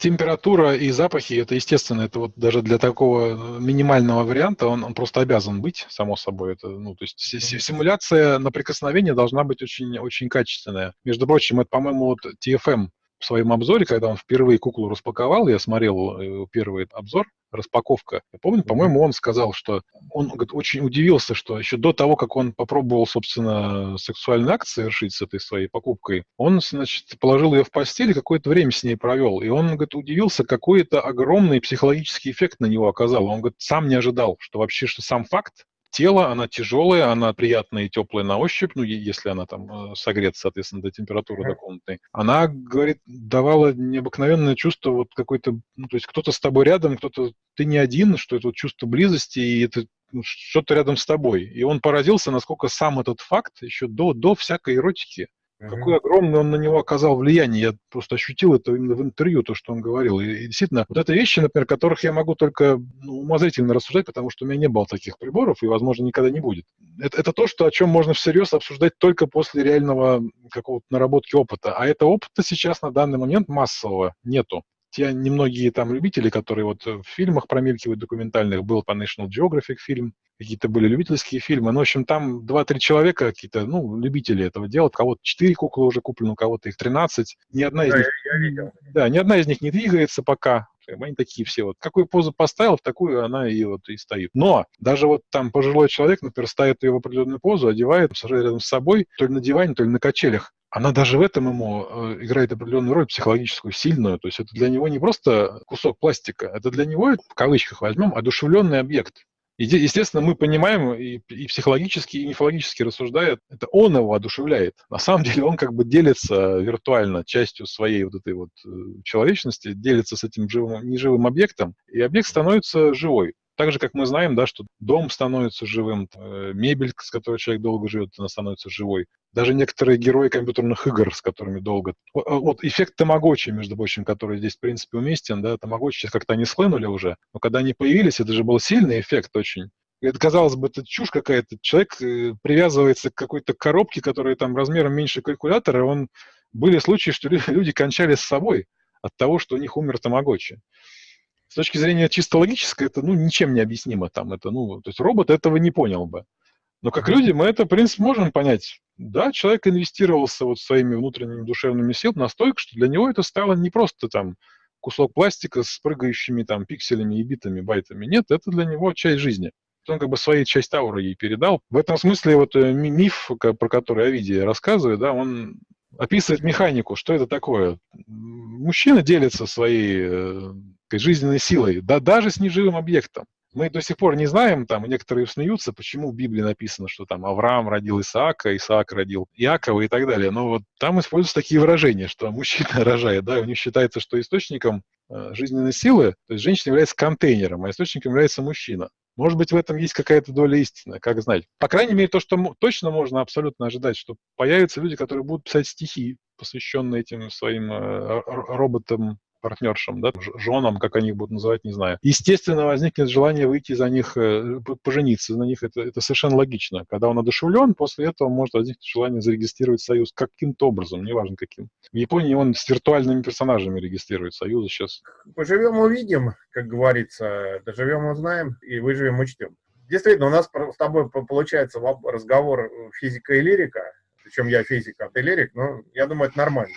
Температура и запахи, это естественно, это вот даже для такого минимального варианта он, он просто обязан быть, само собой. Это, ну, то есть симуляция на прикосновение должна быть очень, очень качественная. Между прочим, это, по-моему, вот TFM в своем обзоре, когда он впервые куклу распаковал, я смотрел э, первый обзор, распаковка. Я помню, по-моему, он сказал, что он говорит, очень удивился, что еще до того, как он попробовал, собственно, сексуальный акт совершить с этой своей покупкой, он, значит, положил ее в постель и какое-то время с ней провел. И он, говорит, удивился, какой это огромный психологический эффект на него оказал. Он, говорит, сам не ожидал, что вообще, что сам факт тело, она тяжелая, она приятная и теплая на ощупь, ну, если она там э, согрета, соответственно, до температуры до комнатной. Она, говорит, давала необыкновенное чувство вот какой-то, ну, то есть кто-то с тобой рядом, кто-то, ты не один, что это вот чувство близости, и это ну, что-то рядом с тобой. И он поразился, насколько сам этот факт еще до, до всякой эротики Какое огромное он на него оказал влияние. Я просто ощутил это именно в интервью, то, что он говорил. И, и действительно, вот это вещи, например, которых я могу только ну, умозрительно рассуждать, потому что у меня не было таких приборов и, возможно, никогда не будет. Это, это то, что, о чем можно всерьез обсуждать только после реального какого-то наработки опыта. А этого опыта сейчас на данный момент массового нету те немногие там любители, которые вот в фильмах промелькивают документальных, был по National Geographic фильм, какие-то были любительские фильмы. Ну, в общем, там 2-3 человека какие-то, ну, любители этого делают. У кого-то 4 куклы уже куплены, у кого-то их 13. Ни одна из да, них... Я, я видел. Да, ни одна из них не двигается пока. Они такие все вот. Какую позу поставил, в такую она и вот и стоит. Но даже вот там пожилой человек, например, ставит ее в определенную позу, одевает, сажает рядом с собой, то ли на диване, то ли на качелях она даже в этом ему э, играет определенную роль психологическую, сильную. То есть это для него не просто кусок пластика, это для него, в кавычках возьмем, одушевленный объект. Естественно, мы понимаем и, и психологически, и мифологически рассуждая, это он его одушевляет. На самом деле он как бы делится виртуально частью своей вот этой вот э, человечности, делится с этим живым, неживым объектом, и объект становится живой. Так же, как мы знаем, да, что дом становится живым, э, мебель, с которой человек долго живет, она становится живой. Даже некоторые герои компьютерных игр, с которыми долго... Вот эффект Тамагочи, между прочим, который здесь, в принципе, уместен, да, Тамагочи сейчас как-то они схлынули уже, но когда они появились, это же был сильный эффект очень. Это, казалось бы, это чушь какая-то. Человек э, привязывается к какой-то коробке, которая там размером меньше калькулятора, он... Были случаи, что люди кончали с собой от того, что у них умер Тамагочи с точки зрения чисто логической, это ну, ничем не объяснимо. Там, это, ну, то есть робот этого не понял бы. Но как люди мы это, в принципе, можем понять. Да, человек инвестировался вот своими внутренними душевными силами настолько, что для него это стало не просто там кусок пластика с прыгающими там пикселями и битами, байтами. Нет, это для него часть жизни. Он как бы своей часть ауры ей передал. В этом смысле вот э, миф, про который Овидий рассказывает, да, он описывает механику, что это такое. Мужчина делится своей э, жизненной силой, да даже с неживым объектом. Мы до сих пор не знаем, там некоторые смеются, почему в Библии написано, что там Авраам родил Исаака, Исаак родил Иакова и так далее. Но вот там используются такие выражения, что мужчина рожает, да, у них считается, что источником э, жизненной силы, то есть женщина является контейнером, а источником является мужчина. Может быть, в этом есть какая-то доля истины, как знать. По крайней мере, то, что точно можно абсолютно ожидать, что появятся люди, которые будут писать стихи, посвященные этим своим э, роботам партнершам, да, женам, как они их будут называть, не знаю. Естественно, возникнет желание выйти за них, э, пожениться на них, это, это совершенно логично. Когда он одушевлен, после этого может возникнуть желание зарегистрировать союз каким-то образом, неважно каким. В Японии он с виртуальными персонажами регистрирует союзы сейчас. Поживем, увидим, как говорится, доживем, узнаем, и выживем, учтем. Действительно, у нас с тобой получается разговор физика и лирика, причем я физик, а ты лирик, но я думаю, это нормально.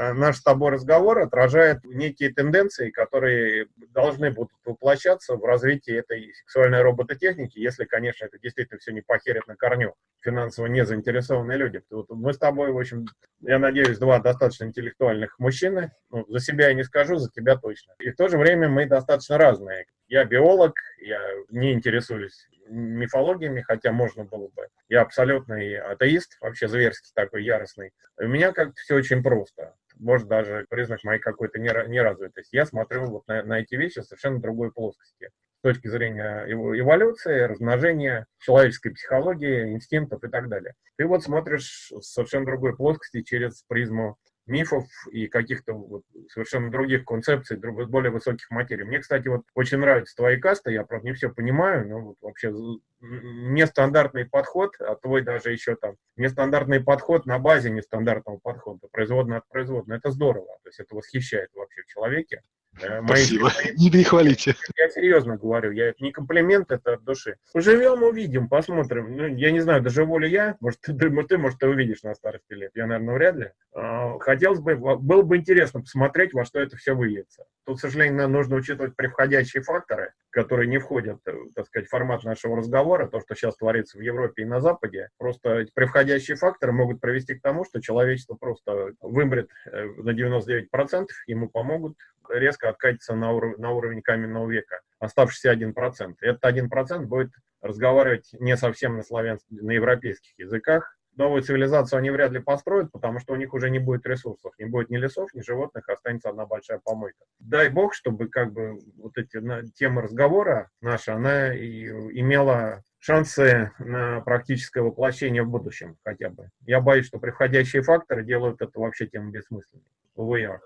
Э, наш с тобой разговор отражает некие тенденции, которые должны будут воплощаться в развитии этой сексуальной робототехники, если, конечно, это действительно все не похерит на корню финансово не заинтересованные люди. Вот мы с тобой, в общем, я надеюсь, два достаточно интеллектуальных мужчины. Ну, за себя я не скажу, за тебя точно. И в то же время мы достаточно разные. Я биолог, я не интересуюсь мифологиями, хотя можно было бы. Я абсолютный атеист, вообще зверский такой, яростный. У меня как-то все очень просто может даже признак моей какой-то неразвитости. Я смотрю вот на, на эти вещи в совершенно другой плоскости с точки зрения эволюции, размножения, человеческой психологии, инстинктов и так далее. Ты вот смотришь с совершенно другой плоскости через призму мифов и каких-то вот совершенно других концепций, более высоких материй. Мне, кстати, вот очень нравятся твои касты, я, правда, не все понимаю, но вот вообще нестандартный подход, а твой даже еще там, нестандартный подход на базе нестандартного подхода, производно от производного, это здорово, то есть это восхищает вообще в человеке. Э, Спасибо. Мои... Не перехвалите. Я серьезно говорю, я это не комплимент, это от души. Поживем, увидим, посмотрим. Ну, я не знаю, доживу ли я, может, ты, ты, может, ты увидишь на старости лет. Я, наверное, вряд ли. А, хотелось бы, было бы интересно посмотреть, во что это все выльется. Тут, к сожалению, нужно учитывать превходящие факторы, которые не входят, э, так сказать, в формат нашего разговора, то, что сейчас творится в Европе и на Западе. Просто превходящие факторы могут привести к тому, что человечество просто вымрет э, на 99%, ему помогут резко откатится на, уров на уровень каменного века, оставшийся 1%. Этот 1% будет разговаривать не совсем на славянских, на европейских языках. Новую цивилизацию они вряд ли построят, потому что у них уже не будет ресурсов, не будет ни лесов, ни животных, останется одна большая помойка. Дай бог, чтобы как бы вот эти на, темы разговора наши, она и имела шансы на практическое воплощение в будущем хотя бы. Я боюсь, что приходящие факторы делают это вообще тем бессмысленным. Увы, ах.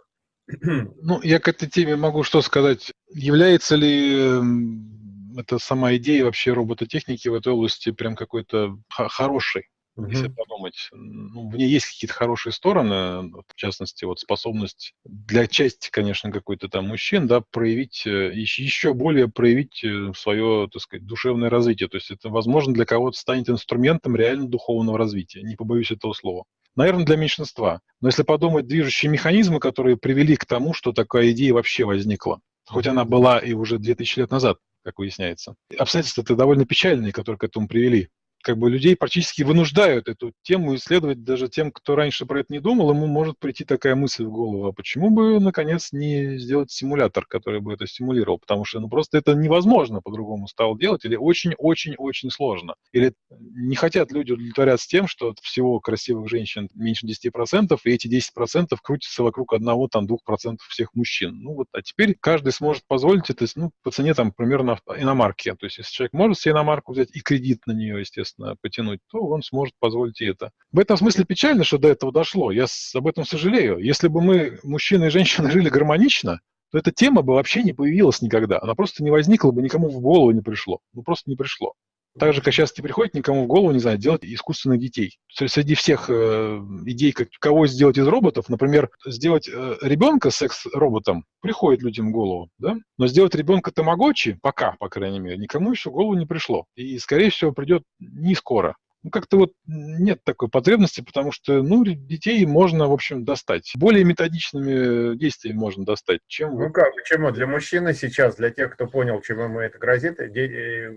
Ну, я к этой теме могу что сказать. Является ли эм, эта сама идея вообще робототехники в этой области прям какой-то хорошей? Uh-huh. Если подумать, ну, в ней есть какие-то хорошие стороны, в частности, вот способность для части, конечно, какой-то там мужчин, да, проявить, э, еще более проявить э, свое, так сказать, душевное развитие. То есть это, возможно, для кого-то станет инструментом реально духовного развития. Не побоюсь этого слова наверное, для меньшинства. Но если подумать движущие механизмы, которые привели к тому, что такая идея вообще возникла, хоть она была и уже 2000 лет назад, как выясняется. Обстоятельства-то довольно печальные, которые к этому привели как бы людей практически вынуждают эту тему исследовать даже тем, кто раньше про это не думал, ему может прийти такая мысль в голову, а почему бы, наконец, не сделать симулятор, который бы это стимулировал, потому что ну, просто это невозможно по-другому стало делать, или очень-очень-очень сложно. Или не хотят люди удовлетворяться тем, что от всего красивых женщин меньше 10%, и эти 10% крутятся вокруг одного, там, 2% всех мужчин. Ну вот, а теперь каждый сможет позволить это, ну, по цене, там, примерно иномарки. То есть, если человек может себе иномарку взять и кредит на нее, естественно, соответственно, потянуть, то он сможет позволить и это. В этом смысле печально, что до этого дошло. Я об этом сожалею. Если бы мы, мужчины и женщины, жили гармонично, то эта тема бы вообще не появилась никогда. Она просто не возникла бы, никому в голову не пришло. Ну, просто не пришло. Так же, как сейчас не приходит никому в голову, не знаю, делать искусственных детей. Среди всех э, идей, как, кого сделать из роботов, например, сделать э, ребенка секс-роботом, приходит людям в голову, да? Но сделать ребенка тамагочи, пока, по крайней мере, никому еще в голову не пришло. И, скорее всего, придет не скоро ну, как-то вот нет такой потребности, потому что, ну, детей можно, в общем, достать. Более методичными действиями можно достать, чем... Ну как, почему? Для мужчины сейчас, для тех, кто понял, чему ему это грозит,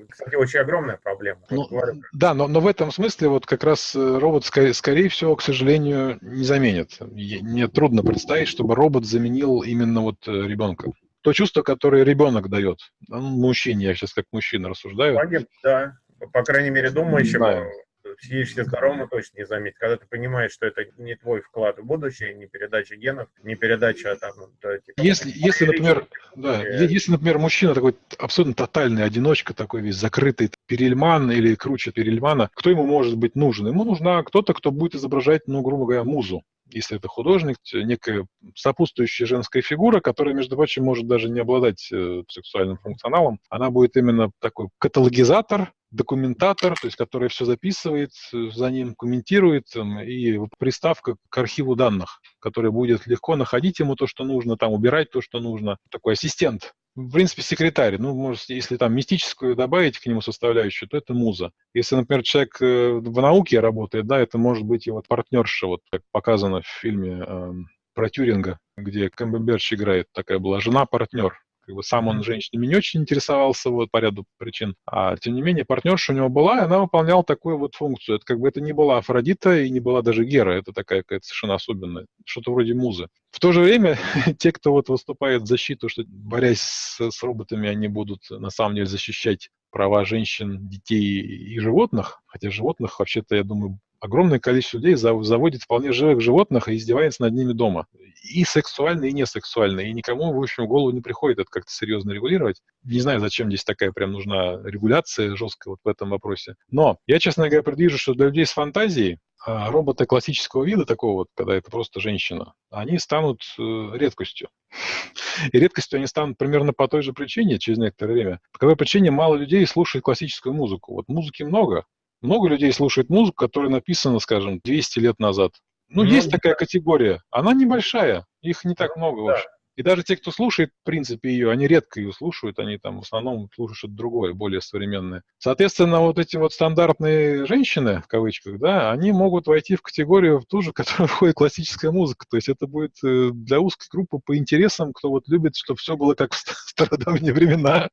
кстати, очень огромная проблема. Ну, да, но, но в этом смысле вот как раз э, робот, скорее, скорее всего, к сожалению, не заменит. Мне трудно представить, чтобы робот заменил именно вот э, ребенка то чувство, которое ребенок дает. Ну, мужчине, я сейчас как мужчина рассуждаю. Понятно, да. По крайней мере, думающему, психически здоровому точно не заметить. Когда ты понимаешь, что это не твой вклад в будущее, не передача генов, не передача там... Да, типа, если, если, например, да, если, например, мужчина такой абсолютно тотальный одиночка, такой весь закрытый перельман или круче перельмана, кто ему может быть нужен? Ему нужна кто-то, кто будет изображать, ну, грубо говоря, музу если это художник, некая сопутствующая женская фигура, которая, между прочим, может даже не обладать э, сексуальным функционалом. Она будет именно такой каталогизатор, документатор, то есть который все записывает, за ним комментирует, и приставка к архиву данных, который будет легко находить ему то, что нужно, там убирать то, что нужно. Такой ассистент. В принципе, секретарь. Ну, может, если там мистическую добавить к нему составляющую, то это муза. Если, например, человек э, в науке работает, да, это может быть вот партнерша, вот как показано в фильме э, про Тюринга, где Камбербэтч играет, такая была жена-партнер как бы сам он женщинами не очень интересовался вот, по ряду причин. А тем не менее, партнерша у него была, и она выполняла такую вот функцию. Это как бы это не была Афродита и не была даже Гера. Это такая какая-то совершенно особенная. Что-то вроде музы. В то же время, те, кто вот выступает в защиту, что борясь с, с роботами, они будут на самом деле защищать права женщин, детей и животных, хотя животных вообще-то, я думаю, огромное количество людей заводит вполне живых животных и издевается над ними дома. И сексуально, и не сексуально. И никому, в общем, в голову не приходит это как-то серьезно регулировать. Не знаю, зачем здесь такая прям нужна регуляция жесткая вот в этом вопросе. Но я, честно говоря, предвижу, что для людей с фантазией а роботы классического вида, такого вот, когда это просто женщина, они станут э, редкостью. И редкостью они станут примерно по той же причине через некоторое время. По какой причине мало людей слушает классическую музыку. Вот музыки много. Много людей слушает музыку, которая написана, скажем, 200 лет назад. Ну, ну есть такая категория. Она небольшая, их не так много вообще. И даже те, кто слушает, в принципе, ее, они редко ее слушают, они там в основном слушают что-то другое, более современное. Соответственно, вот эти вот стандартные женщины, в кавычках, да, они могут войти в категорию в ту же, в которую входит классическая музыка. То есть это будет э, для узкой группы по интересам, кто вот любит, чтобы все было как в стародавние времена.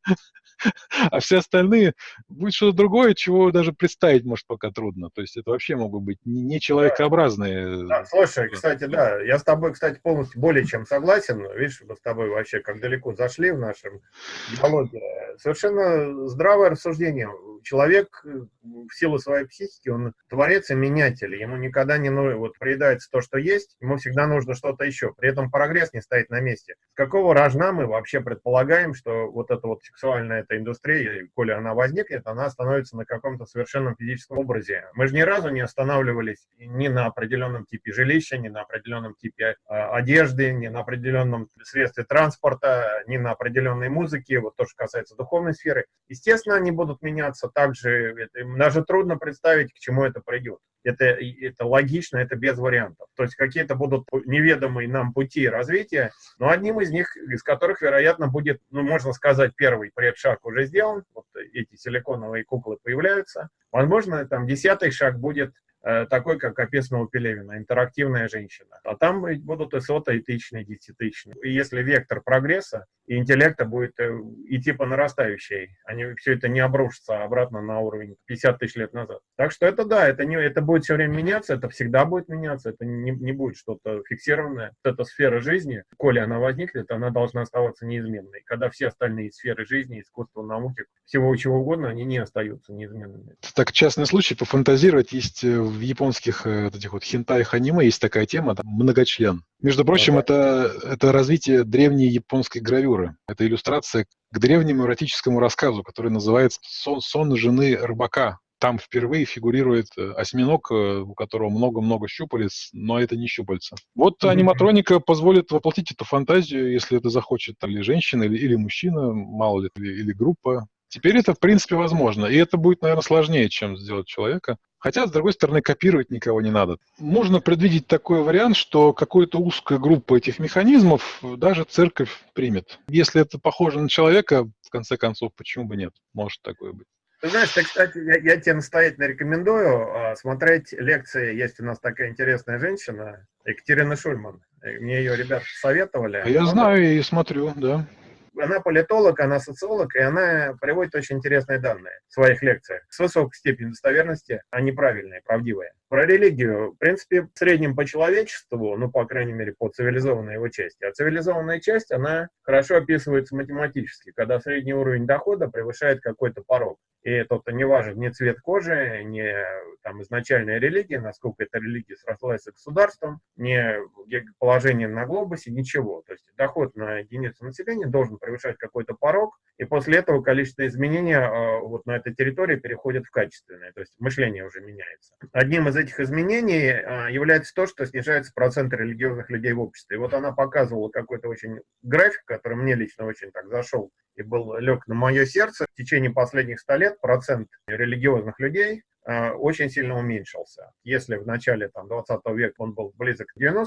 а все остальные будет что-то другое, чего даже представить, может, пока трудно. То есть это вообще могут быть не человекообразные. Да, слушай, кстати, да, я с тобой, кстати, полностью более чем согласен. Видишь, мы с тобой вообще как далеко зашли в нашем диалоге. Совершенно здравое рассуждение. Человек э, в силу своей психики, он творец и менятель. Ему никогда не нужно, вот приедается то, что есть, ему всегда нужно что-то еще. При этом прогресс не стоит на месте. С какого рожна мы вообще предполагаем, что вот эта вот сексуальная эта индустрия, коли она возникнет, она становится на каком-то совершенном физическом образе. Мы же ни разу не останавливались ни на определенном типе жилища, ни на определенном типе э, одежды, ни на определенном средстве транспорта, ни на определенной музыке, вот то, что касается духовной сферы. Естественно, они будут меняться также, это, даже трудно представить, к чему это придет. Это, это логично, это без вариантов. То есть какие-то будут неведомые нам пути развития, но одним из них, из которых, вероятно, будет, ну, можно сказать, первый предшаг уже сделан, вот эти силиконовые куклы появляются. Возможно, там десятый шаг будет такой, как описано у Пелевина, интерактивная женщина. А там будут и сотые, и тысячные, и десятитысячные. И если вектор прогресса и интеллекта будет э, идти по нарастающей, они все это не обрушится обратно на уровень 50 тысяч лет назад. Так что это да, это, не, это будет все время меняться, это всегда будет меняться, это не, не будет что-то фиксированное. Вот эта сфера жизни, коли она возникнет, она должна оставаться неизменной. Когда все остальные сферы жизни, искусства, науки, всего чего угодно, они не остаются неизменными. Так частный случай, пофантазировать, есть э, в японских э, вот этих вот хентаях аниме есть такая тема, там, многочлен. Между прочим, это, это развитие древней японской гравюры. Это иллюстрация к древнему эротическому рассказу, который называется «Сон, сон жены рыбака». Там впервые фигурирует э, осьминог, э, у которого много-много щупалец, но это не щупальца. Вот аниматроника позволит воплотить эту фантазию, если это захочет или женщина, или, или мужчина, мало ли, или, или группа. Теперь это, в принципе, возможно. И это будет, наверное, сложнее, чем сделать человека. Хотя, с другой стороны, копировать никого не надо. Можно предвидеть такой вариант, что какую-то узкую группу этих механизмов даже церковь примет. Если это похоже на человека, в конце концов, почему бы нет? Может такое быть. Ты знаешь, ты, кстати, я, я тебе настоятельно рекомендую а, смотреть лекции. Есть у нас такая интересная женщина, Екатерина Шульман. Мне ее ребята советовали. А я Она... знаю и смотрю, да она политолог, она социолог, и она приводит очень интересные данные в своих лекциях с высокой степенью достоверности, не правильные, правдивые. Про религию, в принципе, в среднем по человечеству, ну, по крайней мере, по цивилизованной его части. А цивилизованная часть, она хорошо описывается математически, когда средний уровень дохода превышает какой-то порог. И это не важен ни цвет кожи, ни там, изначальная религия, насколько эта религия срослась с государством, ни положение на глобусе, ничего. То есть доход на единицу населения должен превышать какой-то порог, и после этого количество изменений э, вот на этой территории переходит в качественное, то есть мышление уже меняется. Одним из этих изменений э, является то, что снижается процент религиозных людей в обществе. И вот она показывала какой-то очень график, который мне лично очень так зашел и был лег на мое сердце. В течение последних ста лет процент религиозных людей очень сильно уменьшился. Если в начале там, 20 века он был близок к 90%,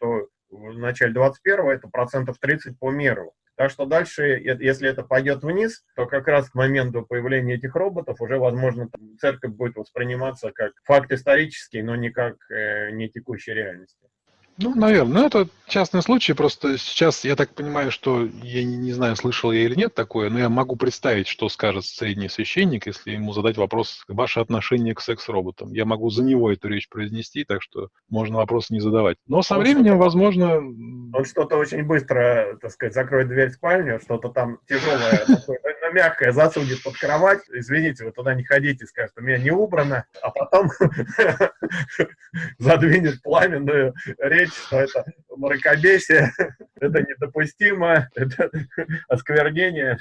то в начале 21 это процентов 30 по миру. Так что дальше, если это пойдет вниз, то как раз к моменту появления этих роботов уже, возможно, церковь будет восприниматься как факт исторический, но не как э, не текущей реальности. Ну, наверное. Ну, это частный случай. Просто сейчас я так понимаю, что я не, не знаю, слышал я или нет такое, но я могу представить, что скажет средний священник, если ему задать вопрос, ваше отношение к секс-роботам. Я могу за него эту речь произнести, так что можно вопрос не задавать. Но со он временем, возможно... Он что-то очень быстро, так сказать, закроет дверь в спальню, что-то там тяжелое, что-то мягкое засунет под кровать, извините, вы туда не ходите, скажет, у меня не убрано, а потом задвинет пламенную речь, что это мракобесие, это недопустимо, это осквернение.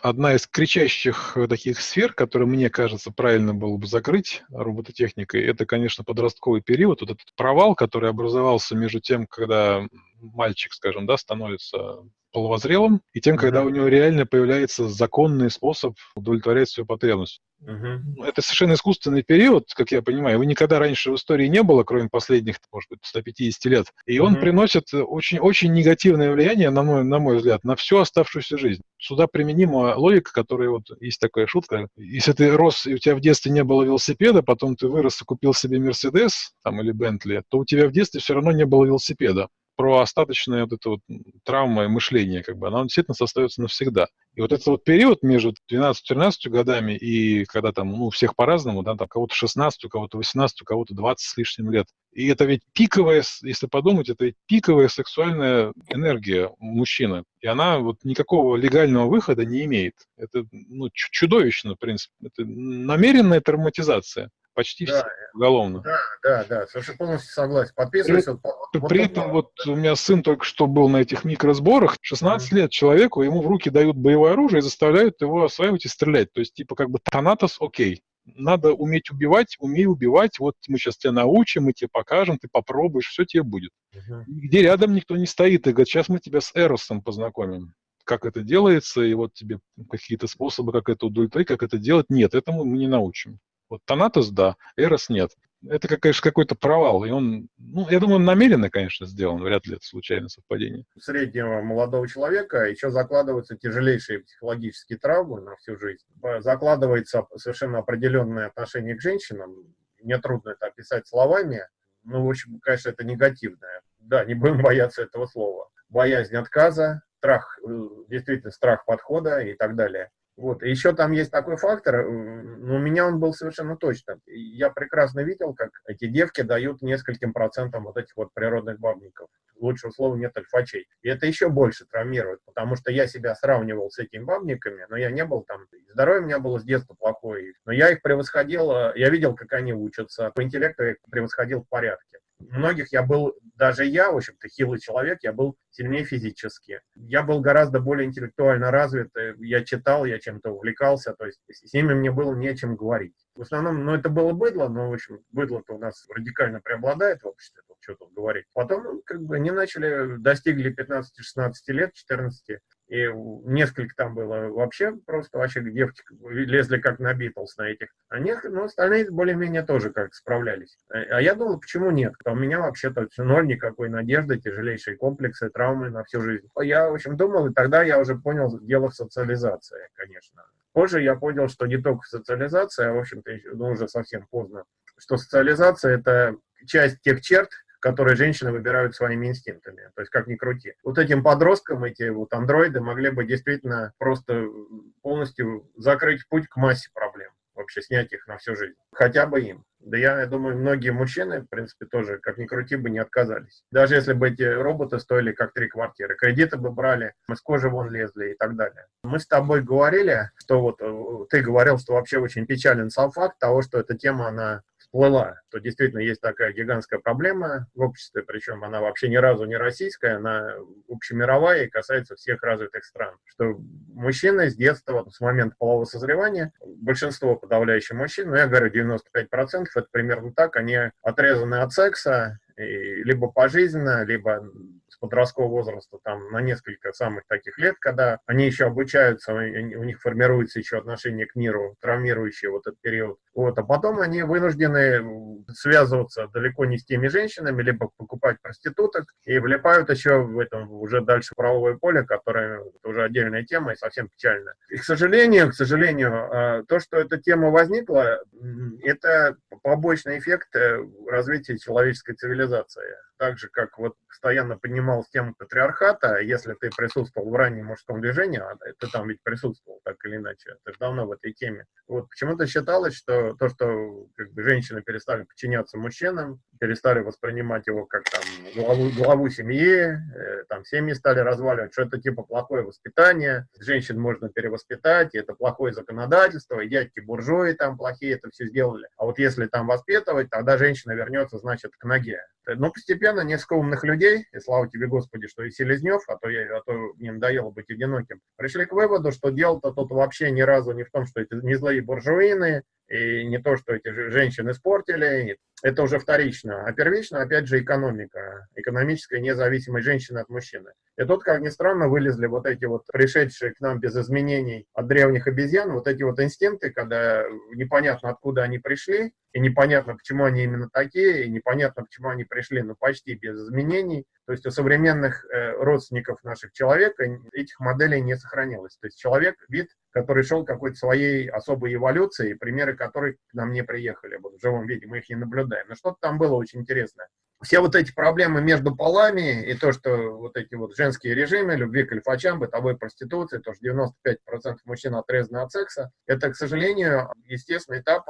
Одна из кричащих таких сфер, которые, мне кажется, правильно было бы закрыть робототехникой, это, конечно, подростковый период, вот этот провал, который образовался между тем, когда мальчик, скажем, да, становится половозрелым, и тем, когда у него реально появляется законный способ удовлетворять свою потребность. Угу. Это совершенно искусственный период, как я понимаю. Его никогда раньше в истории не было, кроме последних, может быть, 150 лет. И угу. он приносит очень-очень негативное влияние, на мой, на мой взгляд, на всю оставшуюся жизнь. Сюда применима логика, которая вот есть такая шутка. Если ты рос, и у тебя в детстве не было велосипеда, потом ты вырос и купил себе Мерседес там, или Бентли, то у тебя в детстве все равно не было велосипеда про остаточные вот это вот травмы мышления, как бы, она действительно остается навсегда. И вот этот вот период между 12-13 годами и когда там, ну, всех по-разному, да, там кого-то 16, у кого-то 18, у кого-то 20 с лишним лет. И это ведь пиковая, если подумать, это ведь пиковая сексуальная энергия мужчины. И она вот никакого легального выхода не имеет. Это ну, чудовищно, в принципе. Это намеренная травматизация почти да, все уголовно. Да, да, да, совершенно полностью согласен. Подписываюсь. При, вот, при этом вот у меня сын только что был на этих микросборах. 16 mm-hmm. лет человеку, ему в руки дают боевое оружие и заставляют его осваивать и стрелять. То есть, типа, как бы Танатос окей. Надо уметь убивать, умей убивать. Вот мы сейчас тебя научим, мы тебе покажем, ты попробуешь, все тебе будет. Uh-huh. Где рядом никто не стоит и говорит, сейчас мы тебя с Эросом познакомим как это делается, и вот тебе какие-то способы, как это удовлетворить, как это делать. Нет, этому мы не научим. Вот Танатос, да, Эрос нет. Это, конечно, какой-то провал. И он, ну, я думаю, намеренно, конечно, сделан. Вряд ли это случайное совпадение. Среднего молодого человека еще закладываются тяжелейшие психологические травмы на всю жизнь. Закладывается совершенно определенное отношение к женщинам. Мне трудно это описать словами. Ну, в общем, конечно, это негативное. Да, не будем бояться этого слова. Боязнь отказа, страх, э, действительно страх подхода и так далее. Вот. И еще там есть такой фактор, но у меня он был совершенно точно. Я прекрасно видел, как эти девки дают нескольким процентам вот этих вот природных бабников. Лучшего слова нет альфачей. И это еще больше травмирует, потому что я себя сравнивал с этими бабниками, но я не был там, здоровье у меня было с детства плохое, но я их превосходил, я видел, как они учатся, по интеллекту я их превосходил в порядке многих я был, даже я, в общем-то, хилый человек, я был сильнее физически. Я был гораздо более интеллектуально развит, э, я читал, я чем-то увлекался, то есть с ними мне было не о чем говорить. В основном, ну, это было быдло, но, в общем, быдло-то у нас радикально преобладает в обществе, тут что тут говорить. Потом, ну, как бы, они начали, достигли 15-16 лет, 14, и несколько там было вообще, просто вообще девки лезли как на Битлз на этих. А них, ну, остальные более-менее тоже как справлялись. А, а я думал, почему нет? А у меня вообще-то ноль, никакой надежды, тяжелейшие комплексы, травмы на всю жизнь. Я, в общем, думал, и тогда я уже понял дело в социализации, конечно. Позже я понял, что не только социализация, а, в общем-то, ну, уже совсем поздно, что социализация – это часть тех черт, которые женщины выбирают своими инстинктами. То есть, как ни крути. Вот этим подросткам эти вот андроиды могли бы действительно просто полностью закрыть путь к массе проблем вообще снять их на всю жизнь. Хотя бы им. Да я, я думаю, многие мужчины, в принципе, тоже, как ни крути, бы не отказались. Даже если бы эти роботы стоили как три квартиры. Кредиты бы брали, мы с кожи вон лезли и так далее. Мы с тобой говорили, что вот э, ты говорил, что вообще очень печален сам факт того, что эта тема, она всплыла, то действительно есть такая гигантская проблема в обществе, причем она вообще ни разу не российская, она общемировая и касается всех развитых стран. Что мужчины с детства, с момента полового созревания, большинство подавляющих мужчин, ну я говорю 95%, это примерно так, они отрезаны от секса, и либо пожизненно, либо подросткового возраста, там, на несколько самых таких лет, когда они еще обучаются, у них формируется еще отношение к миру, травмирующее вот этот период. Вот, а потом они вынуждены связываться далеко не с теми женщинами, либо покупать проституток, и влипают еще в этом уже дальше правовое поле, которое уже отдельная тема и совсем печально. И, к сожалению, к сожалению, а, то, что эта тема возникла, это побочный эффект э, развития человеческой цивилизации так же, как вот постоянно поднимал тему патриархата, если ты присутствовал в раннем мужском движении, а ты там ведь присутствовал так или иначе, ты давно в этой теме. Вот почему-то считалось, что то, что как бы, женщины перестали подчиняться мужчинам, перестали воспринимать его как там главу, главу семьи, э, там семьи стали разваливать, что это типа плохое воспитание, женщин можно перевоспитать, и это плохое законодательство, и дядьки буржуи там плохие это все сделали. А вот если там воспитывать, тогда женщина вернется, значит, к ноге. Но постепенно несколько умных людей, и слава тебе, Господи, что и Селезнев, а то, я, а то мне надоело быть одиноким, пришли к выводу, что дело-то тут вообще ни разу не в том, что это не злые буржуины, и не то, что эти женщины испортили, это уже вторично. А первично, опять же, экономика, экономическая независимость женщины от мужчины. И тут, как ни странно, вылезли вот эти вот пришедшие к нам без изменений от древних обезьян, вот эти вот инстинкты, когда непонятно, откуда они пришли, и непонятно, почему они именно такие, и непонятно, почему они пришли, ну, почти без изменений. То есть у современных э, родственников наших человека этих моделей не сохранилось. То есть человек, вид, который шел какой-то своей особой эволюцией, примеры которой к нам не приехали вот, в живом виде, мы их не наблюдаем. Но что-то там было очень интересное все вот эти проблемы между полами и то, что вот эти вот женские режимы, любви к альфачам, бытовой проституции, то, что 95% мужчин отрезаны от секса, это, к сожалению, естественный этап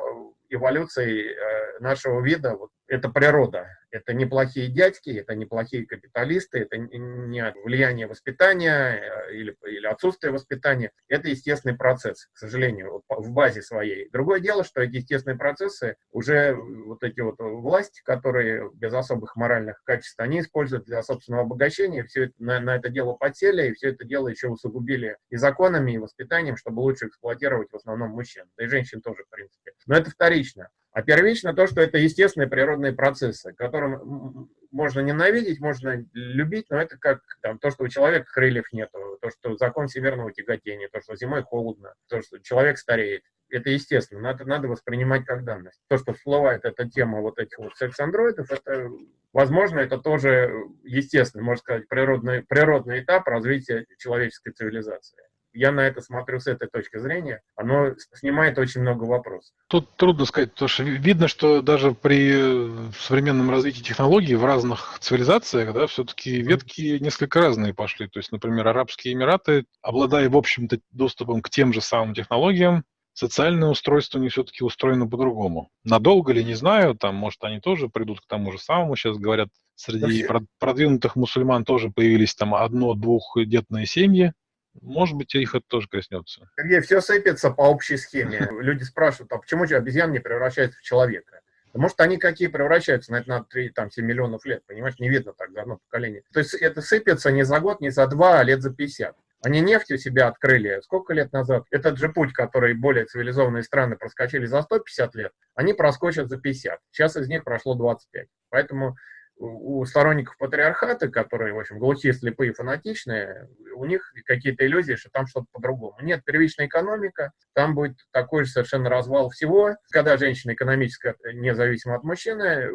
эволюции э, нашего вида, вот, это природа. Это неплохие дядьки, это неплохие капиталисты, это не влияние воспитания э, или, или отсутствие воспитания. Это естественный процесс, к сожалению, в базе своей. Другое дело, что эти естественные процессы, уже вот эти вот власти, которые без особых моральных качеств, они используют для собственного обогащения, все это, на, на это дело подсели, и все это дело еще усугубили и законами, и воспитанием, чтобы лучше эксплуатировать в основном мужчин, да и женщин тоже, в принципе. Но это вторично. А первично то, что это естественные природные процессы, которым можно ненавидеть, можно любить, но это как там, то, что у человека крыльев нету, то, что закон всемирного тяготения, то, что зимой холодно, то, что человек стареет. Это естественно, надо, надо воспринимать как данность. То, что всплывает эта тема вот этих вот секс-андроидов, это, возможно, это тоже естественно, можно сказать, природный, природный этап развития человеческой цивилизации я на это смотрю с этой точки зрения, оно снимает очень много вопросов. Тут трудно сказать, потому что видно, что даже при современном развитии технологий в разных цивилизациях, да, все-таки ветки несколько разные пошли. То есть, например, Арабские Эмираты, обладая, в общем-то, доступом к тем же самым технологиям, социальное устройство них все-таки устроено по-другому. Надолго ли, не знаю, там, может, они тоже придут к тому же самому. Сейчас говорят, среди продвинутых мусульман тоже появились там одно-двухдетные семьи, может быть, их это тоже коснется. Сергей, все сыпется по общей схеме. Люди спрашивают, а почему же обезьян не превращается в человека? Может, они какие превращаются, на это надо 3, там, 7 миллионов лет, понимаешь, не видно так за одно поколение. То есть это сыпется не за год, не за два, а лет за 50. Они нефтью себя открыли сколько лет назад? Этот же путь, который более цивилизованные страны проскочили за 150 лет, они проскочат за 50. Сейчас из них прошло 25. Поэтому у сторонников патриархата, которые, в общем, глухие, слепые, фанатичные, у них какие-то иллюзии, что там что-то по-другому. Нет, первичная экономика, там будет такой же совершенно развал всего. Когда женщина экономически независима от мужчины,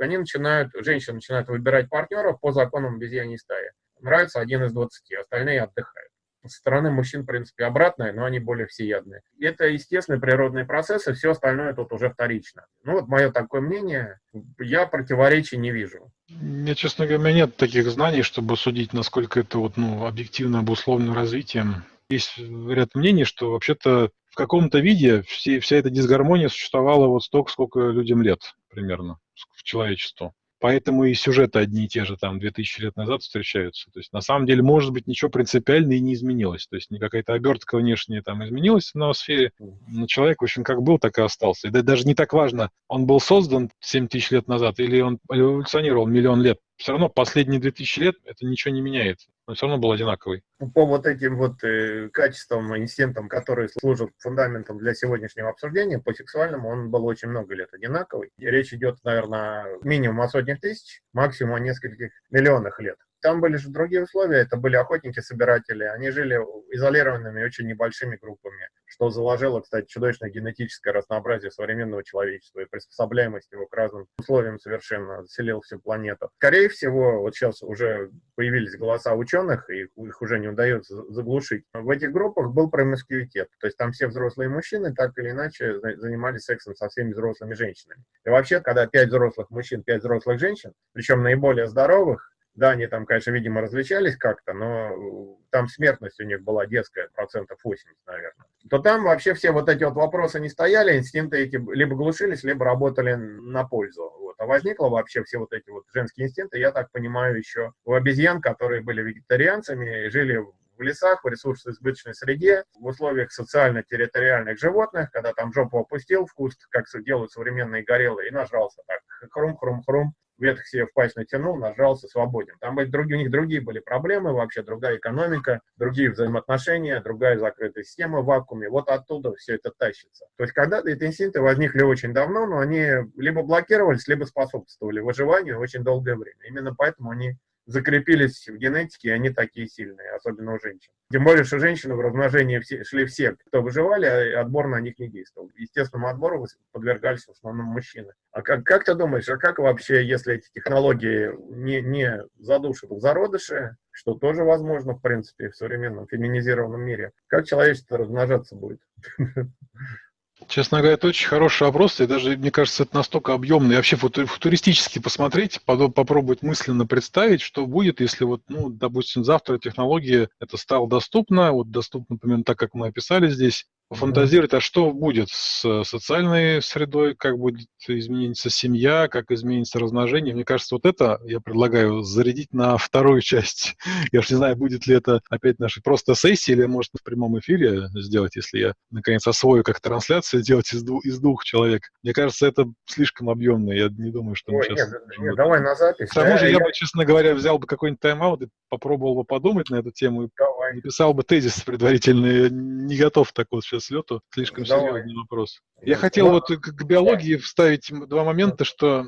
они начинают, женщины начинают выбирать партнеров по законам обезьяньей стаи. Нравится один из двадцати, остальные отдыхают со стороны мужчин, в принципе, обратное, но они более всеядные. Это естественные природные процессы, все остальное тут уже вторично. Ну вот мое такое мнение, я противоречий не вижу. Я, честно говоря, у меня нет таких знаний, чтобы судить, насколько это вот, ну, объективно обусловлено развитием. Есть ряд мнений, что вообще-то в каком-то виде все, вся эта дисгармония существовала вот столько, сколько людям лет примерно, в человечеству. Поэтому и сюжеты одни и те же там 2000 лет назад встречаются. То есть на самом деле может быть ничего принципиально и не изменилось. То есть какая-то обертка внешняя там изменилась в ноосфере, но человек, в общем, как был, так и остался. И даже не так важно, он был создан 7 тысяч лет назад или он эволюционировал миллион лет все равно последние 2000 лет это ничего не меняет. Он все равно был одинаковый. По вот этим вот э, качествам, инстинктам, которые служат фундаментом для сегодняшнего обсуждения, по сексуальному он был очень много лет одинаковый. И речь идет, наверное, минимум о сотнях тысяч, максимум о нескольких миллионах лет. Там были же другие условия, это были охотники-собиратели, они жили изолированными очень небольшими группами, что заложило, кстати, чудовищное генетическое разнообразие современного человечества и приспособляемость его к разным условиям совершенно, заселил всю планету. Скорее всего, вот сейчас уже появились голоса ученых, и их уже не удается заглушить. В этих группах был промискуитет, то есть там все взрослые мужчины так или иначе занимались сексом со всеми взрослыми женщинами. И вообще, когда пять взрослых мужчин, пять взрослых женщин, причем наиболее здоровых, да, они там, конечно, видимо, различались как-то, но там смертность у них была детская, процентов 80, наверное. То там вообще все вот эти вот вопросы не стояли, инстинкты эти либо глушились, либо работали на пользу. Вот. А возникло вообще все вот эти вот женские инстинкты, я так понимаю, еще у обезьян, которые были вегетарианцами жили в лесах, в ресурсоизбыточной среде, в условиях социально-территориальных животных, когда там жопу опустил в куст, как делают современные гориллы, и нажрался так, хрум-хрум-хрум, ветх себе в пасть натянул, нажался, свободен. Там были другие, у них другие были проблемы, вообще другая экономика, другие взаимоотношения, другая закрытая система в вакууме. Вот оттуда все это тащится. То есть когда-то эти инстинкты возникли очень давно, но они либо блокировались, либо способствовали выживанию очень долгое время. Именно поэтому они закрепились в генетике, и они такие сильные, особенно у женщин. Тем более, что женщины в размножении все, шли все, кто выживали, а отбор на них не действовал. Естественному отбору подвергались в основном мужчины. А как, как ты думаешь, а как вообще, если эти технологии не, не задушат в зародыше, что тоже возможно, в принципе, в современном феминизированном мире, как человечество размножаться будет? Честно говоря, это очень хороший вопрос, и даже, мне кажется, это настолько объемный. И вообще футуристически посмотреть, попробовать мысленно представить, что будет, если вот, ну, допустим, завтра технология это стала доступна, вот доступна, например, так, как мы описали здесь, фантазировать, а что будет с социальной средой, как будет измениться семья, как изменится размножение. Мне кажется, вот это я предлагаю зарядить на вторую часть. Я уж не знаю, будет ли это опять нашей просто сессии, или может в прямом эфире сделать, если я наконец освою как трансляцию, делать из, двух, из двух человек. Мне кажется, это слишком объемно. Я не думаю, что мы Ой, сейчас... Нет, нет, давай на запись. К тому же я, я бы, честно говоря, взял бы какой-нибудь тайм-аут и попробовал бы подумать на эту тему. Давай. Написал бы тезис предварительный. Не готов так вот сейчас лету. Слишком Давай. серьезный вопрос. Я хотел да. вот к биологии вставить два момента, что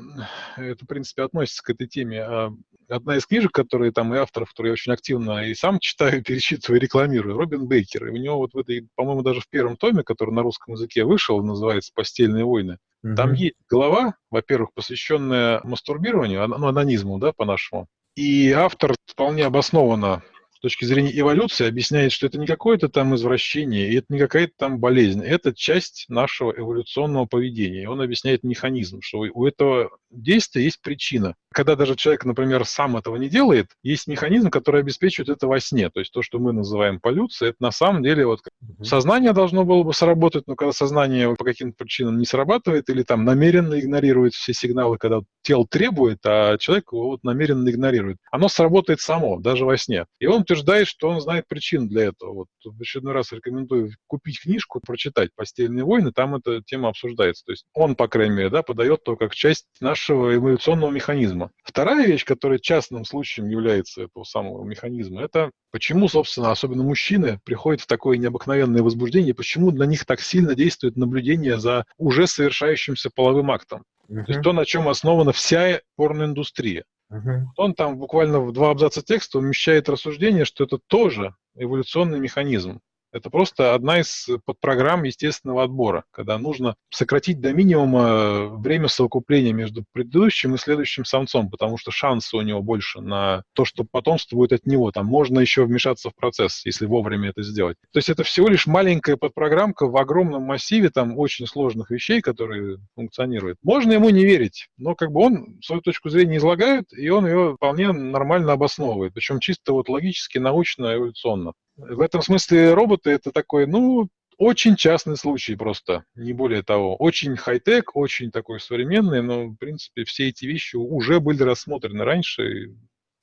это, в принципе, относится к этой теме. А, одна из книжек, которые там и авторов, которые я очень активно и сам читаю, перечитываю, рекламирую, Робин Бейкер. И у него вот в этой, по-моему, даже в первом томе, который на русском языке вышел, называется «Постельные войны», угу. там есть глава, во-первых, посвященная мастурбированию, ну, анонизму, да, по-нашему. И автор вполне обоснованно точки зрения эволюции объясняет, что это не какое-то там извращение, и это не какая-то там болезнь, это часть нашего эволюционного поведения. И он объясняет механизм, что у этого действия есть причина. Когда даже человек, например, сам этого не делает, есть механизм, который обеспечивает это во сне. То есть то, что мы называем полюцией, это на самом деле вот сознание должно было бы сработать, но когда сознание по каким-то причинам не срабатывает или там намеренно игнорирует все сигналы, когда тело требует, а человек его вот намеренно игнорирует, оно сработает само, даже во сне. И он утверждает, что он знает причину для этого. Вот в очередной раз рекомендую купить книжку, прочитать «Постельные войны», там эта тема обсуждается. То есть он, по крайней мере, да, подает то как часть нашего эволюционного механизма. Вторая вещь, которая частным случаем является этого самого механизма, это почему, собственно, особенно мужчины приходят в такое необыкновенное возбуждение, почему для них так сильно действует наблюдение за уже совершающимся половым актом. Uh-huh. То есть то, на чем основана вся порноиндустрия. Uh-huh. Он там буквально в два абзаца текста умещает рассуждение, что это тоже эволюционный механизм. Это просто одна из подпрограмм естественного отбора, когда нужно сократить до минимума время совокупления между предыдущим и следующим самцом, потому что шансы у него больше на то, что потомство будет от него. Там можно еще вмешаться в процесс, если вовремя это сделать. То есть это всего лишь маленькая подпрограммка в огромном массиве там очень сложных вещей, которые функционируют. Можно ему не верить, но как бы он свою точку зрения излагает, и он ее вполне нормально обосновывает, причем чисто вот логически, научно, эволюционно. В этом смысле роботы это такой, ну, очень частный случай просто, не более того. Очень хай-тек, очень такой современный, но, в принципе, все эти вещи уже были рассмотрены раньше,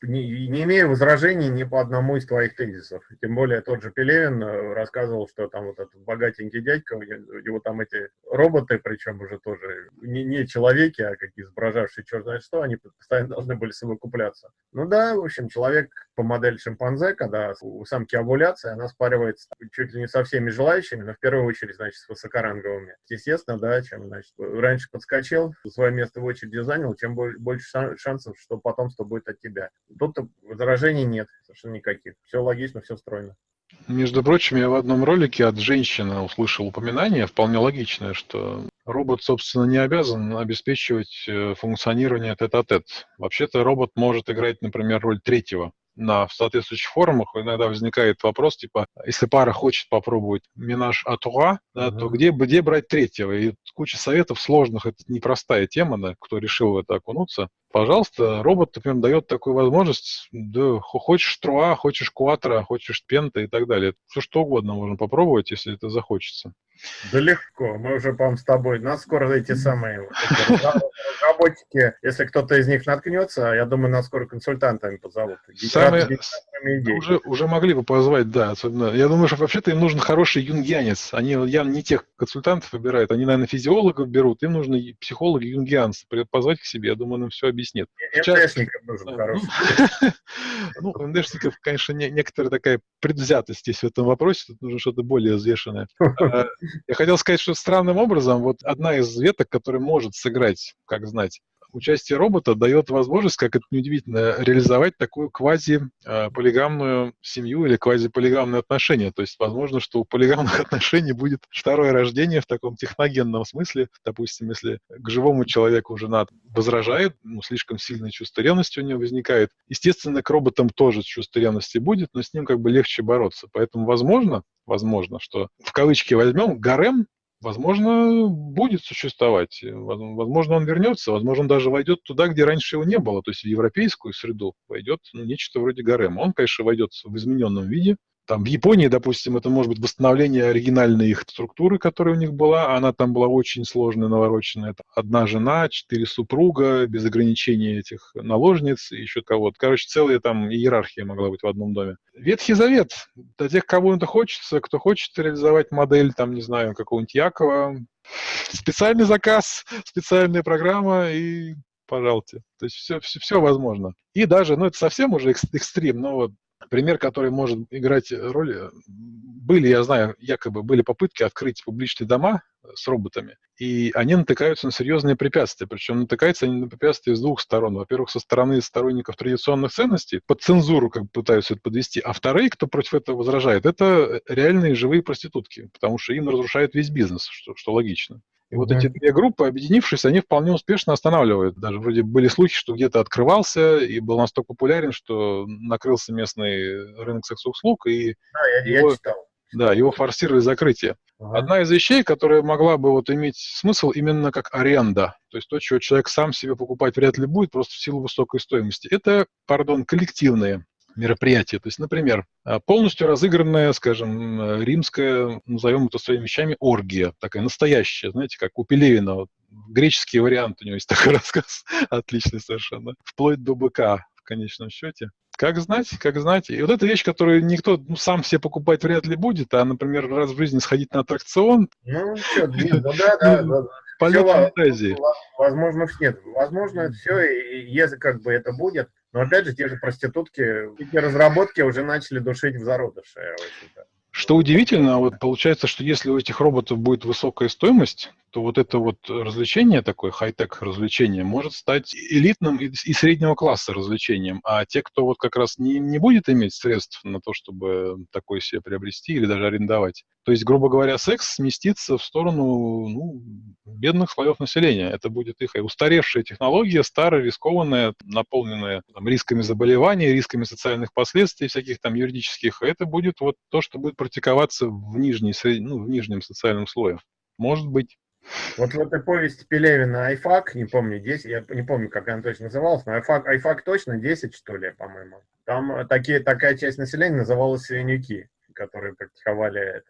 не, не имею возражений ни по одному из твоих тезисов. Тем более тот же Пелевин э, рассказывал, что там вот этот богатенький дядька, у него там эти роботы, причем уже тоже не, не человеки, а какие изображавшие черт знает что, они постоянно должны были совокупляться. Ну да, в общем, человек по модели шимпанзе, когда у самки овуляция, она спаривается чуть ли не со всеми желающими, но в первую очередь, значит, с высокоранговыми. Естественно, да, чем, значит, раньше подскочил, свое место в очереди занял, чем больше шансов, что потомство будет от тебя. Тут возражений нет, совершенно никаких. Все логично, все стройно. Между прочим, я в одном ролике от женщины услышал упоминание, вполне логичное, что робот, собственно, не обязан обеспечивать э, функционирование тет-а-тет. Вообще-то робот может играть, например, роль третьего на соответствующих форумах иногда возникает вопрос, типа, если пара хочет попробовать минаж атуа, да, uh-huh. то где, где брать третьего? И куча советов сложных, это непростая тема, да, кто решил в это окунуться. Пожалуйста, робот, например, дает такую возможность, да, хочешь труа, хочешь кватро, хочешь пента и так далее. Все что угодно можно попробовать, если это захочется. Да легко, мы уже, по-моему, с тобой, нас скоро эти самые разработчики, если кто-то из них наткнется, я думаю, нас скоро консультантами позовут. Самые, уже, уже могли бы позвать, да, особенно. Я думаю, что вообще-то им нужен хороший юнгианец. Они явно не тех консультантов выбирают, они, наверное, физиологов берут, им нужны психологи, юнгианцы. Позвать к себе, я думаю, нам все объяснит. МДшников нужен хороший. Ну, МДшников, конечно, некоторая такая предвзятость есть в этом вопросе, тут нужно что-то более взвешенное. Я хотел сказать, что странным образом, вот одна из веток, которая может сыграть, как знать, участие робота дает возможность, как это неудивительно, реализовать такую квази-полигамную семью или квази-полигамные отношения. То есть, возможно, что у полигамных отношений будет второе рождение в таком техногенном смысле. Допустим, если к живому человеку жена возражает, ну, слишком сильное чувство ревности у нее возникает. Естественно, к роботам тоже чувство ревности будет, но с ним как бы легче бороться. Поэтому, возможно, возможно, что в кавычки возьмем гарем возможно, будет существовать. Возможно, он вернется, возможно, он даже войдет туда, где раньше его не было, то есть в европейскую среду войдет ну, нечто вроде гарема. Он, конечно, войдет в измененном виде, там в Японии, допустим, это может быть восстановление оригинальной их структуры, которая у них была. Она там была очень сложная, навороченная. Это одна жена, четыре супруга, без ограничений этих наложниц и еще кого-то. Короче, целая там иерархия могла быть в одном доме. Ветхий Завет. Для тех, кому это хочется, кто хочет реализовать модель, там, не знаю, какого-нибудь Якова, специальный заказ, специальная программа и пожалуйте. То есть все, все, все возможно. И даже, ну это совсем уже экстрим, но вот Пример, который может играть роль, э, были, я знаю, якобы были попытки открыть публичные дома э, с роботами, и они натыкаются на серьезные препятствия. Причем натыкаются они на препятствия с двух сторон. Во-первых, со стороны сторонников традиционных ценностей, под цензуру как бы пытаются это подвести, а вторые, кто против этого возражает, это реальные живые проститутки, потому что им разрушают весь бизнес, что, что логично. И вот эти две группы, объединившись, они вполне успешно останавливают. Даже вроде были слухи, что где-то открывался и был настолько популярен, что накрылся местный рынок секс-услуг. И да, я, его, я читал. Да, его форсировали закрытие. Ага. Одна из вещей, которая могла бы вот иметь смысл именно как аренда, то есть то, чего человек сам себе покупать вряд ли будет, просто в силу высокой стоимости, это, пардон, коллективные мероприятие. То есть, например, а, полностью разыгранная, скажем, римская, назовем это своими вещами, оргия, такая настоящая, знаете, как у Пелевина, вот, греческий вариант у него есть такой рассказ, отличный совершенно, вплоть до быка в конечном счете. Как знать, как знать. И вот эта вещь, которую никто ну, сам себе покупать вряд ли будет, а, например, раз в жизни сходить на аттракцион. Ну, что, да, да, да. Полет фантазии. Возможно, нет. Возможно, все, и если как бы это будет, но опять же, те же проститутки, эти разработки уже начали душить в зародыше. Что удивительно, вот получается, что если у этих роботов будет высокая стоимость, то вот это вот развлечение такое, хай-тек развлечение, может стать элитным и, среднего класса развлечением. А те, кто вот как раз не, не будет иметь средств на то, чтобы такое себе приобрести или даже арендовать, то есть, грубо говоря, секс сместится в сторону ну, бедных слоев населения. Это будет их устаревшая технология, старая, рискованная, наполненная там, рисками заболеваний, рисками социальных последствий, всяких там юридических. Это будет вот то, что будет практиковаться в, нижней, ну, в нижнем социальном слое. Может быть. Вот в этой повести Пелевина «Айфак», не помню, 10, я не помню, как она точно называлась, но «Айфак», «Айфак» точно 10, что ли, по-моему. Там такие, такая часть населения называлась «Свинюки» которые практиковали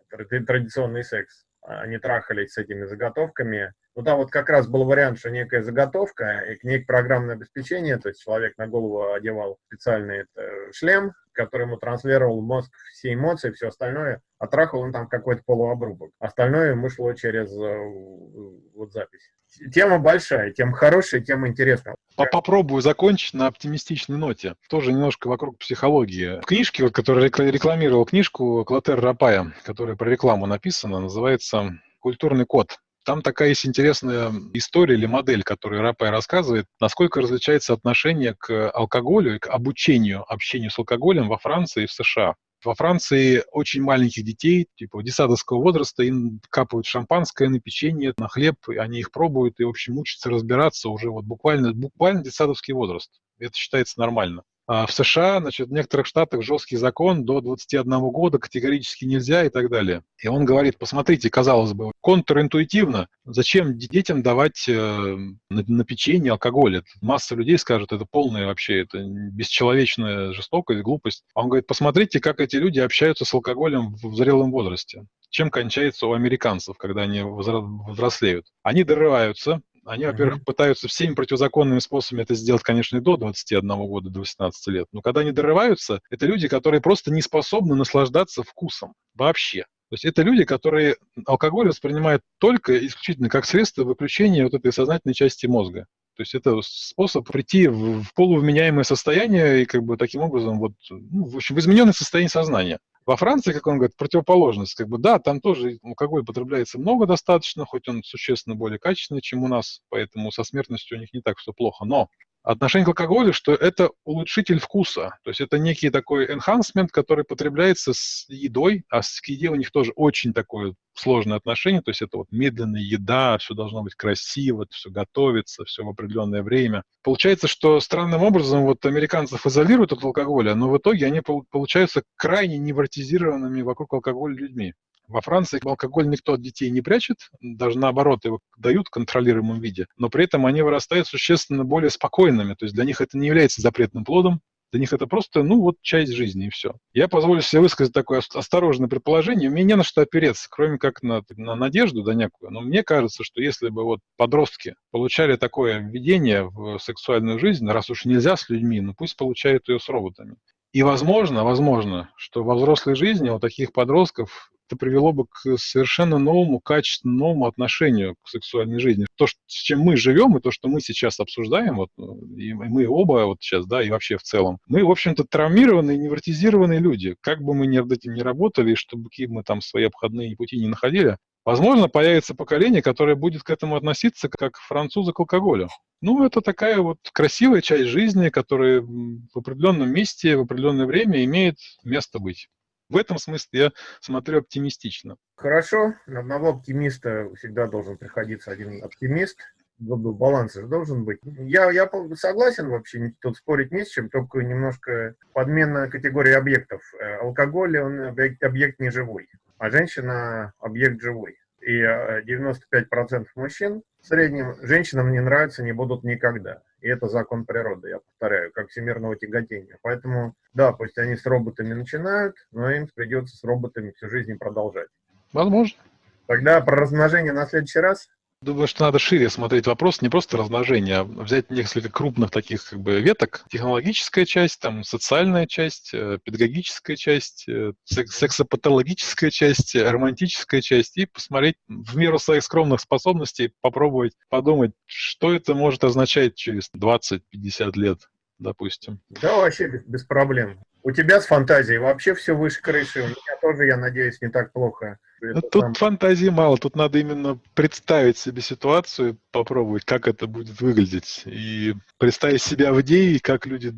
традиционный секс. Они трахались с этими заготовками. Ну, там вот как раз был вариант, что некая заготовка, и к ней программное обеспечение, то есть человек на голову одевал специальный это, шлем, который ему транслировал мозг все эмоции, все остальное, а трахал он там какой-то полуобрубок. Остальное ему шло через э, вот запись. Тема большая, тема хорошая, тема интересная. Попробую закончить на оптимистичной ноте. Тоже немножко вокруг психологии. В книжке, вот, которая рекламировал книжку Клотер Рапая, которая про рекламу написана, называется «Культурный код». Там такая есть интересная история или модель, которую Рапай рассказывает, насколько различается отношение к алкоголю и к обучению, общению с алкоголем во Франции и в США. Во Франции очень маленьких детей, типа детсадовского возраста, им капают шампанское на печенье, на хлеб, и они их пробуют и, в общем, учатся разбираться уже вот буквально, буквально детсадовский возраст. Это считается нормально. А в США, значит, в некоторых штатах жесткий закон, до 21 года категорически нельзя и так далее. И он говорит, посмотрите, казалось бы, контринтуитивно, зачем детям давать э, на, на печенье алкоголь? Это масса людей скажет, это полная вообще, это бесчеловечная жестокость, глупость. А он говорит, посмотрите, как эти люди общаются с алкоголем в зрелом возрасте чем кончается у американцев, когда они взрослеют. Они дорываются, они, во-первых, пытаются всеми противозаконными способами это сделать, конечно, и до 21 года, до 18 лет. Но когда они дорываются, это люди, которые просто не способны наслаждаться вкусом вообще. То есть это люди, которые алкоголь воспринимают только исключительно как средство выключения вот этой сознательной части мозга. То есть это способ прийти в, в полувменяемое состояние и как бы таким образом вот, ну, в общем, в измененное состояние сознания. Во Франции, как он говорит, противоположность. Как бы, да, там тоже алкоголь потребляется много достаточно, хоть он существенно более качественный, чем у нас, поэтому со смертностью у них не так все плохо. Но отношение к алкоголю, что это улучшитель вкуса. То есть это некий такой enhancement, который потребляется с едой, а с еде у них тоже очень такое сложное отношение. То есть это вот медленная еда, все должно быть красиво, все готовится, все в определенное время. Получается, что странным образом вот американцев изолируют от алкоголя, но в итоге они получаются крайне невротизированными вокруг алкоголя людьми. Во Франции алкоголь никто от детей не прячет, даже наоборот, его дают в контролируемом виде, но при этом они вырастают существенно более спокойными, то есть для них это не является запретным плодом, для них это просто, ну, вот часть жизни и все. Я позволю себе высказать такое осторожное предположение. Мне не на что опереться, кроме как на, на надежду, да некую. Но мне кажется, что если бы вот подростки получали такое введение в сексуальную жизнь, раз уж нельзя с людьми, ну пусть получают ее с роботами. И возможно, возможно, что во взрослой жизни у таких подростков это привело бы к совершенно новому, качественному новому отношению к сексуальной жизни. То, с чем мы живем, и то, что мы сейчас обсуждаем, вот, и мы оба вот сейчас, да, и вообще в целом, мы, в общем-то, травмированные, невротизированные люди. Как бы мы над этим ни работали, и чтобы какие мы там свои обходные пути не находили, возможно, появится поколение, которое будет к этому относиться как французы к алкоголю. Ну, это такая вот красивая часть жизни, которая в определенном месте, в определенное время имеет место быть. В этом смысле я смотрю оптимистично. Хорошо, на одного оптимиста всегда должен приходиться один оптимист. Баланс же должен быть. Я, я согласен вообще, тут спорить не с чем, только немножко подмена категории объектов. Э, алкоголь, он объект, объект не живой, а женщина объект живой. И 95% э, мужчин в среднем женщинам не нравятся, не будут никогда. И это закон природы, я повторяю, как всемирного тяготения. Поэтому, да, пусть они с роботами начинают, но им придется с роботами всю жизнь продолжать. Возможно. Тогда про размножение на следующий раз. Думаю, что надо шире смотреть вопрос, не просто размножение, а взять несколько крупных таких как бы веток. Технологическая часть, там, социальная часть, э, педагогическая часть, э, сексопатологическая часть, романтическая часть, и посмотреть в меру своих скромных способностей, попробовать подумать, что это может означать через 20-50 лет, допустим. Да, вообще без, без проблем. У тебя с фантазией вообще все выше крыши, у меня тоже, я надеюсь, не так плохо. Ну, тут там... фантазии мало, тут надо именно представить себе ситуацию, попробовать, как это будет выглядеть, и представить себя в идее, как люди,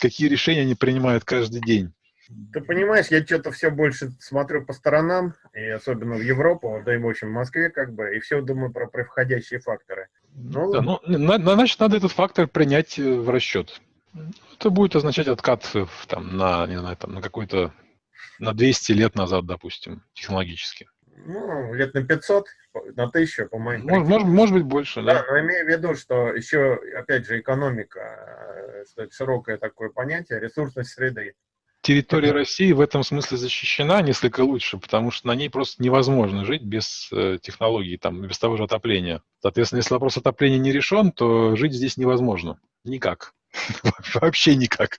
какие решения они принимают каждый день. Ты понимаешь, я что-то все больше смотрю по сторонам, и особенно в Европу, да и в общем в Москве, как бы, и все думаю про превходящие факторы. Ну, да, ну, на, значит, надо этот фактор принять э, в расчет. Это будет означать откат там, на, не знаю, там, на какой-то на 200 лет назад, допустим, технологически. Ну, лет на 500, на 1000, по моим может, может, может быть больше, да. Да, но имею в виду, что еще, опять же, экономика, э, широкое такое понятие, ресурсность среды. Территория Это... России в этом смысле защищена несколько лучше, потому что на ней просто невозможно жить без э, технологий, там, без того же отопления. Соответственно, если вопрос отопления не решен, то жить здесь невозможно. Никак. Вообще никак.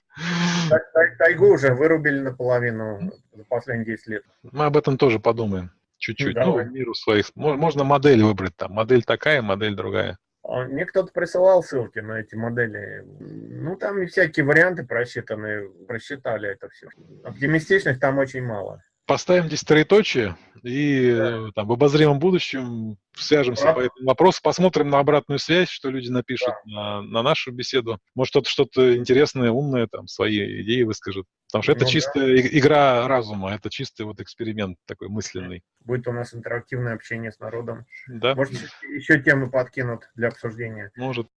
Тайгу уже вырубили наполовину за последние 10 лет. Мы об этом тоже подумаем. Чуть-чуть. Ну, ну миру своих. Можно модель выбрать там. Модель такая, модель другая. А мне кто-то присылал ссылки на эти модели. Ну, там всякие варианты просчитаны, просчитали это все. Оптимистичных там очень мало. Поставим здесь троеточие. и э, там, в обозримом будущем свяжемся Да. по этому вопросу, посмотрим на обратную связь, что люди напишут Да. на, на нашу беседу. Может, кто-то что-то интересное, умное, там, свои идеи выскажет. Потому что это Ну да. чистая и- игра разума, это чистый вот эксперимент такой мысленный. Будет у нас интерактивное общение с народом. Да, Может, еще темы подкинут для обсуждения. может.